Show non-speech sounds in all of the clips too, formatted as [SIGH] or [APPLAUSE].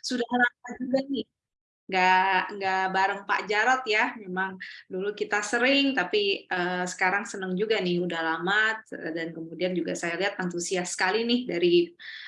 sudah lama juga nih nggak nggak bareng Pak Jarot ya, memang dulu kita sering, tapi uh, sekarang senang juga nih, udah lama, dan kemudian juga saya lihat antusias sekali nih dari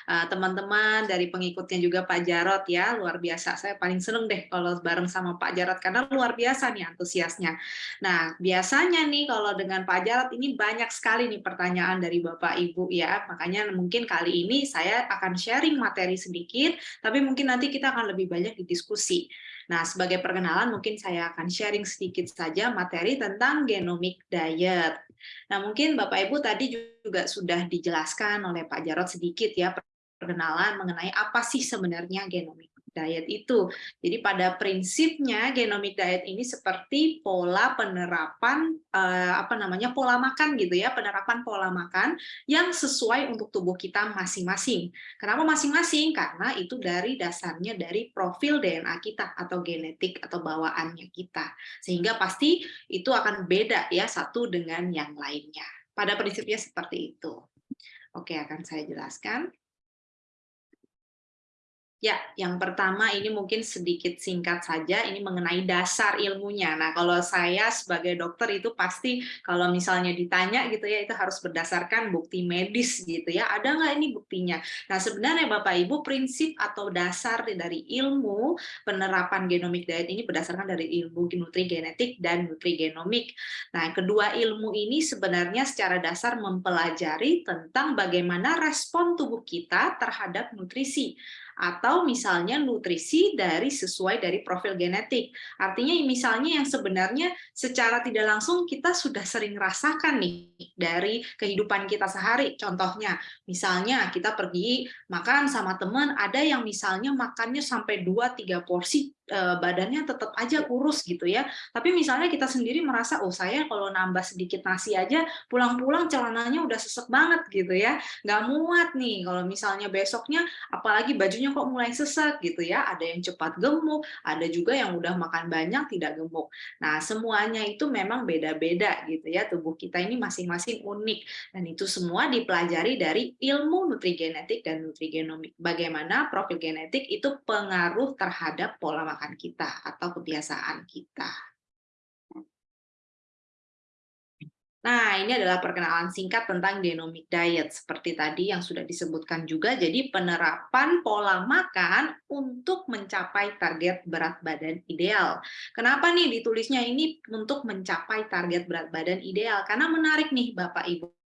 eh, teman-teman, uh, dari pengikutnya juga Pak Jarot ya, luar biasa. Saya paling seneng deh kalau bareng sama Pak Jarot, karena luar biasa nih antusiasnya. Nah, biasanya nih kalau dengan Pak Jarot ini banyak sekali nih pertanyaan dari Bapak Ibu ya, makanya mungkin kali ini saya akan sharing materi sedikit, tapi mungkin nanti kita akan lebih banyak di diskusi. Nah, sebagai perkenalan mungkin saya akan sharing sedikit saja materi tentang genomic diet. Nah, mungkin Bapak Ibu tadi juga sudah dijelaskan oleh Pak Jarot sedikit ya perkenalan mengenai apa sih sebenarnya genomic diet itu. Jadi pada prinsipnya genomic diet ini seperti pola penerapan eh, apa namanya pola makan gitu ya, penerapan pola makan yang sesuai untuk tubuh kita masing-masing. Kenapa masing-masing? Karena itu dari dasarnya dari profil DNA kita atau genetik atau bawaannya kita. Sehingga pasti itu akan beda ya satu dengan yang lainnya. Pada prinsipnya seperti itu. Oke, akan saya jelaskan. Ya, yang pertama ini mungkin sedikit singkat saja, ini mengenai dasar ilmunya. Nah, kalau saya sebagai dokter itu pasti kalau misalnya ditanya gitu ya, itu harus berdasarkan bukti medis gitu ya. Ada nggak ini buktinya? Nah, sebenarnya Bapak Ibu prinsip atau dasar dari ilmu penerapan genomic diet ini berdasarkan dari ilmu nutrigenetik dan nutrigenomik. Nah, kedua ilmu ini sebenarnya secara dasar mempelajari tentang bagaimana respon tubuh kita terhadap nutrisi atau misalnya nutrisi dari sesuai dari profil genetik. Artinya misalnya yang sebenarnya secara tidak langsung kita sudah sering rasakan nih dari kehidupan kita sehari. Contohnya, misalnya kita pergi makan sama teman, ada yang misalnya makannya sampai 2-3 porsi badannya tetap aja kurus gitu ya. Tapi misalnya kita sendiri merasa, oh saya kalau nambah sedikit nasi aja, pulang-pulang celananya udah sesek banget gitu ya. Nggak muat nih kalau misalnya besoknya, apalagi bajunya kok mulai sesek gitu ya. Ada yang cepat gemuk, ada juga yang udah makan banyak tidak gemuk. Nah semuanya itu memang beda-beda gitu ya. Tubuh kita ini masing-masing unik. Dan itu semua dipelajari dari ilmu nutrigenetik dan nutrigenomik. Bagaimana profil genetik itu pengaruh terhadap pola makan kita atau kebiasaan kita. Nah, ini adalah perkenalan singkat tentang genomic diet. Seperti tadi yang sudah disebutkan juga, jadi penerapan pola makan untuk mencapai target berat badan ideal. Kenapa nih ditulisnya ini untuk mencapai target berat badan ideal? Karena menarik nih Bapak-Ibu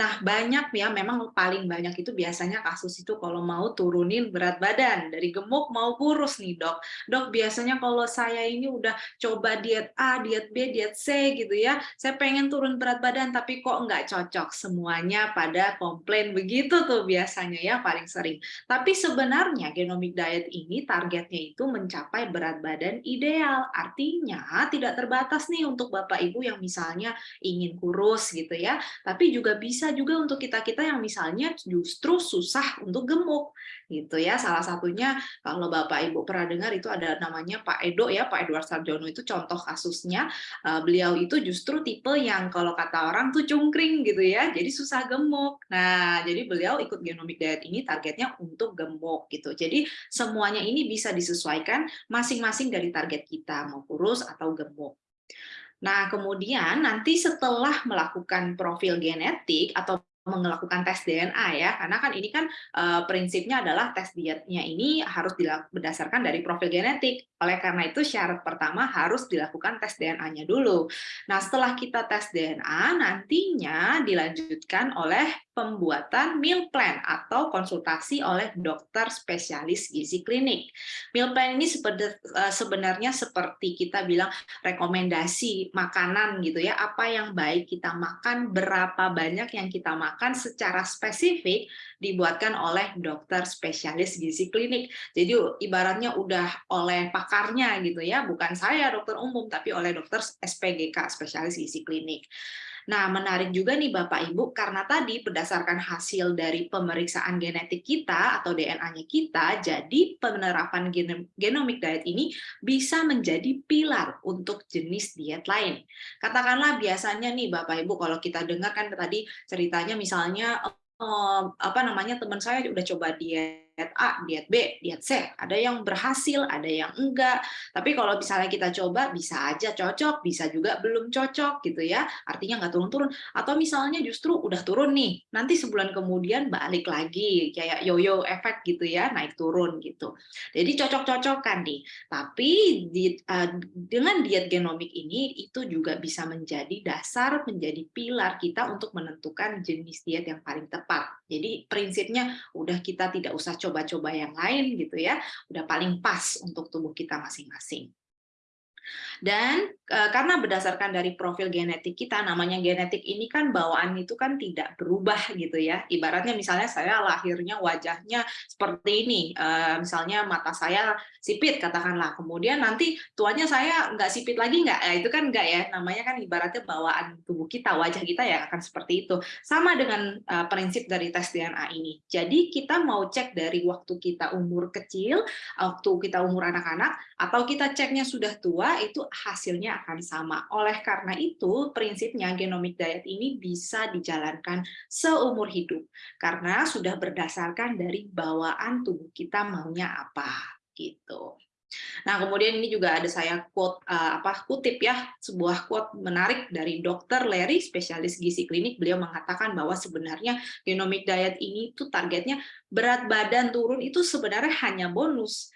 Nah, banyak ya, memang paling banyak itu biasanya kasus itu kalau mau turunin berat badan, dari gemuk mau kurus nih dok. Dok, biasanya kalau saya ini udah coba diet A, diet B, diet C gitu ya, saya pengen turun berat badan tapi kok nggak cocok. Semuanya pada komplain begitu tuh biasanya ya, paling sering. Tapi sebenarnya genomic diet ini targetnya itu mencapai berat badan ideal. Artinya tidak terbatas nih untuk Bapak-Ibu yang misalnya ingin kurus gitu ya, tapi juga bisa juga untuk kita-kita yang misalnya justru susah untuk gemuk gitu ya. Salah satunya kalau Bapak Ibu pernah dengar itu ada namanya Pak Edo ya, Pak Edward Sarjono itu contoh kasusnya. Eh, beliau itu justru tipe yang kalau kata orang tuh cungkring gitu ya, jadi susah gemuk. Nah, jadi beliau ikut genomic diet ini targetnya untuk gemuk gitu. Jadi semuanya ini bisa disesuaikan masing-masing dari target kita mau kurus atau gemuk. Nah, kemudian nanti setelah melakukan profil genetik atau melakukan tes DNA ya, karena kan ini kan uh, prinsipnya adalah tes dietnya ini harus berdasarkan dari profil genetik. Oleh karena itu syarat pertama harus dilakukan tes DNA-nya dulu. Nah setelah kita tes DNA nantinya dilanjutkan oleh pembuatan meal plan atau konsultasi oleh dokter spesialis gizi klinik. Meal plan ini eh, sebenarnya seperti kita bilang rekomendasi makanan gitu ya, apa yang baik kita makan, berapa banyak yang kita makan makan secara spesifik dibuatkan oleh dokter spesialis gizi klinik. Jadi ibaratnya udah oleh pakarnya gitu ya, bukan saya dokter umum tapi oleh dokter SPGK spesialis gizi klinik. Nah, menarik juga nih Bapak Ibu, karena tadi berdasarkan hasil dari pemeriksaan genetik kita atau DNA-nya kita, jadi penerapan genomic diet ini bisa menjadi pilar untuk jenis diet lain. Katakanlah biasanya nih Bapak Ibu, kalau kita dengar kan tadi ceritanya misalnya apa namanya teman saya udah coba diet A, diet B, diet C. Ada yang berhasil, ada yang enggak. Tapi kalau misalnya kita coba, bisa aja cocok, bisa juga belum cocok gitu ya. Artinya nggak turun-turun. Atau misalnya justru udah turun nih, nanti sebulan kemudian balik lagi, kayak yo-yo efek gitu ya, naik turun gitu. Jadi cocok-cocokan nih. Tapi di, uh, dengan diet genomik ini, itu juga bisa menjadi dasar, menjadi pilar kita untuk menentukan jenis diet yang paling tepat. Jadi prinsipnya udah kita tidak usah coba-coba yang lain gitu ya, udah paling pas untuk tubuh kita masing-masing. Dan e, karena berdasarkan dari profil genetik kita, namanya genetik ini kan bawaan itu kan tidak berubah gitu ya. Ibaratnya misalnya saya lahirnya wajahnya seperti ini, e, misalnya mata saya sipit katakanlah, kemudian nanti tuanya saya nggak sipit lagi nggak? Ya, itu kan nggak ya, namanya kan ibaratnya bawaan tubuh kita, wajah kita ya akan seperti itu. Sama dengan e, prinsip dari tes DNA ini. Jadi kita mau cek dari waktu kita umur kecil, waktu kita umur anak-anak, atau kita ceknya sudah tua, itu hasilnya akan sama. Oleh karena itu, prinsipnya genomic diet ini bisa dijalankan seumur hidup karena sudah berdasarkan dari bawaan tubuh kita maunya apa gitu. Nah, kemudian ini juga ada saya quote uh, apa kutip ya, sebuah quote menarik dari Dr. Larry, spesialis gizi klinik. Beliau mengatakan bahwa sebenarnya genomic diet ini tuh targetnya berat badan turun itu sebenarnya hanya bonus.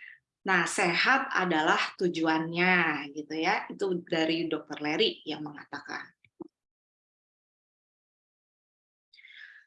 Nah, sehat adalah tujuannya, gitu ya. Itu dari Dr. Larry yang mengatakan.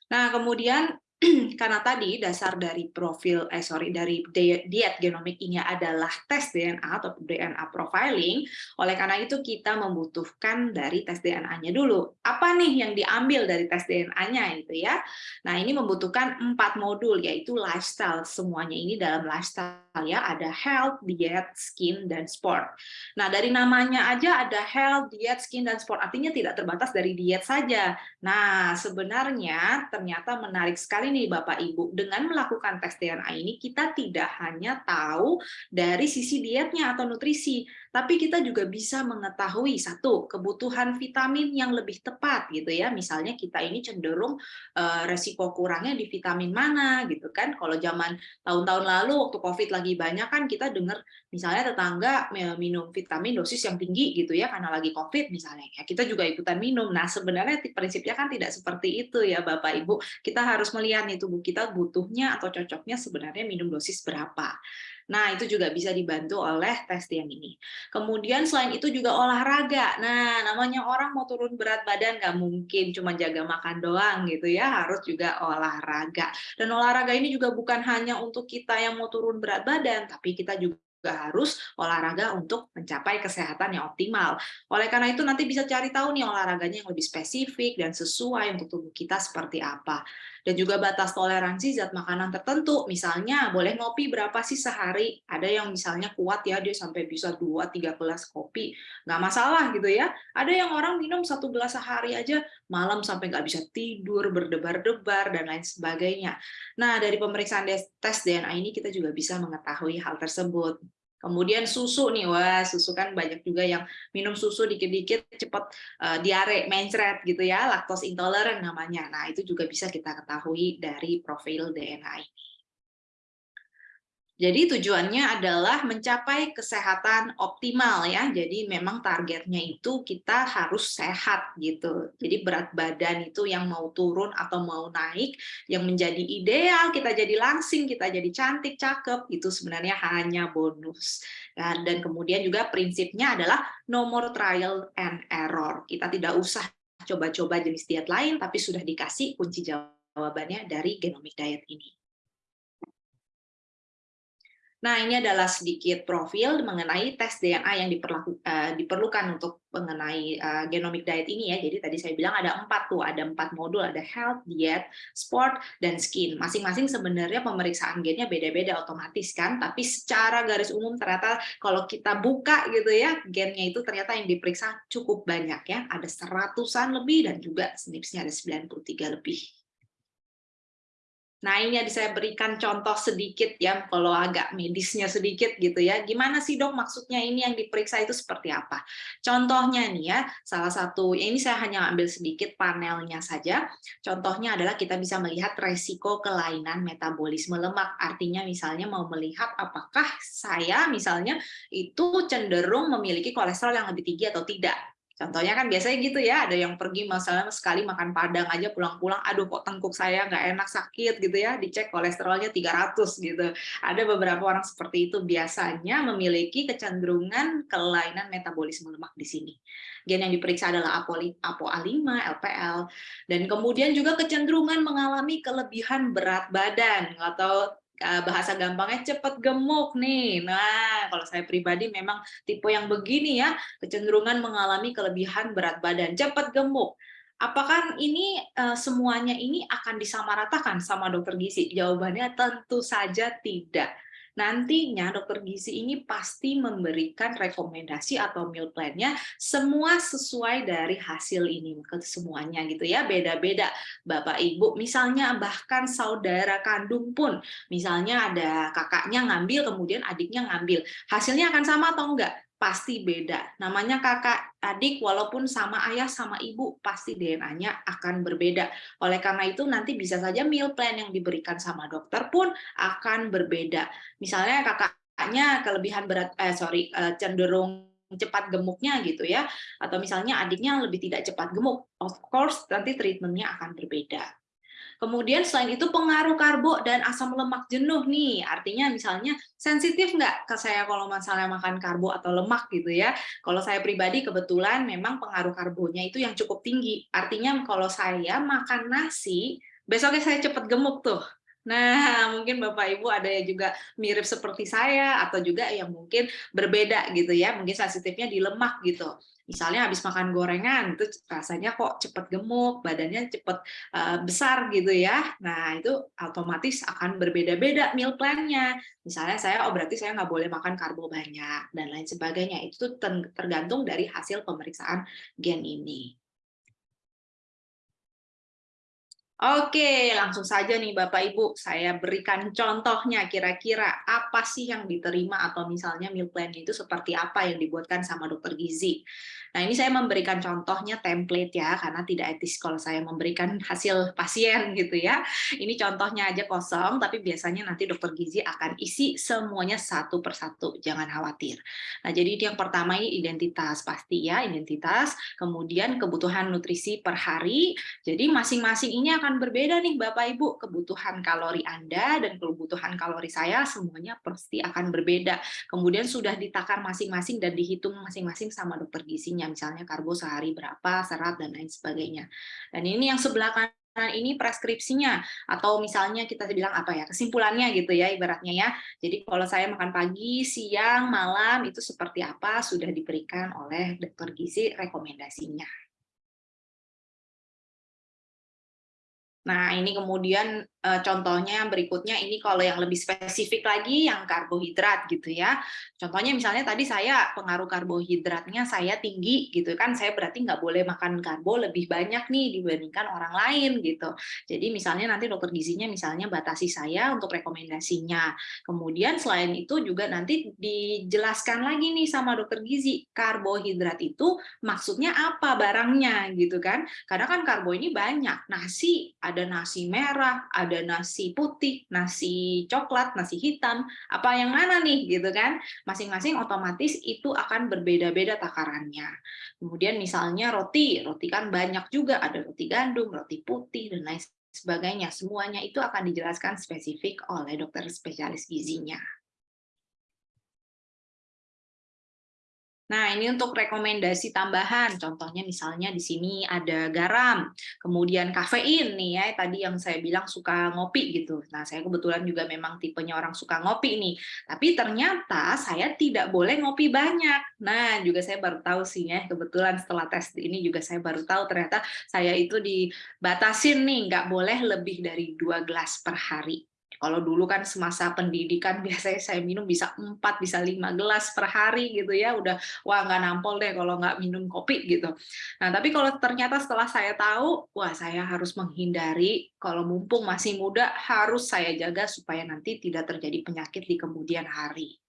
Nah, kemudian [CLEARS THROAT] karena tadi dasar dari profil eh sorry dari diet genomik ini adalah tes DNA atau DNA profiling oleh karena itu kita membutuhkan dari tes DNA-nya dulu. Apa nih yang diambil dari tes DNA-nya itu ya? Nah ini membutuhkan empat modul yaitu lifestyle. Semuanya ini dalam lifestyle ya. Ada health diet skin dan sport. Nah dari namanya aja ada health diet skin dan sport. Artinya tidak terbatas dari diet saja. Nah sebenarnya ternyata menarik sekali nih Bapak Ibu, dengan melakukan tes DNA ini kita tidak hanya tahu dari sisi dietnya atau nutrisi, tapi kita juga bisa mengetahui satu kebutuhan vitamin yang lebih tepat gitu ya. Misalnya kita ini cenderung uh, resiko kurangnya di vitamin mana gitu kan. Kalau zaman tahun-tahun lalu waktu Covid lagi banyak kan kita dengar misalnya tetangga minum vitamin dosis yang tinggi gitu ya karena lagi Covid misalnya. Ya kita juga ikutan minum. Nah, sebenarnya prinsipnya kan tidak seperti itu ya Bapak Ibu. Kita harus melihat nih tubuh kita butuhnya atau cocoknya sebenarnya minum dosis berapa. Nah, itu juga bisa dibantu oleh tes yang ini. Kemudian selain itu juga olahraga. Nah, namanya orang mau turun berat badan nggak mungkin cuma jaga makan doang gitu ya, harus juga olahraga. Dan olahraga ini juga bukan hanya untuk kita yang mau turun berat badan, tapi kita juga juga harus olahraga untuk mencapai kesehatan yang optimal. Oleh karena itu nanti bisa cari tahu nih olahraganya yang lebih spesifik dan sesuai untuk tubuh kita seperti apa. Dan juga batas toleransi zat makanan tertentu. Misalnya boleh ngopi berapa sih sehari? Ada yang misalnya kuat ya dia sampai bisa 2-3 gelas kopi. Nggak masalah gitu ya. Ada yang orang minum satu gelas sehari aja malam sampai nggak bisa tidur, berdebar-debar, dan lain sebagainya. Nah, dari pemeriksaan tes DNA ini kita juga bisa mengetahui hal tersebut. Kemudian susu nih, wah susu kan banyak juga yang minum susu dikit-dikit cepat uh, diare, mencret gitu ya, laktos intoleran namanya. Nah itu juga bisa kita ketahui dari profil DNA ini. Jadi tujuannya adalah mencapai kesehatan optimal ya. Jadi memang targetnya itu kita harus sehat gitu. Jadi berat badan itu yang mau turun atau mau naik, yang menjadi ideal, kita jadi langsing, kita jadi cantik, cakep, itu sebenarnya hanya bonus. Dan, dan kemudian juga prinsipnya adalah nomor trial and error. Kita tidak usah coba-coba jenis diet lain, tapi sudah dikasih kunci jawabannya dari genomic diet ini. Nah, ini adalah sedikit profil mengenai tes DNA yang uh, diperlukan untuk mengenai uh, genomic diet ini ya. Jadi tadi saya bilang ada empat tuh, ada empat modul, ada health, diet, sport, dan skin. Masing-masing sebenarnya pemeriksaan gennya beda-beda otomatis kan, tapi secara garis umum ternyata kalau kita buka gitu ya, gennya itu ternyata yang diperiksa cukup banyak ya. Ada seratusan lebih dan juga SNPs-nya ada 93 lebih. Nah, ini yang saya berikan contoh sedikit ya, kalau agak medisnya sedikit gitu ya. Gimana sih dok maksudnya ini yang diperiksa itu seperti apa? Contohnya nih ya, salah satu, ya ini saya hanya ambil sedikit panelnya saja. Contohnya adalah kita bisa melihat resiko kelainan metabolisme lemak. Artinya misalnya mau melihat apakah saya misalnya itu cenderung memiliki kolesterol yang lebih tinggi atau tidak. Contohnya kan biasanya gitu ya, ada yang pergi masalah sekali makan padang aja pulang-pulang, aduh kok tengkuk saya nggak enak sakit gitu ya, dicek kolesterolnya 300 gitu. Ada beberapa orang seperti itu biasanya memiliki kecenderungan kelainan metabolisme lemak di sini. Gen yang diperiksa adalah ApoA5, LPL, dan kemudian juga kecenderungan mengalami kelebihan berat badan atau bahasa gampangnya cepat gemuk nih. Nah, kalau saya pribadi memang tipe yang begini ya, kecenderungan mengalami kelebihan berat badan, cepat gemuk. Apakah ini uh, semuanya ini akan disamaratakan sama dokter gizi? Jawabannya tentu saja tidak nantinya dokter gizi ini pasti memberikan rekomendasi atau meal plan-nya semua sesuai dari hasil ini ke semuanya gitu ya. Beda-beda Bapak Ibu misalnya bahkan saudara kandung pun misalnya ada kakaknya ngambil kemudian adiknya ngambil. Hasilnya akan sama atau enggak pasti beda. Namanya kakak adik walaupun sama ayah sama ibu pasti DNA-nya akan berbeda. Oleh karena itu nanti bisa saja meal plan yang diberikan sama dokter pun akan berbeda. Misalnya kakaknya kelebihan berat eh sorry eh, cenderung cepat gemuknya gitu ya atau misalnya adiknya lebih tidak cepat gemuk of course nanti treatmentnya akan berbeda Kemudian selain itu pengaruh karbo dan asam lemak jenuh nih, artinya misalnya sensitif nggak ke saya kalau masalah makan karbo atau lemak gitu ya. Kalau saya pribadi kebetulan memang pengaruh karbonya itu yang cukup tinggi. Artinya kalau saya makan nasi, besoknya saya cepat gemuk tuh. Nah, [LAUGHS] mungkin Bapak Ibu ada yang juga mirip seperti saya atau juga yang mungkin berbeda gitu ya, mungkin sensitifnya di lemak gitu. Misalnya habis makan gorengan, itu rasanya kok cepat gemuk, badannya cepat uh, besar gitu ya. Nah, itu otomatis akan berbeda-beda meal plan-nya. Misalnya saya, oh berarti saya nggak boleh makan karbo banyak, dan lain sebagainya. Itu tergantung dari hasil pemeriksaan gen ini. Oke, langsung saja nih Bapak Ibu, saya berikan contohnya kira-kira apa sih yang diterima atau misalnya meal plan itu seperti apa yang dibuatkan sama dokter gizi. Nah, ini saya memberikan contohnya template ya, karena tidak etis kalau saya memberikan hasil pasien gitu ya. Ini contohnya aja kosong, tapi biasanya nanti dokter gizi akan isi semuanya satu persatu, jangan khawatir. Nah, jadi yang pertama ini identitas, pasti ya, identitas, kemudian kebutuhan nutrisi per hari, jadi masing-masing ini akan berbeda nih Bapak Ibu, kebutuhan kalori Anda dan kebutuhan kalori saya semuanya pasti akan berbeda. Kemudian sudah ditakar masing-masing dan dihitung masing-masing sama dokter gizinya, misalnya karbo sehari berapa, serat dan lain sebagainya. Dan ini yang sebelah kanan ini preskripsinya atau misalnya kita bilang apa ya kesimpulannya gitu ya ibaratnya ya jadi kalau saya makan pagi siang malam itu seperti apa sudah diberikan oleh dokter gizi rekomendasinya Nah, ini kemudian uh, contohnya yang berikutnya ini kalau yang lebih spesifik lagi yang karbohidrat gitu ya. Contohnya misalnya tadi saya pengaruh karbohidratnya saya tinggi gitu kan, saya berarti nggak boleh makan karbo lebih banyak nih dibandingkan orang lain gitu. Jadi misalnya nanti dokter gizinya misalnya batasi saya untuk rekomendasinya. Kemudian selain itu juga nanti dijelaskan lagi nih sama dokter gizi, karbohidrat itu maksudnya apa barangnya gitu kan. Karena kan karbo ini banyak, nasi ada nasi merah, ada nasi putih, nasi coklat, nasi hitam, apa yang mana nih gitu kan? Masing-masing otomatis itu akan berbeda-beda takarannya. Kemudian misalnya roti, roti kan banyak juga, ada roti gandum, roti putih dan lain sebagainya. Semuanya itu akan dijelaskan spesifik oleh dokter spesialis gizinya. Nah, ini untuk rekomendasi tambahan. Contohnya misalnya di sini ada garam, kemudian kafein nih ya, tadi yang saya bilang suka ngopi gitu. Nah, saya kebetulan juga memang tipenya orang suka ngopi nih. Tapi ternyata saya tidak boleh ngopi banyak. Nah, juga saya baru tahu sih ya, kebetulan setelah tes ini juga saya baru tahu ternyata saya itu dibatasin nih, nggak boleh lebih dari dua gelas per hari Kalau dulu kan semasa pendidikan [LAUGHS] biasanya saya minum bisa 4, bisa 5 gelas per hari gitu ya, udah wah nggak nampol deh kalau nggak minum kopi gitu. Nah, tapi kalau ternyata setelah saya tahu, wah saya harus menghindari, kalau mumpung masih muda harus saya jaga supaya nanti tidak terjadi penyakit di kemudian hari.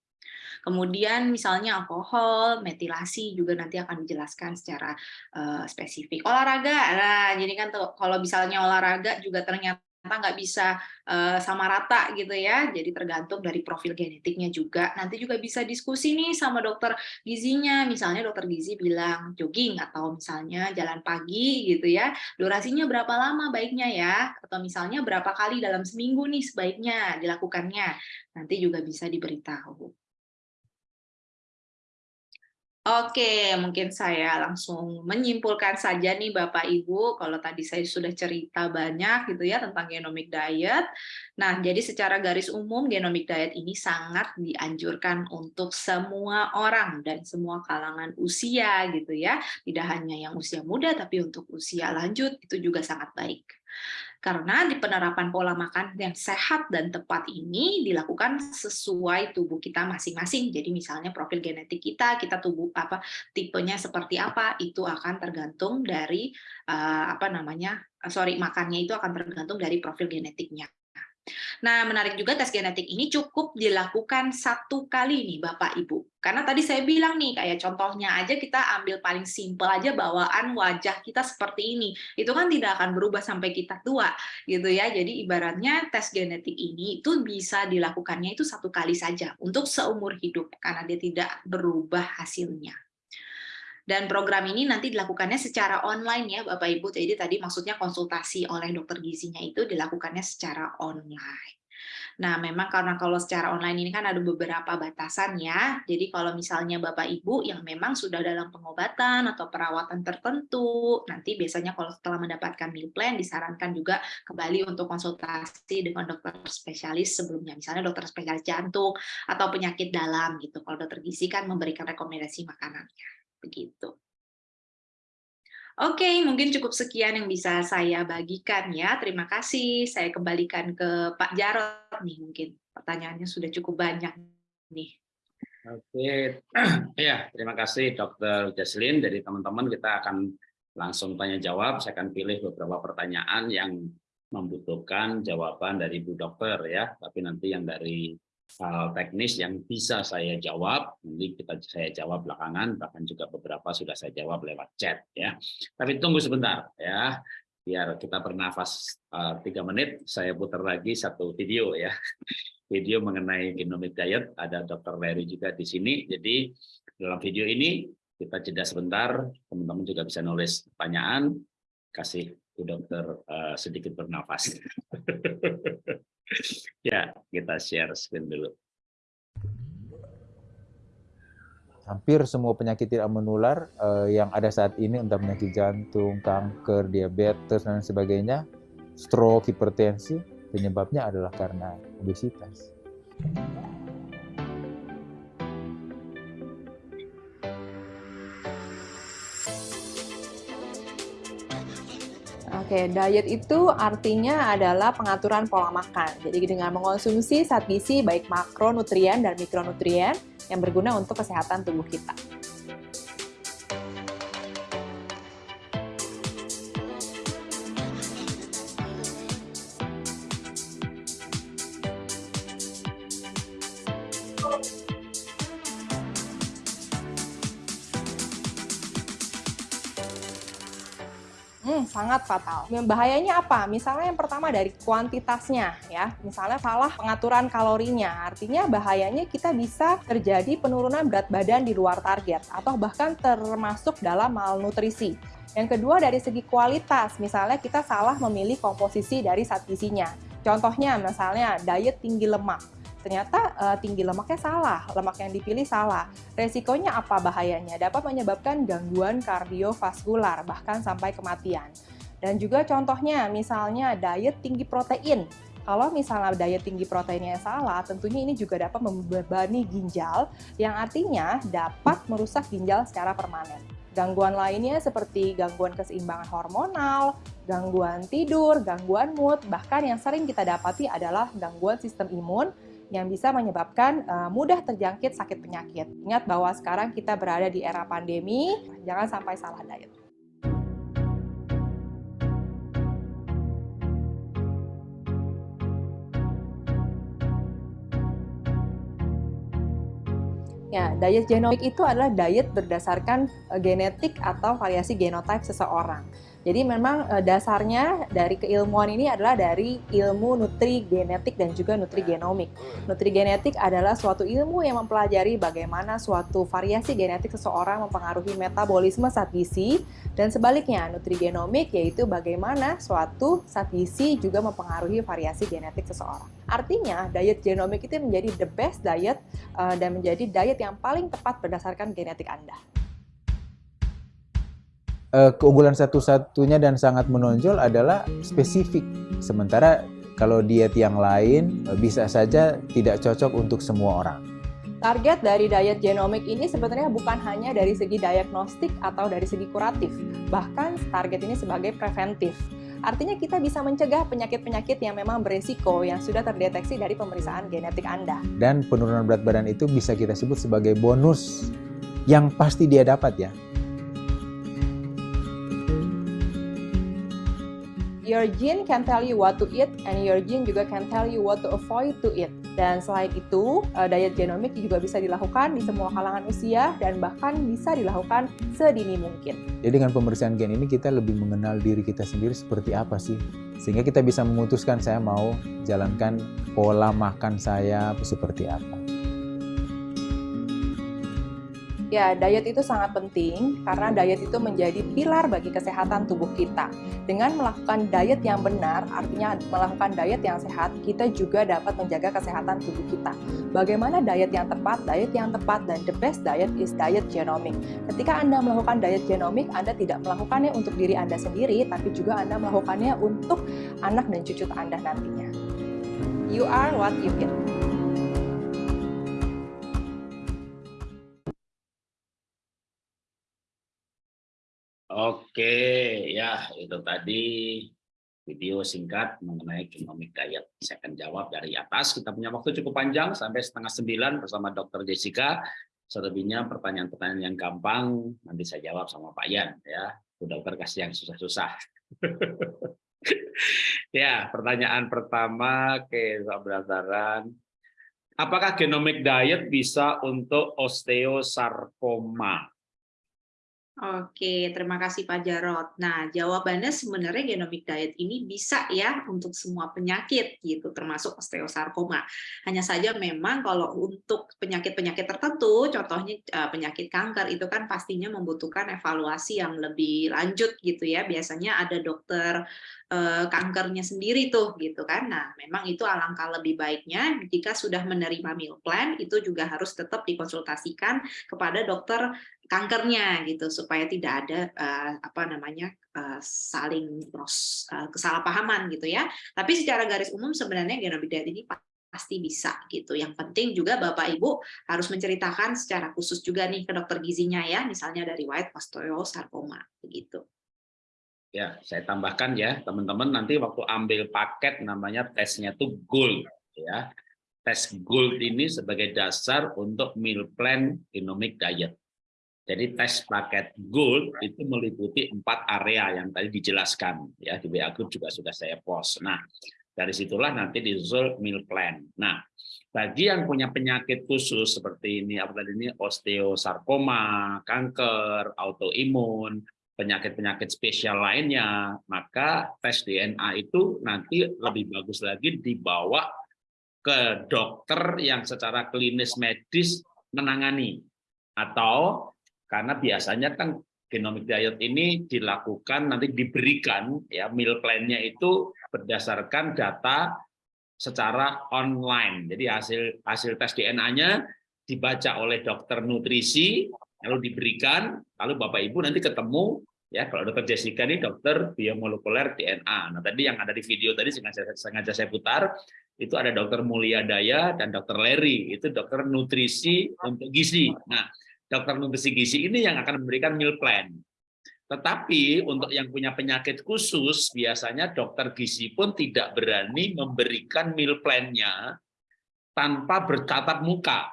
Kemudian misalnya alkohol, metilasi juga nanti akan dijelaskan secara uh, spesifik. Olahraga, nah jadi kan kalau misalnya olahraga juga ternyata nggak bisa uh, sama rata gitu ya, jadi tergantung dari profil genetiknya juga. Nanti juga bisa diskusi nih sama dokter gizinya, misalnya dokter gizi bilang jogging atau misalnya jalan pagi gitu ya, durasinya berapa lama baiknya ya, atau misalnya berapa kali dalam seminggu nih sebaiknya dilakukannya, nanti juga bisa diberitahu. Oke, mungkin saya langsung menyimpulkan saja nih Bapak Ibu, kalau tadi saya sudah cerita banyak gitu ya tentang genomic diet. Nah, jadi secara garis umum genomic diet ini sangat dianjurkan untuk semua orang dan semua kalangan usia gitu ya. Tidak hanya yang usia muda tapi untuk usia lanjut itu juga sangat baik. Karena di penerapan pola makan yang sehat dan tepat ini dilakukan sesuai tubuh kita masing-masing. Jadi misalnya profil genetik kita, kita tubuh apa tipenya seperti apa, itu akan tergantung dari uh, apa namanya, sorry makannya itu akan tergantung dari profil genetiknya. Nah, menarik juga tes genetik ini cukup dilakukan satu kali nih Bapak Ibu. Karena tadi saya bilang nih, kayak contohnya aja kita ambil paling simpel aja bawaan wajah kita seperti ini. Itu kan tidak akan berubah sampai kita tua gitu ya. Jadi ibaratnya tes genetik ini itu bisa dilakukannya itu satu kali saja untuk seumur hidup karena dia tidak berubah hasilnya. Dan program ini nanti dilakukannya secara online ya Bapak Ibu. Jadi tadi maksudnya konsultasi oleh dokter gizinya itu dilakukannya secara online. Nah, memang karena kalau secara online ini kan ada beberapa batasan ya. Jadi kalau misalnya Bapak Ibu yang memang sudah dalam pengobatan atau perawatan tertentu, nanti biasanya kalau setelah mendapatkan meal plan disarankan juga kembali untuk konsultasi dengan dokter spesialis sebelumnya. Misalnya dokter spesialis jantung atau penyakit dalam gitu. Kalau dokter gizi kan memberikan rekomendasi makanannya. Begitu. Oke, mungkin cukup sekian yang bisa saya bagikan ya. Terima kasih. Saya kembalikan ke Pak Jarot nih mungkin. Pertanyaannya sudah cukup banyak nih. Oke, [CLEARS THROAT] ya terima kasih Dokter Jaslin. Dari teman-teman kita akan langsung tanya jawab. Saya akan pilih beberapa pertanyaan yang membutuhkan jawaban dari Bu Dokter ya. Tapi nanti yang dari hal teknis yang bisa saya jawab, nanti kita saya jawab belakangan, bahkan juga beberapa sudah saya jawab lewat chat ya. Tapi tunggu sebentar ya, biar kita bernafas uh, tiga menit, saya putar lagi satu video ya, video mengenai genomic diet. Ada Dr. Larry juga di sini. Jadi dalam video ini kita jeda sebentar, teman-teman juga bisa nulis pertanyaan, kasih Bu Dokter uh, sedikit bernafas. [LAUGHS] ya, kita share screen dulu. Hampir semua penyakit tidak menular uh, yang ada saat ini, entah penyakit jantung, kanker, diabetes, dan sebagainya, stroke, hipertensi, penyebabnya adalah karena obesitas. Oke, diet itu artinya adalah pengaturan pola makan. Jadi dengan mengonsumsi zat gizi baik makronutrien dan mikronutrien yang berguna untuk kesehatan tubuh kita. Sangat fatal. Bahayanya apa? Misalnya yang pertama dari kuantitasnya ya. Misalnya salah pengaturan kalorinya. Artinya bahayanya kita bisa terjadi penurunan berat badan di luar target atau bahkan termasuk dalam malnutrisi. Yang kedua dari segi kualitas, misalnya kita salah memilih komposisi dari zat gizinya. Contohnya misalnya diet tinggi lemak ternyata uh, tinggi lemaknya salah, lemak yang dipilih salah. Resikonya apa bahayanya? Dapat menyebabkan gangguan kardiovaskular, bahkan sampai kematian. Dan juga contohnya, misalnya diet tinggi protein. Kalau misalnya diet tinggi proteinnya salah, tentunya ini juga dapat membebani ginjal, yang artinya dapat merusak ginjal secara permanen. Gangguan lainnya seperti gangguan keseimbangan hormonal, gangguan tidur, gangguan mood, bahkan yang sering kita dapati adalah gangguan sistem imun yang bisa menyebabkan uh, mudah terjangkit sakit penyakit. Ingat bahwa sekarang kita berada di era pandemi, jangan sampai salah diet. Ya, diet genomik itu adalah diet berdasarkan uh, genetik atau variasi genotype seseorang. Jadi memang uh, dasarnya dari keilmuan ini adalah dari ilmu nutri genetik dan juga nutri genomik. Nutri genetik adalah suatu ilmu yang mempelajari bagaimana suatu variasi genetik seseorang mempengaruhi metabolisme zat gizi dan sebaliknya nutri genomik yaitu bagaimana suatu zat gizi juga mempengaruhi variasi genetik seseorang. Artinya diet genomik itu menjadi the best diet uh, dan menjadi diet yang paling tepat berdasarkan genetik Anda uh, keunggulan satu-satunya dan sangat menonjol adalah spesifik. Sementara kalau diet yang lain uh, bisa saja tidak cocok untuk semua orang. Target dari diet genomik ini sebenarnya bukan hanya dari segi diagnostik atau dari segi kuratif, bahkan target ini sebagai preventif. Artinya kita bisa mencegah penyakit-penyakit yang memang beresiko yang sudah terdeteksi dari pemeriksaan genetik Anda. Dan penurunan berat badan itu bisa kita sebut sebagai bonus yang pasti dia dapat ya. Your gene can tell you what to eat and your gene juga can tell you what to avoid to eat. Dan selain itu, uh, diet genomik juga bisa dilakukan di semua kalangan usia dan bahkan bisa dilakukan sedini mungkin. Jadi dengan pemeriksaan gen ini kita lebih mengenal diri kita sendiri seperti apa sih. Sehingga kita bisa memutuskan saya mau jalankan pola makan saya seperti apa. Ya, diet itu sangat penting karena diet itu menjadi pilar bagi kesehatan tubuh kita. Dengan melakukan diet yang benar, artinya melakukan diet yang sehat, kita juga dapat menjaga kesehatan tubuh kita. Bagaimana diet yang tepat? Diet yang tepat dan the best diet is diet genomic. Ketika Anda melakukan diet genomic, Anda tidak melakukannya untuk diri Anda sendiri, tapi juga Anda melakukannya untuk anak dan cucu Anda nantinya. You are what you eat. Oke, ya itu tadi video singkat mengenai genomic diet. Saya akan jawab dari atas. Kita punya waktu cukup panjang sampai setengah sembilan bersama Dr. Jessica. Selebihnya pertanyaan-pertanyaan yang gampang nanti saya jawab sama Pak Yan ya. Bu dokter kasih yang susah-susah. [LAUGHS] ya, pertanyaan pertama ke berdasarkan apakah genomic diet bisa untuk osteosarkoma? Oke, terima kasih Pak Jarot. Nah, jawabannya sebenarnya genomic diet ini bisa ya untuk semua penyakit gitu, termasuk osteosarkoma. Hanya saja memang kalau untuk penyakit-penyakit tertentu, contohnya eh, penyakit kanker itu kan pastinya membutuhkan evaluasi yang lebih lanjut gitu ya. Biasanya ada dokter eh, kankernya sendiri tuh gitu kan. Nah, memang itu alangkah lebih baiknya jika sudah menerima meal plan itu juga harus tetap dikonsultasikan kepada dokter kankernya gitu supaya tidak ada uh, apa namanya uh, saling pros, uh, kesalahpahaman gitu ya. Tapi secara garis umum sebenarnya genomic diet ini pasti bisa gitu. Yang penting juga Bapak Ibu harus menceritakan secara khusus juga nih ke dokter gizinya ya, misalnya dari white osteosarcoma begitu. Ya, saya tambahkan ya, teman-teman nanti waktu ambil paket namanya tesnya tuh gold ya. Tes gold ini sebagai dasar untuk meal plan genomic diet. Jadi tes paket gold itu meliputi empat area yang tadi dijelaskan ya di WA Group juga sudah saya post. Nah dari situlah nanti disusul meal plan. Nah bagi yang punya penyakit khusus seperti ini apa tadi ini osteosarkoma, kanker, autoimun, penyakit-penyakit spesial lainnya, maka tes DNA itu nanti lebih bagus lagi dibawa ke dokter yang secara klinis medis menangani atau karena biasanya kan genomic diet ini dilakukan nanti diberikan ya meal plan-nya itu berdasarkan data secara online. Jadi hasil hasil tes DNA-nya dibaca oleh dokter nutrisi lalu diberikan lalu Bapak Ibu nanti ketemu ya kalau dokter Jessica ini dokter biomolekuler DNA. Nah tadi yang ada di video tadi sengaja, sengaja saya putar itu ada dokter Mulia Daya dan dokter Leri itu dokter nutrisi untuk gizi. Nah dokter nutrisi gizi ini yang akan memberikan meal plan. Tetapi untuk yang punya penyakit khusus, biasanya dokter gizi pun tidak berani memberikan meal plan-nya tanpa bertatap muka.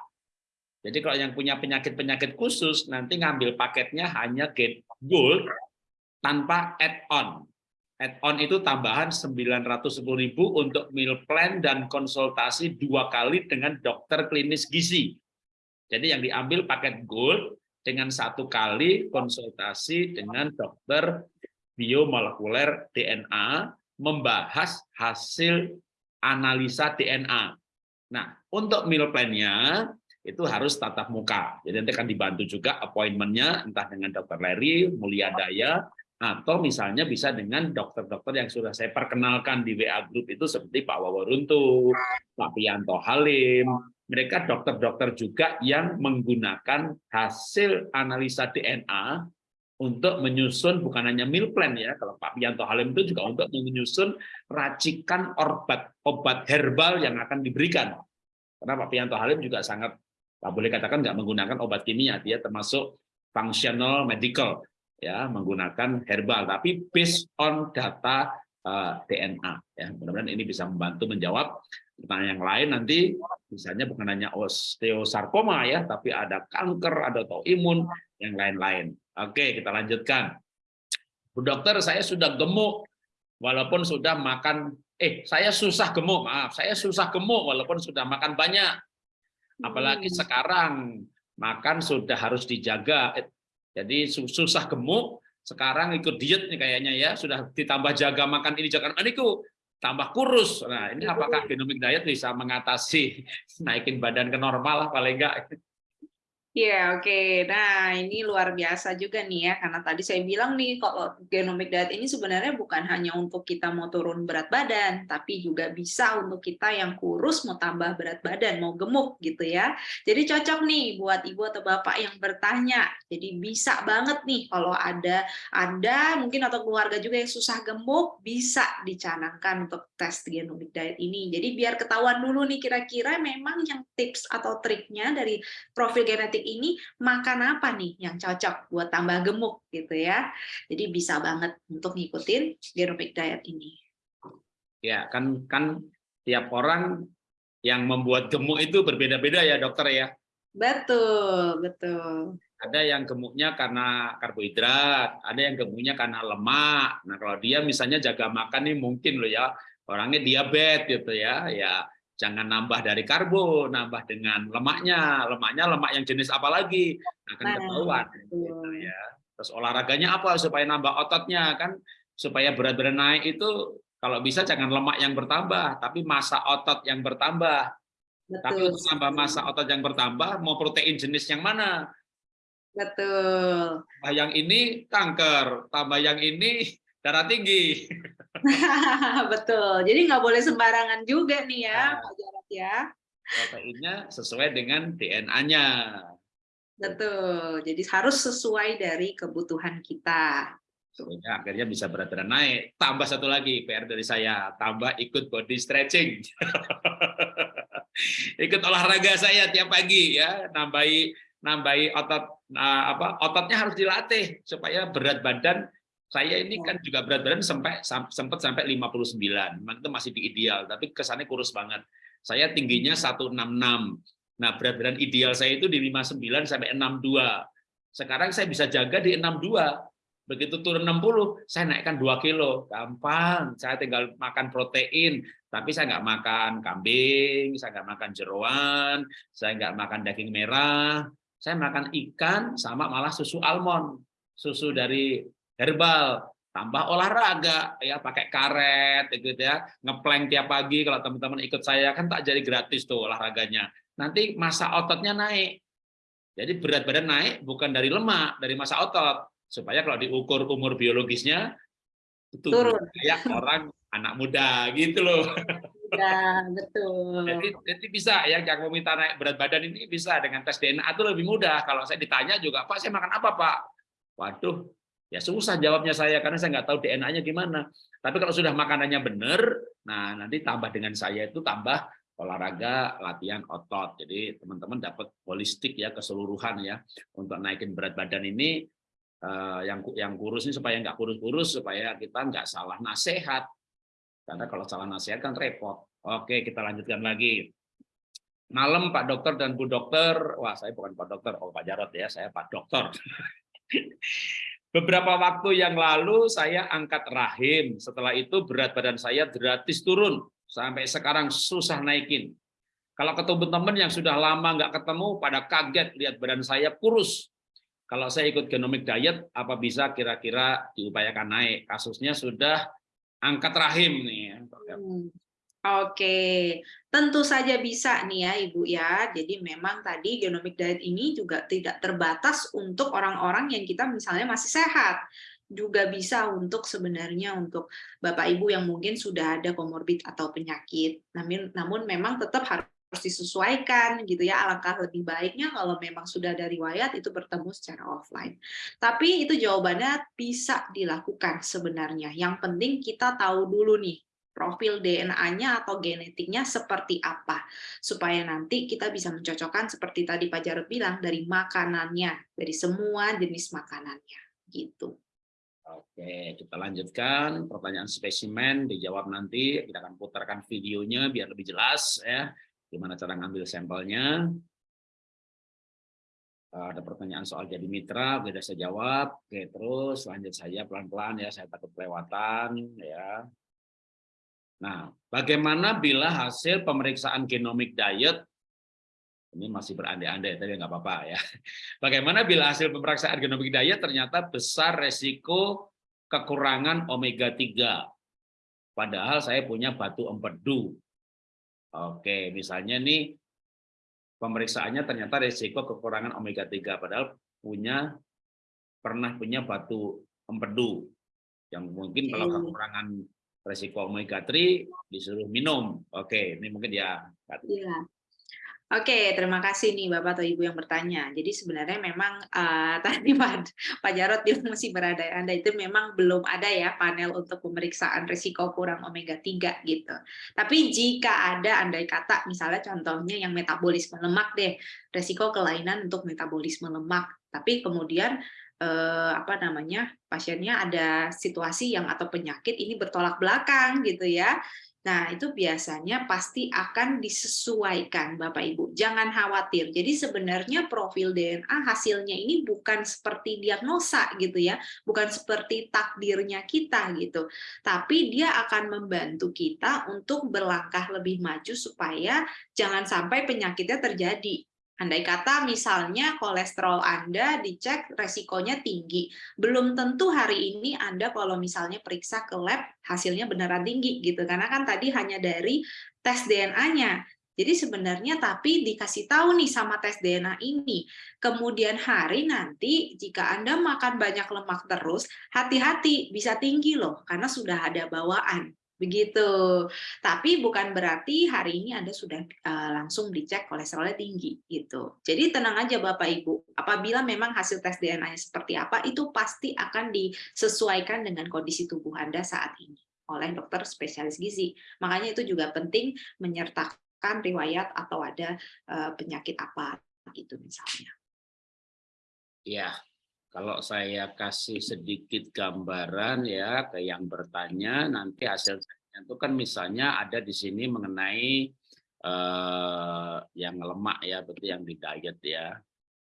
Jadi kalau yang punya penyakit-penyakit khusus, nanti ngambil paketnya hanya get gold tanpa add-on. Add-on itu tambahan 910.000 untuk meal plan dan konsultasi dua kali dengan dokter klinis gizi. Jadi yang diambil paket gold dengan satu kali konsultasi dengan dokter biomolekuler DNA membahas hasil analisa DNA. Nah, untuk meal plan-nya itu harus tatap muka. Jadi nanti akan dibantu juga appointment-nya entah dengan dokter Larry, Mulia Daya, atau misalnya bisa dengan dokter-dokter yang sudah saya perkenalkan di WA Group itu seperti Pak Waworuntu, Pak Pianto Halim, mereka dokter-dokter juga yang menggunakan hasil analisa DNA untuk menyusun bukan hanya meal plan ya kalau Pak Pianto Halim itu juga untuk menyusun racikan obat obat herbal yang akan diberikan. Karena Pak Pianto Halim juga sangat Pak boleh katakan nggak menggunakan obat kimia dia termasuk functional medical ya menggunakan herbal. Tapi based on data DNA ya. Mudah-mudahan ini bisa membantu menjawab pertanyaan yang lain. Nanti misalnya bukan hanya osteosarkoma ya tapi ada kanker ada autoimun yang lain-lain. Oke kita lanjutkan. Bu dokter saya sudah gemuk walaupun sudah makan eh saya susah gemuk maaf saya susah gemuk walaupun sudah makan banyak. Apalagi hmm. sekarang makan sudah harus dijaga. Jadi susah gemuk sekarang ikut diet nih kayaknya ya sudah ditambah jaga makan ini jaga makan itu tambah kurus. Nah, ini apakah genomic diet bisa mengatasi [LAUGHS] naikin badan ke normal lah paling enggak? Iya, oke. Okay. Nah, ini luar biasa juga nih ya, karena tadi saya bilang nih, kalau genomic diet ini sebenarnya bukan hanya untuk kita mau turun berat badan, tapi juga bisa untuk kita yang kurus mau tambah berat badan, mau gemuk gitu ya. Jadi cocok nih buat ibu atau bapak yang bertanya. Jadi bisa banget nih kalau ada Anda mungkin atau keluarga juga yang susah gemuk, bisa dicanangkan untuk tes genomic diet ini. Jadi biar ketahuan dulu nih kira-kira memang yang tips atau triknya dari profil genetik ini makan apa nih yang cocok buat tambah gemuk gitu ya. Jadi bisa banget untuk ngikutin genomic diet ini. Ya, kan kan tiap orang yang membuat gemuk itu berbeda-beda ya, dokter ya. Betul, betul. Ada yang gemuknya karena karbohidrat, ada yang gemuknya karena lemak. Nah, kalau dia misalnya jaga makan nih mungkin loh ya, orangnya diabetes gitu ya, ya jangan nambah dari karbo, nambah dengan lemaknya. Lemaknya lemak yang jenis apa lagi? Akan nah, ketahuan. Gitu ya. Terus olahraganya apa supaya nambah ototnya kan? Supaya berat badan naik itu kalau bisa jangan lemak yang bertambah, tapi masa otot yang bertambah. Betul. Tapi untuk nambah masa otot yang bertambah, mau protein jenis yang mana? Betul. Tambah yang ini kanker, tambah yang ini darah tinggi. [LAUGHS] Betul. Jadi nggak boleh sembarangan juga nih ya, nah, Pak Jarot ya. Proteinnya sesuai dengan DNA-nya. Betul. Jadi harus sesuai dari kebutuhan kita. Sehingga akhirnya bisa berat badan naik. Tambah satu lagi PR dari saya, tambah ikut body stretching. [LAUGHS] ikut olahraga saya tiap pagi ya, nambahi nambahi otot nah, apa ototnya harus dilatih supaya berat badan saya ini kan juga berat badan sampai sempat sampai 59. Memang itu masih di ideal, tapi kesannya kurus banget. Saya tingginya 166. Nah, berat badan ideal saya itu di 59 sampai 62. Sekarang saya bisa jaga di 62. Begitu turun 60, saya naikkan 2 kilo. Gampang. Saya tinggal makan protein, tapi saya nggak makan kambing, saya nggak makan jeroan, saya nggak makan daging merah, saya makan ikan sama malah susu almond. Susu dari herbal, tambah olahraga. Ya pakai karet gitu ya. Ngeplank tiap pagi kalau teman-teman ikut saya. Kan tak jadi gratis tuh olahraganya. Nanti masa ototnya naik. Jadi berat badan naik bukan dari lemak dari masa otot. Supaya kalau diukur umur biologisnya itu turun. Kayak orang anak muda gitu loh. Ya betul. Jadi, jadi bisa ya yang mau minta naik berat badan ini bisa dengan tes DNA itu lebih mudah. Kalau saya ditanya juga Pak saya makan apa Pak? Waduh Ya susah jawabnya saya karena saya nggak tahu DNA-nya gimana. Tapi kalau sudah makanannya benar, nah nanti tambah dengan saya itu tambah olahraga, latihan otot. Jadi teman-teman dapat holistik ya keseluruhan ya untuk naikin berat badan ini eh, yang yang kurus ini supaya nggak kurus-kurus supaya kita nggak salah nasihat. Karena kalau salah nasihat kan repot. Oke, kita lanjutkan lagi. Malam Pak Dokter dan Bu Dokter, wah saya bukan Pak Dokter, oh Pak Jarot ya, saya Pak Dokter. [LAUGHS] Beberapa waktu yang lalu saya angkat rahim, setelah itu berat badan saya gratis turun sampai sekarang susah naikin. Kalau ketemu teman yang sudah lama nggak ketemu, pada kaget lihat badan saya kurus. Kalau saya ikut genomic diet, apa bisa kira-kira diupayakan naik? Kasusnya sudah angkat rahim nih. ya. Oke, tentu saja bisa nih ya Ibu ya. Jadi memang tadi genomic diet ini juga tidak terbatas untuk orang-orang yang kita misalnya masih sehat juga bisa untuk sebenarnya untuk Bapak Ibu yang mungkin sudah ada komorbid atau penyakit. Namun namun memang tetap harus disesuaikan gitu ya. Alangkah lebih baiknya kalau memang sudah ada riwayat itu bertemu secara offline. Tapi itu jawabannya bisa dilakukan sebenarnya. Yang penting kita tahu dulu nih profil DNA-nya atau genetiknya seperti apa supaya nanti kita bisa mencocokkan seperti tadi Pak Jarod bilang dari makanannya dari semua jenis makanannya gitu. Oke, kita lanjutkan pertanyaan spesimen dijawab nanti. Kita akan putarkan videonya biar lebih jelas ya gimana cara ngambil sampelnya. Ada pertanyaan soal jadi mitra, sudah saya jawab. Oke, terus lanjut saja pelan-pelan ya, saya takut kelewatan ya. Nah, bagaimana bila hasil pemeriksaan genomic diet ini masih berandai-andai tapi nggak apa-apa ya. [LAUGHS] Bagaimana bila hasil pemeriksaan genomic diet ternyata besar resiko kekurangan omega 3. Padahal saya punya batu empedu. Oke, misalnya nih pemeriksaannya ternyata resiko kekurangan omega 3 padahal punya pernah punya batu empedu yang mungkin kalau kekurangan resiko omega 3 disuruh minum. Oke, ini mungkin ya. Iya. Oke, terima kasih nih Bapak atau Ibu yang bertanya. Jadi sebenarnya memang uh, [LAUGHS] tadi Pak, Pak Jarot bilang masih berada Anda itu memang belum ada ya panel untuk pemeriksaan risiko kurang omega 3 gitu. Tapi jika ada andai kata misalnya contohnya yang metabolisme lemak deh, risiko kelainan untuk metabolisme lemak. Tapi kemudian eh, apa namanya pasiennya ada situasi yang atau penyakit ini bertolak belakang gitu ya Nah, itu biasanya pasti akan disesuaikan Bapak Ibu. Jangan khawatir. Jadi sebenarnya profil DNA hasilnya ini bukan seperti diagnosa gitu ya, bukan seperti takdirnya kita gitu. Tapi dia akan membantu kita untuk berlangkah lebih maju supaya jangan sampai penyakitnya terjadi Andai kata misalnya kolesterol Anda dicek resikonya tinggi, belum tentu hari ini Anda kalau misalnya periksa ke lab hasilnya beneran tinggi gitu, karena kan tadi hanya dari tes DNA-nya. Jadi sebenarnya tapi dikasih tahu nih sama tes DNA ini, kemudian hari nanti jika Anda makan banyak lemak terus, hati-hati bisa tinggi loh, karena sudah ada bawaan begitu. Tapi bukan berarti hari ini Anda sudah uh, langsung dicek kolesterolnya tinggi gitu. Jadi tenang aja Bapak Ibu, apabila memang hasil tes DNA-nya seperti apa, itu pasti akan disesuaikan dengan kondisi tubuh Anda saat ini oleh dokter spesialis gizi. Makanya itu juga penting menyertakan riwayat atau ada uh, penyakit apa gitu misalnya. Ya, kalau saya kasih sedikit gambaran ya ke yang bertanya, nanti hasilnya itu kan misalnya ada di sini mengenai eh, yang lemak ya, betul yang di diet ya.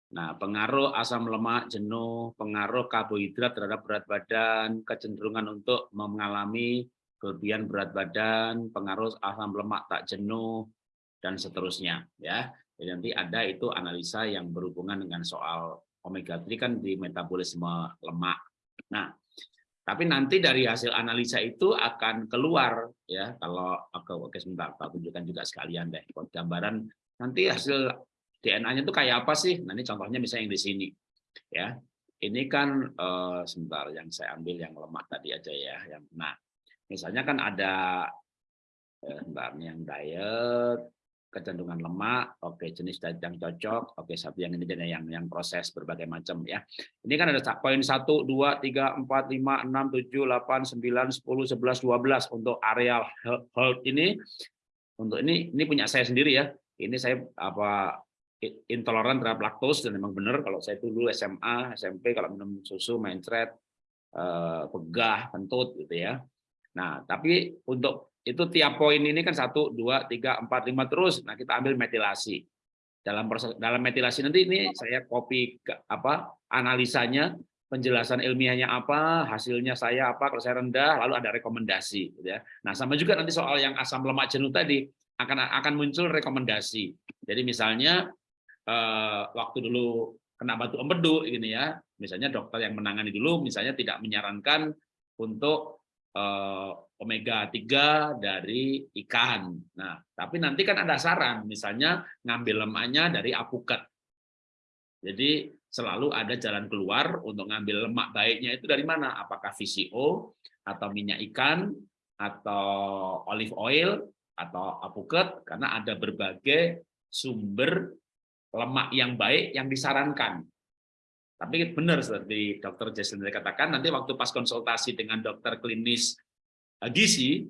Nah, pengaruh asam lemak, jenuh, pengaruh karbohidrat terhadap berat badan, kecenderungan untuk mengalami kelebihan berat badan, pengaruh asam lemak tak jenuh, dan seterusnya. ya. Jadi nanti ada itu analisa yang berhubungan dengan soal omega 3 kan di metabolisme lemak. Nah, tapi nanti dari hasil analisa itu akan keluar ya kalau oke, oke sebentar Pak tunjukkan juga sekalian deh gambaran nanti hasil DNA-nya itu kayak apa sih? Ini contohnya misalnya yang di sini. Ya. Ini kan eh, sebentar yang saya ambil yang lemak tadi aja ya, yang nah. Misalnya kan ada eh, sebentar yang diet kecenderungan lemak, oke jenis diet yang cocok, oke satu yang ini yang yang proses berbagai macam ya. Ini kan ada poin 1 2 3 4 5 6 7 8 9 10 11 12 untuk areal health ini untuk ini ini punya saya sendiri ya. Ini saya apa intoleran terhadap laktos dan memang benar kalau saya dulu SMA, SMP kalau minum susu, mencret, eh, pegah, kentut gitu ya. Nah, tapi untuk itu tiap poin ini kan satu, dua, tiga, empat, lima terus. Nah, kita ambil metilasi. Dalam proses dalam metilasi nanti ini saya copy ke, apa analisanya, penjelasan ilmiahnya apa, hasilnya saya apa, kalau saya rendah, lalu ada rekomendasi. Gitu ya. Nah, sama juga nanti soal yang asam lemak jenuh tadi akan akan muncul rekomendasi. Jadi misalnya eh, waktu dulu kena batu empedu gini ya, misalnya dokter yang menangani dulu misalnya tidak menyarankan untuk eh, omega 3 dari ikan. Nah, tapi nanti kan ada saran, misalnya ngambil lemaknya dari apukat. Jadi selalu ada jalan keluar untuk ngambil lemak baiknya itu dari mana? Apakah VCO atau minyak ikan atau olive oil atau apukat karena ada berbagai sumber lemak yang baik yang disarankan. Tapi benar seperti dokter Jason katakan, nanti waktu pas konsultasi dengan dokter klinis eh, gizi,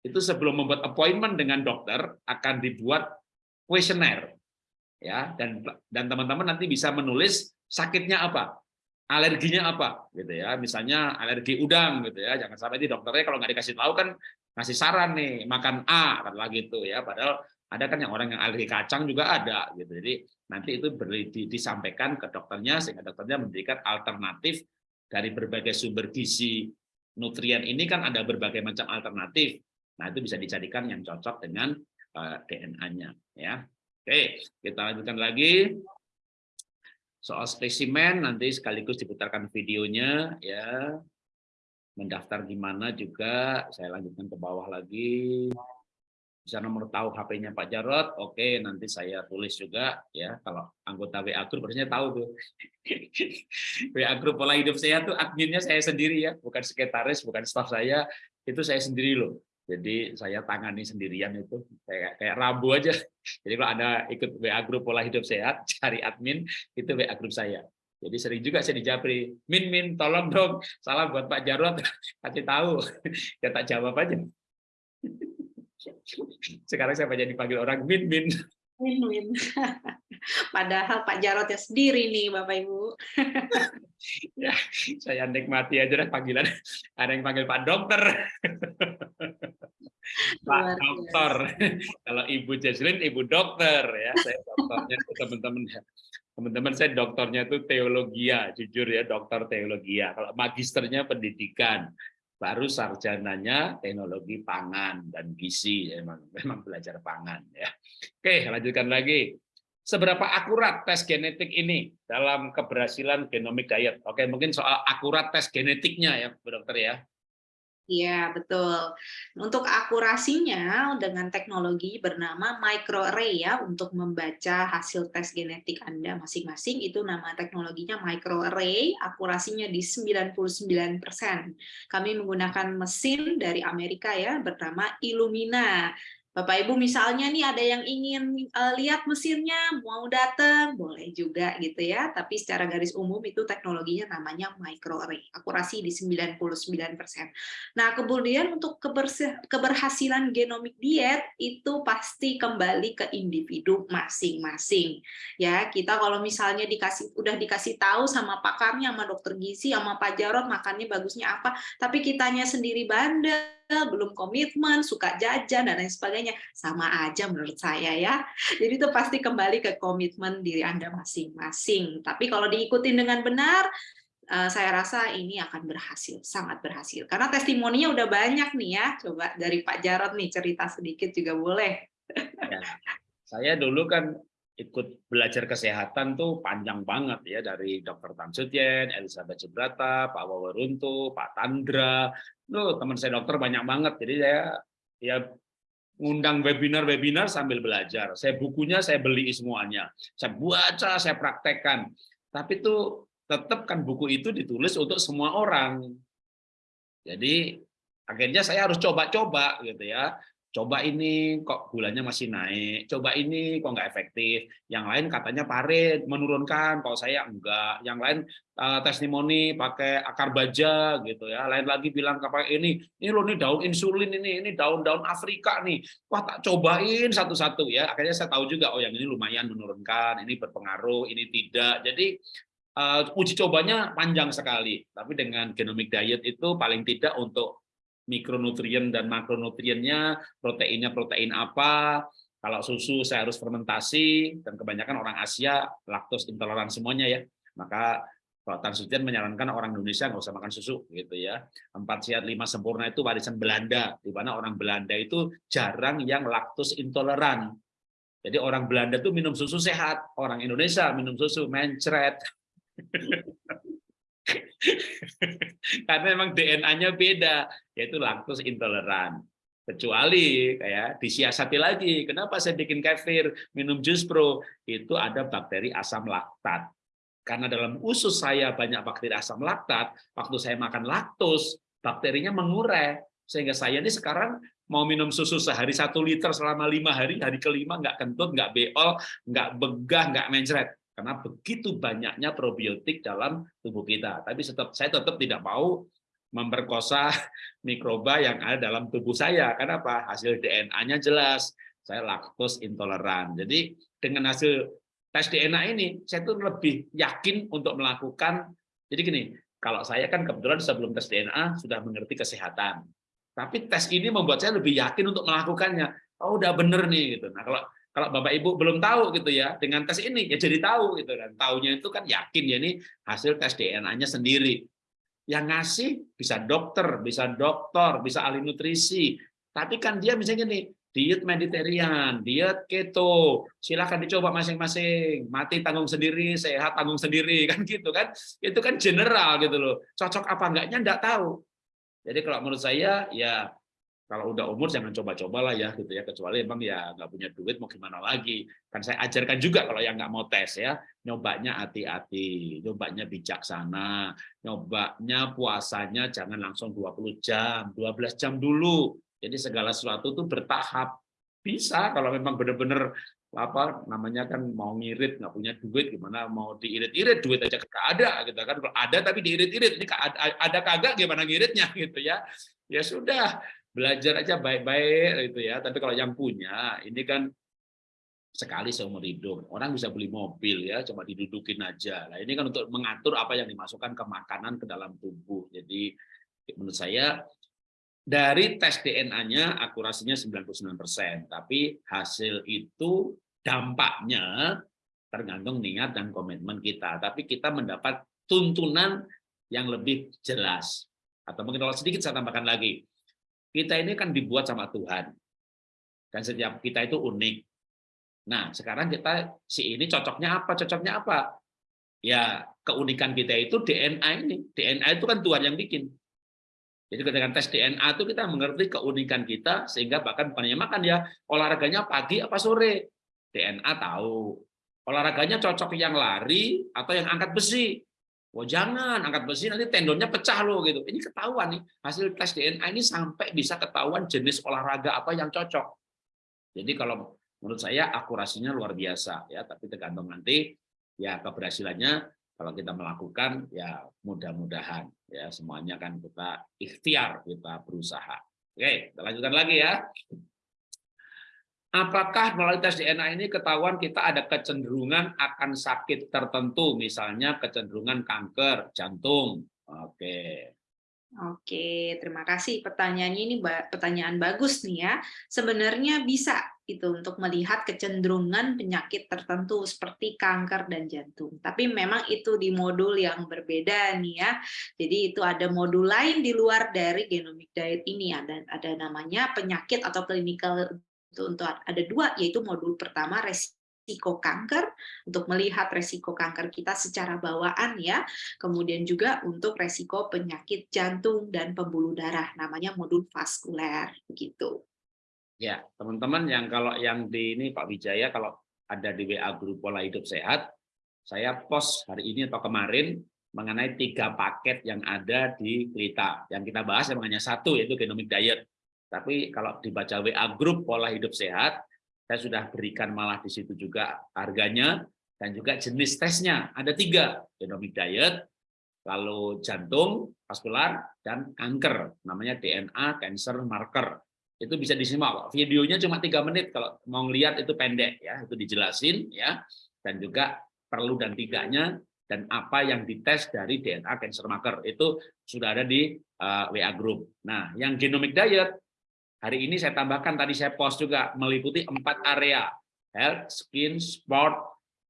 itu sebelum membuat appointment dengan dokter akan dibuat kuesioner ya. Dan dan teman-teman nanti bisa menulis sakitnya apa alerginya apa gitu ya. Misalnya alergi udang gitu ya. Jangan sampai di dokternya kalau nggak dikasih tahu kan ngasih saran nih makan A lagi itu ya. Padahal ada kan yang orang yang alergi kacang juga ada gitu. Jadi nanti itu beri, di, disampaikan ke dokternya sehingga dokternya memberikan alternatif dari berbagai sumber gizi nutrien ini kan ada berbagai macam alternatif. Nah itu bisa dicarikan yang cocok dengan uh, eh, DNA-nya ya. Oke kita lanjutkan lagi. Soal spesimen nanti sekaligus diputarkan videonya ya. Mendaftar di mana juga saya lanjutkan ke bawah lagi bisa nomor tahu HP-nya Pak Jarot, oke nanti saya tulis juga ya. Kalau anggota WA Group harusnya tahu tuh. [LAUGHS] WA Group pola hidup saya tuh adminnya saya sendiri ya. Bukan sekretaris bukan staf saya itu saya sendiri loh. Jadi saya tangani sendirian itu. Kayak kayak rabu aja. [LAUGHS] Jadi kalau ada ikut WA Group pola hidup sehat [LAUGHS] cari admin itu WA Group saya. Jadi sering juga saya dijabri, Min, Min, tolong dong, salah buat Pak Jarot, kasih tahu, ya tak jawab aja. Sekarang saya banyak dipanggil orang Min Min. Min Min. [LAUGHS] Padahal Pak Jarotnya sendiri nih Bapak Ibu. [LAUGHS] ya, saya nikmati aja deh panggilan. Ada yang panggil Pak Dokter. [LAUGHS] Pak Dokter. Kalau Ibu Jesslyn, Ibu Dokter ya. Saya dokternya teman-teman teman-teman saya dokternya itu teologia, jujur ya dokter teologia. Kalau magisternya pendidikan, baru sarjananya teknologi pangan dan gizi memang [LAUGHS] memang belajar pangan ya. Oke, lanjutkan lagi. Seberapa akurat tes genetik ini dalam keberhasilan genomic diet? Oke, mungkin soal akurat tes genetiknya ya, Bu Dokter ya. Iya, betul. Untuk akurasinya dengan teknologi bernama microarray ya untuk membaca hasil tes genetik Anda masing-masing itu nama teknologinya microarray, akurasinya di 99%. Kami menggunakan mesin dari Amerika ya bernama Illumina. Bapak Ibu misalnya nih ada yang ingin uh, lihat mesinnya mau datang boleh juga gitu ya tapi secara garis umum itu teknologinya namanya microarray akurasi di 99%. Nah kemudian untuk keberhasilan genomic diet itu pasti kembali ke individu masing-masing ya kita kalau misalnya dikasih udah dikasih tahu sama pakarnya sama dokter gizi sama Pak Jarot makannya bagusnya apa tapi kitanya sendiri bandel belum komitmen, suka jajan, dan lain sebagainya. Sama aja menurut saya ya. Jadi itu pasti kembali ke komitmen diri Anda masing-masing. Tapi kalau diikutin dengan benar, eh, saya rasa ini akan berhasil, sangat berhasil. Karena testimoninya udah banyak nih ya. Coba dari Pak Jarod nih cerita sedikit juga boleh. Ya. Saya dulu kan ikut belajar kesehatan tuh panjang banget ya dari Dr. Tan Sutien, Elizabeth Subrata, Pak Wawaruntu, Pak Tandra, tuh teman saya dokter banyak banget. Jadi saya ya ngundang webinar-webinar sambil belajar. Saya bukunya saya beli semuanya. Saya baca, saya praktekkan. Tapi tuh tetap kan buku itu ditulis untuk semua orang. Jadi akhirnya saya harus coba-coba gitu ya coba ini kok gulanya masih naik, coba ini kok nggak efektif, yang lain katanya pare menurunkan, kalau saya enggak, yang lain uh, testimoni pakai akar baja gitu ya, lain lagi bilang pakai ini, ini loh ini daun insulin ini, ini daun-daun Afrika nih, wah tak cobain satu-satu ya, akhirnya saya tahu juga oh yang ini lumayan menurunkan, ini berpengaruh, ini tidak, jadi uh, uji cobanya panjang sekali, tapi dengan genomic diet itu paling tidak untuk mikronutrien dan makronutriennya, proteinnya protein apa, kalau susu saya harus fermentasi, dan kebanyakan orang Asia laktos intoleran semuanya ya, maka kalau Tan Sucian menyarankan orang Indonesia nggak usah makan susu gitu ya. Empat sehat lima sempurna itu warisan Belanda, di mana orang Belanda itu jarang yang laktos intoleran. Jadi orang Belanda tuh minum susu sehat, orang Indonesia minum susu mencret. [LAUGHS] [LAUGHS] Karena memang DNA-nya beda, yaitu laktos intoleran. Kecuali kayak disiasati lagi, kenapa saya bikin kefir, minum jus pro, itu ada bakteri asam laktat. Karena dalam usus saya banyak bakteri asam laktat, waktu saya makan laktos, bakterinya mengurai. Sehingga saya ini sekarang mau minum susu sehari satu liter selama lima hari, hari kelima nggak kentut, nggak beol, nggak begah, nggak mencret karena begitu banyaknya probiotik dalam tubuh kita. Tapi tetap saya tetap tidak mau memperkosa [LAUGHS] mikroba yang ada dalam tubuh saya. Kenapa? Hasil DNA-nya jelas. Saya laktos intoleran. Jadi dengan hasil tes DNA ini, saya tuh lebih yakin untuk melakukan. Jadi gini, kalau saya kan kebetulan sebelum tes DNA sudah mengerti kesehatan. Tapi tes ini membuat saya lebih yakin untuk melakukannya. Oh, udah bener nih gitu. Nah, kalau kalau Bapak Ibu belum tahu gitu ya, dengan tes ini ya jadi tahu gitu kan. Taunya itu kan yakin ya ini hasil tes DNA-nya sendiri. Yang ngasih bisa dokter, bisa dokter, bisa ahli nutrisi. Tapi kan dia misalnya nih, diet Mediterranean, diet keto, silahkan dicoba masing-masing. Mati tanggung sendiri, sehat tanggung sendiri [LAUGHS] kan gitu kan. Itu kan general gitu loh. Cocok apa enggaknya enggak tahu. Jadi kalau menurut saya ya kalau udah umur jangan coba-coba lah ya gitu ya. Kecuali emang ya nggak punya duit mau gimana lagi? Kan saya ajarkan juga kalau yang nggak mau tes ya nyobanya hati-hati nyobanya bijaksana nyobanya puasanya jangan langsung 20 jam 12 jam dulu. Jadi segala sesuatu tuh bertahap. Bisa kalau memang benar-benar apa namanya kan mau ngirit nggak punya duit gimana mau diirit-irit duit aja nggak ada gitu kan. Ada tapi diirit-irit ini ada kagak gimana ngiritnya [LAUGHS] gitu ya. Ya sudah belajar aja baik-baik gitu ya. Tapi kalau yang punya ini kan sekali seumur hidup. Orang bisa beli mobil ya, cuma didudukin aja. Nah, ini kan untuk mengatur apa yang dimasukkan ke makanan ke dalam tubuh. Jadi menurut saya dari tes DNA-nya akurasinya 99%, tapi hasil itu dampaknya tergantung niat dan komitmen kita. Tapi kita mendapat tuntunan yang lebih jelas. Atau mungkin kalau sedikit saya tambahkan lagi, kita ini kan dibuat sama Tuhan. Dan setiap kita itu unik. Nah, sekarang kita si ini cocoknya apa? Cocoknya apa? Ya, keunikan kita itu DNA ini. DNA itu kan Tuhan yang bikin. Jadi ketika tes DNA itu kita mengerti keunikan kita sehingga bahkan bukannya makan ya olahraganya pagi apa sore. DNA tahu. Olahraganya cocok yang lari atau yang angkat besi. Oh jangan angkat besi nanti tendonnya pecah loh gitu. Ini ketahuan nih hasil tes DNA ini sampai bisa ketahuan jenis olahraga apa yang cocok. Jadi kalau menurut saya akurasinya luar biasa ya, tapi tergantung nanti ya keberhasilannya kalau kita melakukan ya mudah-mudahan ya semuanya kan kita ikhtiar kita berusaha. Oke, kita lanjutkan lagi ya. Apakah melalui tes DNA ini ketahuan kita ada kecenderungan akan sakit tertentu, misalnya kecenderungan kanker jantung? Oke. Oke, terima kasih pertanyaannya ini pertanyaan bagus nih ya. Sebenarnya bisa itu untuk melihat kecenderungan penyakit tertentu seperti kanker dan jantung. Tapi memang itu di modul yang berbeda nih ya. Jadi itu ada modul lain di luar dari genomic diet ini ada ada namanya penyakit atau clinical untuk ada dua yaitu modul pertama resiko kanker untuk melihat resiko kanker kita secara bawaan ya. Kemudian juga untuk resiko penyakit jantung dan pembuluh darah namanya modul vaskuler begitu ya teman-teman yang kalau yang di ini Pak Wijaya kalau ada di WA grup pola hidup sehat saya post hari ini atau kemarin mengenai tiga paket yang ada di Klita yang kita bahas yang hanya satu yaitu genomic diet Tapi kalau dibaca WA grup pola hidup sehat, saya sudah berikan malah di situ juga harganya dan juga jenis tesnya. Ada tiga, genomic diet, lalu jantung, vaskular, dan kanker. Namanya DNA cancer marker. Itu bisa disimak. Videonya cuma tiga menit. Kalau mau lihat itu pendek ya, itu dijelasin ya. Dan juga perlu dan tidaknya dan apa yang dites dari DNA cancer marker itu sudah ada di uh, WA group. Nah, yang genomic diet hari ini saya tambahkan tadi saya post juga meliputi empat area health, skin, sport,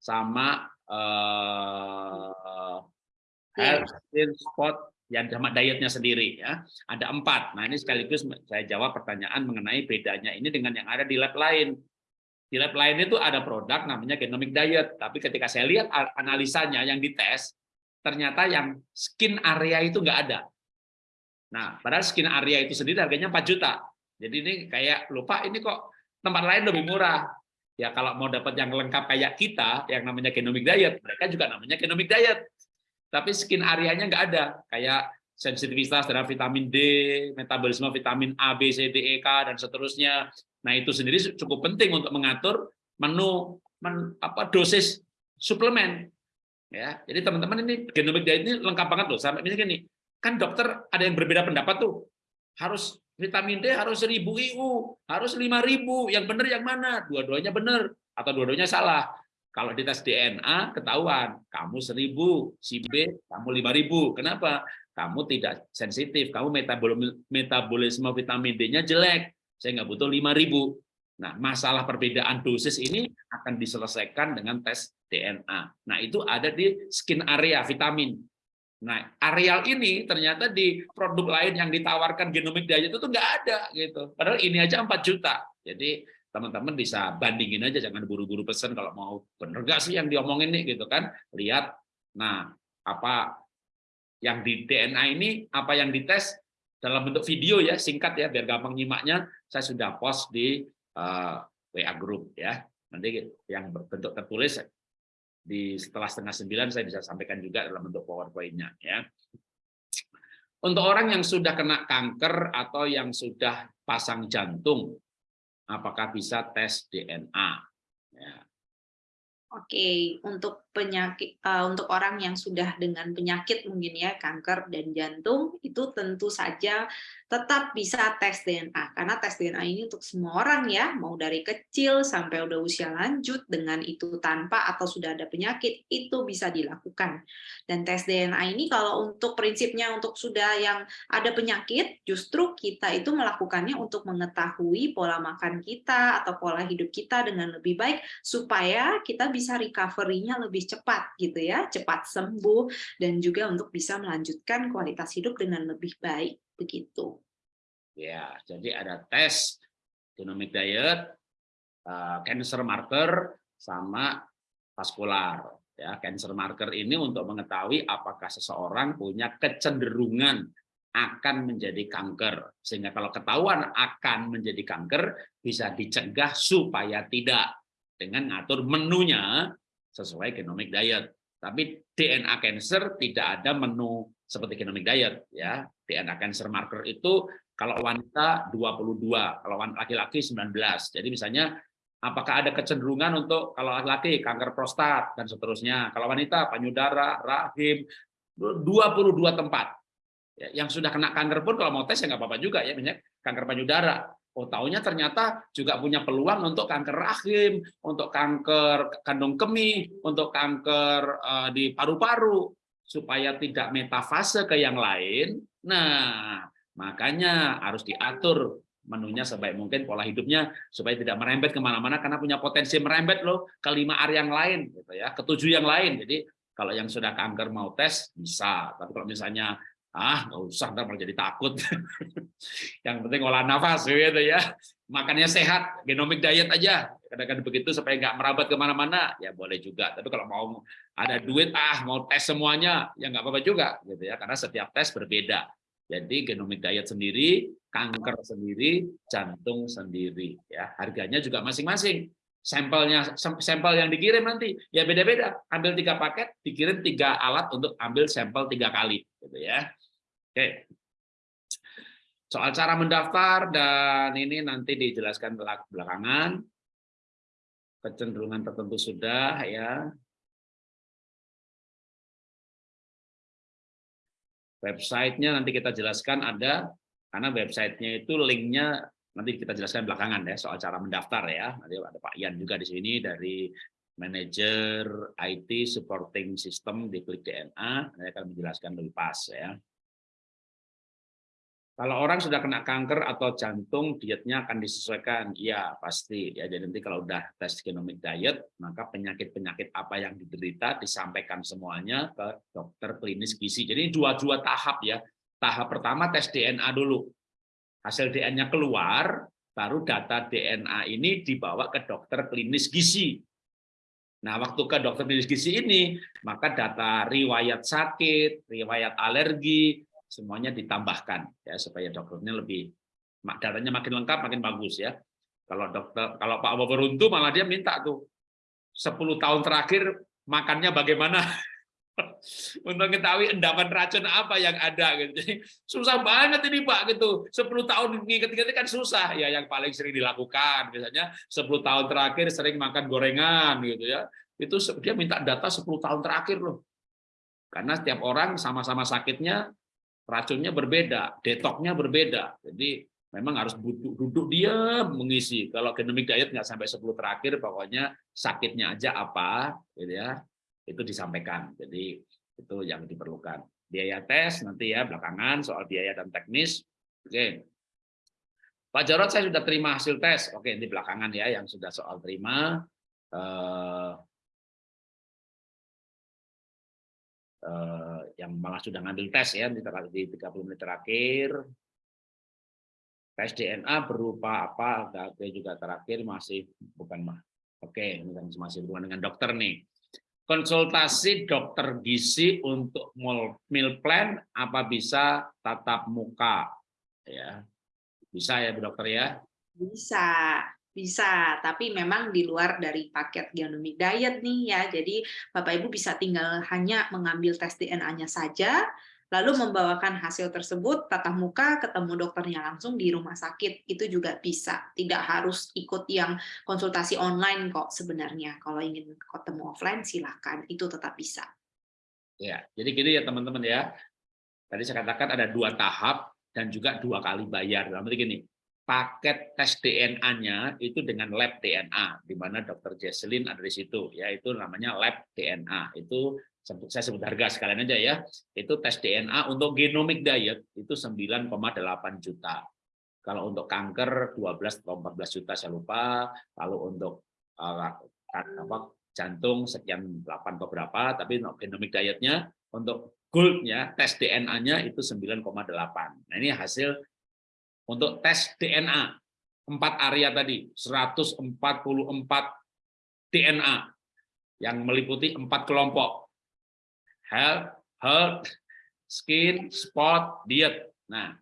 sama uh, health, skin, sport, yang sama dietnya sendiri ya ada empat. Nah ini sekaligus saya jawab pertanyaan mengenai bedanya ini dengan yang ada di lab lain. Di lab lain itu ada produk namanya genomic diet, tapi ketika saya lihat analisanya yang dites, ternyata yang skin area itu nggak ada. Nah, padahal skin area itu sendiri harganya 4 juta. Jadi ini kayak lupa ini kok tempat lain lebih murah. Ya kalau mau dapat yang lengkap kayak kita, yang namanya genomic diet, mereka juga namanya genomic diet. Tapi skin areanya nggak ada, kayak sensitivitas terhadap vitamin D, metabolisme vitamin A, B, C, D, E, K, dan seterusnya, Nah, itu sendiri cukup penting untuk mengatur menu men, apa dosis suplemen. Ya, jadi teman-teman ini genomic diet ini lengkap banget loh. Sampai misalnya gini, kan dokter ada yang berbeda pendapat tuh. Harus vitamin D harus 1000 IU, harus 5000. Yang benar yang mana? Dua-duanya benar atau dua-duanya salah. Kalau di tes DNA ketahuan, kamu 1000, si B kamu 5000. Kenapa? Kamu tidak sensitif, kamu metabolisme vitamin D-nya jelek saya nggak butuh 5.000. Nah, masalah perbedaan dosis ini akan diselesaikan dengan tes DNA. Nah, itu ada di skin area vitamin. Nah, areal ini ternyata di produk lain yang ditawarkan genomic diet itu tuh nggak ada gitu. Padahal ini aja 4 juta. Jadi teman-teman bisa bandingin aja, jangan buru-buru pesan kalau mau bener gak sih yang diomongin nih gitu kan. Lihat, nah apa yang di DNA ini, apa yang dites, dalam bentuk video ya singkat ya biar gampang nyimaknya saya sudah post di uh, eh, WA group ya nanti yang bentuk tertulis di setelah setengah sembilan saya bisa sampaikan juga dalam bentuk powerpointnya ya untuk orang yang sudah kena kanker atau yang sudah pasang jantung apakah bisa tes DNA ya. Oke, untuk penyakit uh, untuk orang yang sudah dengan penyakit mungkin ya kanker dan jantung itu tentu saja tetap bisa tes DNA karena tes DNA ini untuk semua orang ya mau dari kecil sampai udah usia lanjut dengan itu tanpa atau sudah ada penyakit itu bisa dilakukan. Dan tes DNA ini kalau untuk prinsipnya untuk sudah yang ada penyakit justru kita itu melakukannya untuk mengetahui pola makan kita atau pola hidup kita dengan lebih baik supaya kita bisa recovery-nya lebih cepat gitu ya cepat sembuh dan juga untuk bisa melanjutkan kualitas hidup dengan lebih baik begitu. Ya, jadi ada tes genomic diet, uh, cancer marker, sama vaskular. Ya, cancer marker ini untuk mengetahui apakah seseorang punya kecenderungan akan menjadi kanker. Sehingga kalau ketahuan akan menjadi kanker, bisa dicegah supaya tidak dengan ngatur menunya sesuai genomic diet. Tapi DNA cancer tidak ada menu seperti genomic diet ya. DNA cancer marker itu kalau wanita 22, kalau laki-laki 19. Jadi misalnya apakah ada kecenderungan untuk kalau laki-laki kanker prostat dan seterusnya. Kalau wanita payudara, rahim 22 tempat. Ya, yang sudah kena kanker pun kalau mau tes ya nggak apa-apa juga ya, misalnya kanker payudara Oh, taunya ternyata juga punya peluang untuk kanker rahim, untuk kanker kandung kemih, untuk kanker uh, di paru-paru, supaya tidak metafase ke yang lain. Nah, makanya harus diatur menunya sebaik mungkin pola hidupnya supaya tidak merembet ke mana-mana karena punya potensi merembet loh ke lima area yang lain gitu ya ketujuh yang lain jadi kalau yang sudah kanker mau tes bisa tapi kalau misalnya ah nggak usah ntar malah jadi takut. [LAUGHS] Yang penting olah nafas gitu ya. Makannya sehat genomic diet aja. Kadang-kadang begitu supaya nggak merabat ke mana-mana ya boleh juga. Tapi kalau mau ada duit ah mau tes semuanya ya nggak apa-apa juga gitu ya. Karena setiap tes berbeda. Jadi genomic diet sendiri kanker sendiri jantung sendiri ya. Harganya juga masing-masing sampelnya sampel yang dikirim nanti ya beda-beda ambil tiga paket dikirim tiga alat untuk ambil sampel tiga kali gitu ya Oke. Soal cara mendaftar dan ini nanti dijelaskan belakangan. Kecenderungan tertentu sudah ya. Websitenya nanti kita jelaskan ada, karena websitenya itu linknya nanti kita jelaskan belakangan ya soal cara mendaftar ya. Nanti ada Pak Ian juga di sini dari manajer IT supporting system di Klik DNA, saya akan menjelaskan lebih pas ya. Kalau orang sudah kena kanker atau jantung, dietnya akan disesuaikan. Iya, pasti. Ya, jadi nanti kalau udah tes genomic diet, maka penyakit-penyakit apa yang diderita disampaikan semuanya ke dokter klinis gizi. Jadi dua-dua tahap ya. Tahap pertama tes DNA dulu. Hasil DNA keluar, baru data DNA ini dibawa ke dokter klinis gizi. Nah, waktu ke dokter klinis gizi ini, maka data riwayat sakit, riwayat alergi, semuanya ditambahkan ya supaya dokternya lebih datanya makin lengkap makin bagus ya kalau dokter kalau Pak Beruntu malah dia minta tuh 10 tahun terakhir makannya bagaimana [LAUGHS] untuk mengetahui endapan racun apa yang ada gitu. Jadi susah banget ini Pak gitu. 10 tahun nginget-nginget kan susah ya yang paling sering dilakukan biasanya 10 tahun terakhir sering makan gorengan gitu ya. Itu dia minta data 10 tahun terakhir loh. Karena setiap orang sama-sama sakitnya racunnya berbeda, detoknya berbeda. Jadi memang harus duduk, duduk dia mengisi. Kalau genomic diet nggak sampai 10 terakhir, pokoknya sakitnya aja apa, gitu ya, itu disampaikan. Jadi itu yang diperlukan. Biaya tes nanti ya belakangan soal biaya dan teknis. Oke. Pak Jarod saya sudah terima hasil tes. Oke, ini belakangan ya yang sudah soal terima. Eh, eh, yang malah sudah ngambil tes ya di 30 menit terakhir. Tes DNA berupa apa? Oke juga terakhir masih bukan mah. Oke, ini kan masih berhubungan dengan dokter nih. Konsultasi dokter gizi untuk meal plan apa bisa tatap muka? Ya, bisa ya Bu Dokter ya? Bisa. Bisa, tapi memang di luar dari paket genomic diet nih ya. Jadi Bapak Ibu bisa tinggal hanya mengambil tes DNA-nya saja, lalu membawakan hasil tersebut tatap muka ketemu dokternya langsung di rumah sakit. Itu juga bisa. Tidak harus ikut yang konsultasi online kok sebenarnya. Kalau ingin ketemu offline silakan, itu tetap bisa. Ya, jadi gini ya teman-teman ya. Tadi saya katakan ada dua tahap dan juga dua kali bayar. Dalam gini, paket tes DNA-nya itu dengan lab DNA, di mana Dr. Jesselyn ada di situ, ya itu namanya lab DNA. Itu saya sebut harga sekalian aja ya. Itu tes DNA untuk genomic diet itu 9,8 juta. Kalau untuk kanker 12 atau 14 juta saya lupa. Lalu untuk uh, apa, jantung sekian 8 atau berapa, tapi untuk genomic dietnya untuk goldnya tes DNA-nya itu 9,8. Nah ini hasil untuk tes DNA empat area tadi 144 DNA yang meliputi empat kelompok health, health, skin, sport, diet. Nah,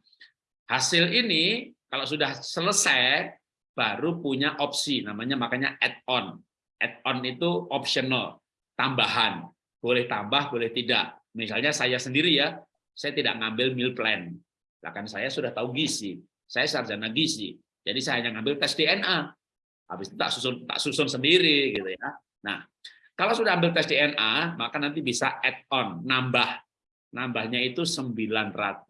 hasil ini kalau sudah selesai baru punya opsi namanya makanya add-on. Add-on itu optional, tambahan. Boleh tambah, boleh tidak. Misalnya saya sendiri ya, saya tidak ngambil meal plan. Bahkan saya sudah tahu gizi. Saya sarjana gizi, jadi saya hanya ngambil tes DNA. Habis itu tak susun tak susun sendiri gitu ya. Nah, kalau sudah ambil tes DNA, maka nanti bisa add on, nambah. Nambahnya itu 910.000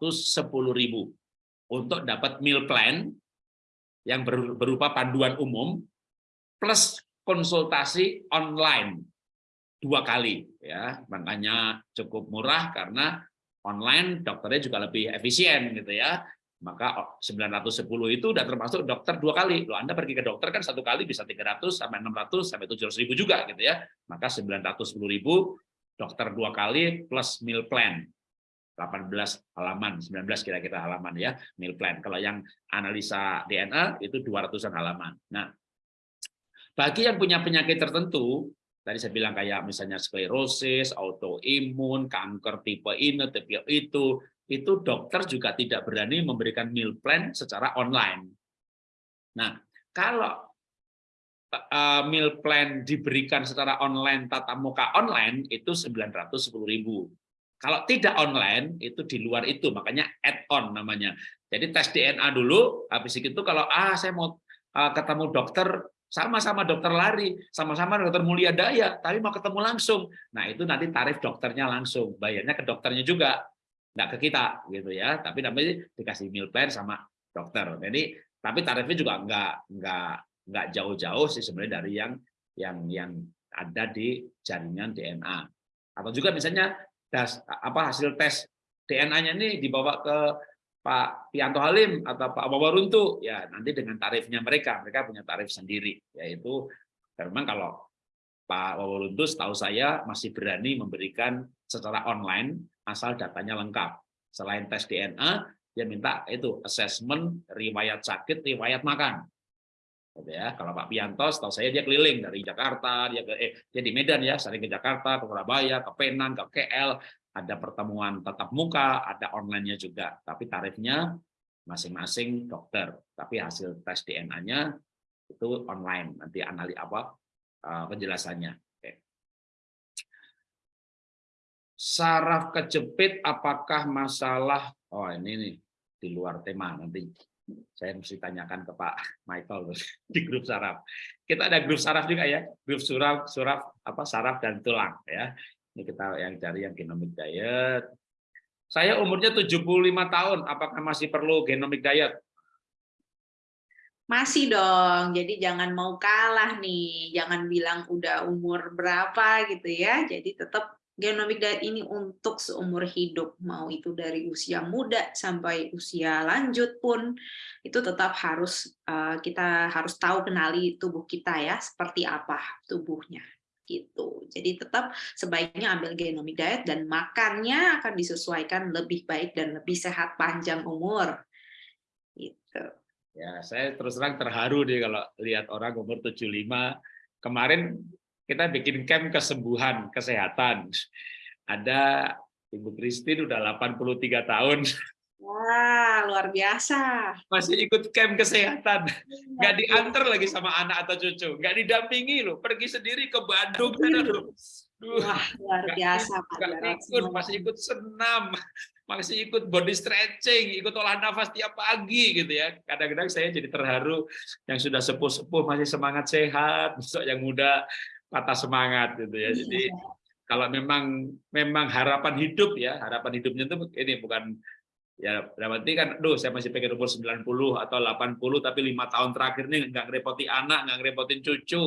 untuk dapat meal plan yang berupa panduan umum plus konsultasi online dua kali ya makanya cukup murah karena online dokternya juga lebih efisien gitu ya maka 910 itu udah termasuk dokter dua kali. Loh, Anda pergi ke dokter kan satu kali bisa 300 sampai 600 sampai 700 ribu juga gitu ya. Maka 910 ribu dokter dua kali plus meal plan. 18 halaman, 19 kira-kira halaman ya, meal plan. Kalau yang analisa DNA itu 200-an halaman. Nah, bagi yang punya penyakit tertentu, tadi saya bilang kayak misalnya sklerosis, autoimun, kanker tipe ini, tipe itu, itu dokter juga tidak berani memberikan meal plan secara online. Nah, kalau uh, meal plan diberikan secara online tatap muka online itu 910.000. Kalau tidak online itu di luar itu makanya add add-on namanya. Jadi tes DNA dulu, habis itu kalau ah saya mau uh, ketemu dokter sama-sama dokter lari, sama-sama dokter mulia daya, tapi mau ketemu langsung. Nah itu nanti tarif dokternya langsung, bayarnya ke dokternya juga, nggak ke kita gitu ya. Tapi nanti dikasih meal plan sama dokter. Jadi tapi tarifnya juga nggak nggak nggak jauh-jauh sih sebenarnya dari yang yang yang ada di jaringan DNA. Atau juga misalnya das, apa hasil tes DNA-nya ini dibawa ke Pak Pianto Halim atau Pak Wawaruntu, ya nanti dengan tarifnya mereka, mereka punya tarif sendiri, yaitu memang kalau Pak Wawaruntu setahu saya masih berani memberikan secara online asal datanya lengkap. Selain tes DNA, dia minta itu assessment, riwayat sakit, riwayat makan. Gitu ya. Kalau Pak Pianto, setahu saya dia keliling dari Jakarta, dia ke eh, dia di Medan ya, sering ke Jakarta, ke Surabaya, ke Penang, ke KL, ada pertemuan tatap muka, ada online-nya juga, tapi tarifnya masing-masing dokter. Tapi hasil tes DNA-nya itu online, nanti analis apa eh, penjelasannya. Saraf kejepit apakah masalah? Oh ini nih di luar tema nanti saya mesti tanyakan ke Pak Michael [LAUGHS] di grup saraf. Kita ada grup saraf juga ya, grup suraf, suraf apa saraf dan tulang ya. Ini kita yang cari yang genomic diet. Saya umurnya 75 tahun, apakah masih perlu genomic diet? Masih dong, jadi jangan mau kalah nih, jangan bilang udah umur berapa gitu ya, jadi tetap genomic diet ini untuk seumur hidup, mau itu dari usia muda sampai usia lanjut pun, itu tetap harus eh, kita harus tahu kenali tubuh kita ya, seperti apa tubuhnya gitu. Jadi tetap sebaiknya ambil genomic diet dan makannya akan disesuaikan lebih baik dan lebih sehat panjang umur. Gitu. Ya, saya terus terang terharu nih kalau lihat orang umur 75 kemarin kita bikin camp kesembuhan kesehatan. Ada Ibu Christine udah 83 tahun Wah, luar biasa. Masih ikut camp kesehatan. Iya, Nggak iya. diantar lagi sama anak atau cucu. Nggak didampingi loh. Pergi sendiri ke Bandung. Sana, loh. Duh, Wah, luar biasa ikut, Semoga- masih ikut senam, masih ikut body stretching, ikut olah nafas tiap pagi gitu ya. Kadang-kadang saya jadi terharu yang sudah sepuh-sepuh masih semangat sehat, besok yang muda patah semangat gitu ya. Jadi kalau memang memang harapan hidup ya, harapan hidupnya itu ini bukan ya berarti kan duh saya masih pengen umur 90 atau 80 tapi lima tahun terakhir nih nggak ngerepoti anak nggak ngerepotin cucu.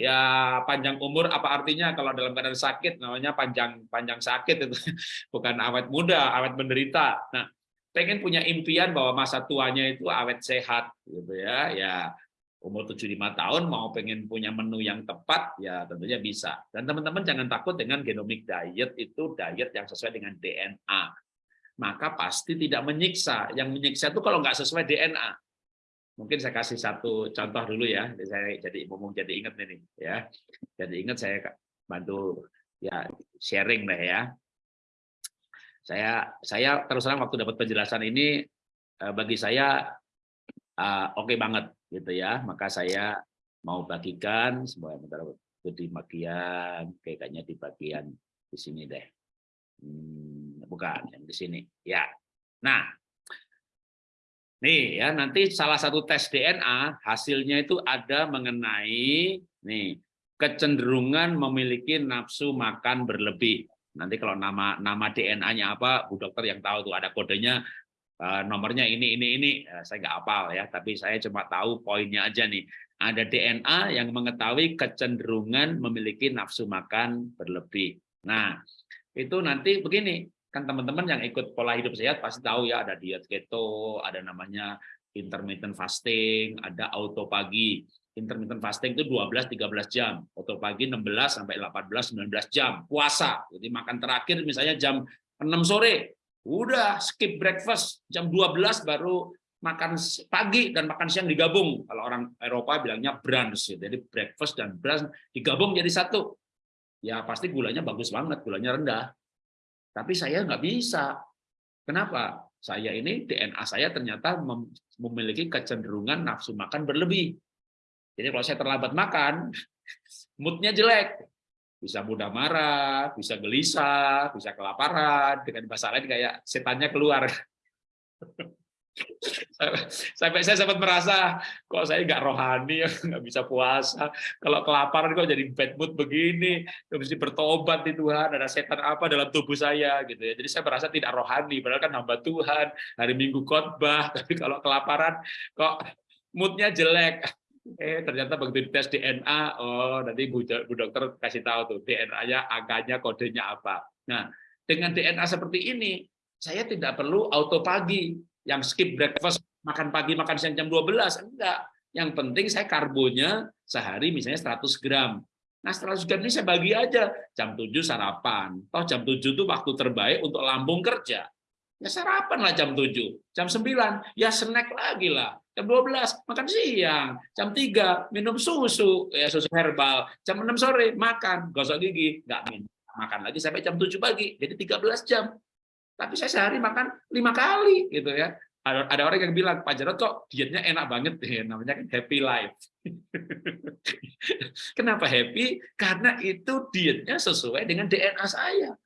Ya panjang umur apa artinya? Kalau dalam keadaan sakit namanya panjang panjang sakit itu. [LAUGHS] Bukan awet muda awet menderita. Nah pengen punya impian bahwa masa tuanya itu awet sehat gitu ya ya umur 75 tahun mau pengen punya menu yang tepat ya tentunya bisa dan teman-teman jangan takut dengan genomic diet itu diet yang sesuai dengan DNA maka pasti tidak menyiksa. Yang menyiksa itu kalau nggak sesuai DNA. Mungkin saya kasih satu contoh dulu ya. Saya jadi ngomong jadi ingat ini ya. Jadi ingat saya bantu ya sharing deh ya. Saya saya terus terang waktu dapat penjelasan ini eh, bagi saya eh, oke banget gitu ya. Maka saya mau bagikan semua bentar itu di bagian kayaknya di bagian di sini deh. Hmm, bukan yang di sini ya nah nih ya nanti salah satu tes DNA hasilnya itu ada mengenai nih kecenderungan memiliki nafsu makan berlebih nanti kalau nama nama DNA-nya apa Bu Dokter yang tahu tuh ada kodenya nomornya ini ini ini. Eh, saya nggak hafal ya tapi saya cuma tahu poinnya aja nih. Ada DNA yang mengetahui kecenderungan memiliki nafsu makan berlebih. Nah itu nanti begini kan teman-teman yang ikut pola hidup sehat pasti tahu ya ada diet keto ada namanya intermittent fasting ada autopagi intermittent fasting itu 12 13 jam. Autopagi 16 sampai 18 19 jam. Puasa jadi makan terakhir misalnya jam 6 sore udah skip breakfast jam 12 baru makan pagi dan makan siang digabung kalau orang Eropa bilangnya brunch jadi breakfast dan brunch digabung jadi satu ya pasti gulanya bagus banget, gulanya rendah. Tapi saya nggak bisa. Kenapa? Saya ini DNA saya ternyata memiliki kecenderungan nafsu makan berlebih. Jadi kalau saya terlambat makan, [LAUGHS] moodnya jelek. Bisa mudah marah, bisa gelisah, bisa kelaparan, dengan bahasa lain kayak setannya keluar. [LAUGHS] Sampai saya sempat merasa kok saya nggak rohani ya, nggak bisa puasa. Kalau kelaparan kok jadi bad mood begini, mesti bertobat di Tuhan. Ada setan apa dalam tubuh saya gitu ya. Jadi saya merasa tidak rohani, padahal kan hamba Tuhan. Hari Minggu khotbah, [LAUGHS] tapi kalau kelaparan kok moodnya jelek. Eh ternyata begitu tes DNA, oh nanti Bu, Bu dokter kasih tahu tuh DNA-nya, angkanya, kodenya apa. Nah dengan DNA seperti ini, saya tidak perlu auto pagi. Yang skip breakfast makan pagi makan siang jam 12 enggak. Yang penting saya karbonnya sehari misalnya 100 gram. Nah 100 gram ini saya bagi aja. Jam 7 sarapan. Toh jam 7 itu waktu terbaik untuk lambung kerja. Ya sarapan lah jam 7 jam 9 ya snack lagi lah jam 12 makan siang. Jam 3 minum susu. Ya susu herbal. Jam 6 sore makan. Gosok gigi nggak minum. Makan lagi sampai jam 7 pagi. Jadi 13 jam. Tapi saya sehari makan lima kali gitu ya. Ada, ada orang yang bilang Pak Jarod kok dietnya enak banget? [LAUGHS] Ya namanya kan happy life. [LAUGHS] Kenapa happy? Karena itu dietnya sesuai dengan DNA saya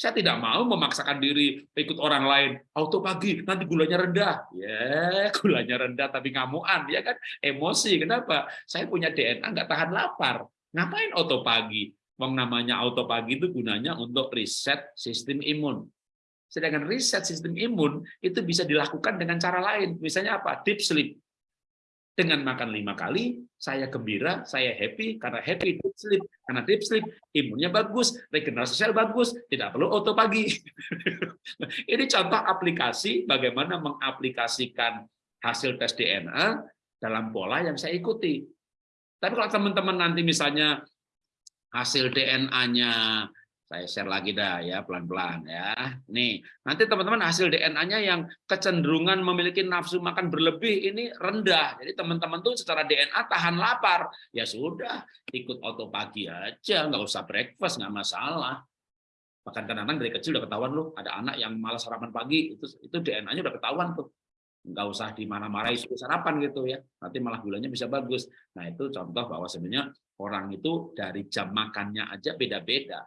saya tidak mau memaksakan diri ikut orang lain. Auto pagi nanti gulanya rendah. Ya [LAUGHS] gulanya rendah tapi ngamuan ya kan? Emosi kenapa? Saya punya DNA nggak tahan lapar. Ngapain auto pagi? Wong namanya auto pagi itu gunanya untuk reset sistem imun. Sedangkan riset sistem imun itu bisa dilakukan dengan cara lain. Misalnya apa? Deep sleep. Dengan makan lima kali, saya gembira, saya happy, karena happy deep sleep. Karena deep sleep, imunnya bagus, regenerasi sel bagus, tidak perlu auto pagi. [LAUGHS] Ini contoh aplikasi bagaimana mengaplikasikan hasil tes DNA dalam pola yang saya ikuti. Tapi kalau teman-teman nanti misalnya hasil DNA-nya saya share lagi dah ya pelan-pelan ya. Nih, nanti teman-teman hasil DNA-nya yang kecenderungan memiliki nafsu makan berlebih ini rendah. Jadi teman-teman tuh secara DNA tahan lapar. Ya sudah, ikut auto pagi aja, nggak usah breakfast, nggak masalah. Bahkan kadang-kadang dari kecil udah ketahuan loh, ada anak yang malas sarapan pagi, itu itu DNA-nya udah ketahuan tuh. Nggak usah di mana-marahi suruh sarapan gitu ya, nanti malah gulanya bisa bagus. Nah itu contoh bahwa sebenarnya orang itu dari jam makannya aja beda-beda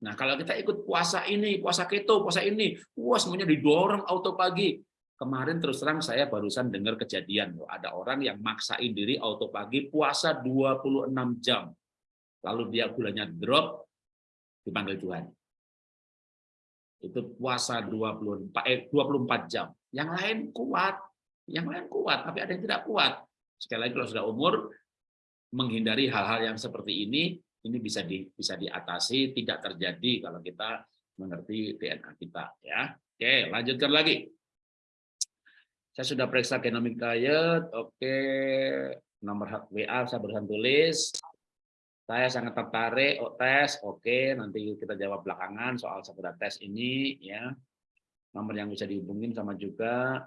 Nah, kalau kita ikut puasa ini, puasa keto, puasa ini, wah semuanya didorong auto pagi. Kemarin terus terang saya barusan dengar kejadian, loh, ada orang yang maksain diri auto pagi puasa 26 jam. Lalu dia gulanya drop, dipanggil Tuhan. Itu puasa 24, eh, 24 jam. Yang lain kuat, yang lain kuat, tapi ada yang tidak kuat. Sekali lagi kalau sudah umur, menghindari hal-hal yang seperti ini, ini bisa di, bisa diatasi tidak terjadi kalau kita mengerti DNA kita ya. Oke, lanjutkan lagi. Saya sudah periksa genomic diet. Oke, nomor WA saya barusan tulis. Saya sangat tertarik oh, tes. Oke, nanti kita jawab belakangan soal sekedar tes ini ya. Nomor yang bisa dihubungin sama juga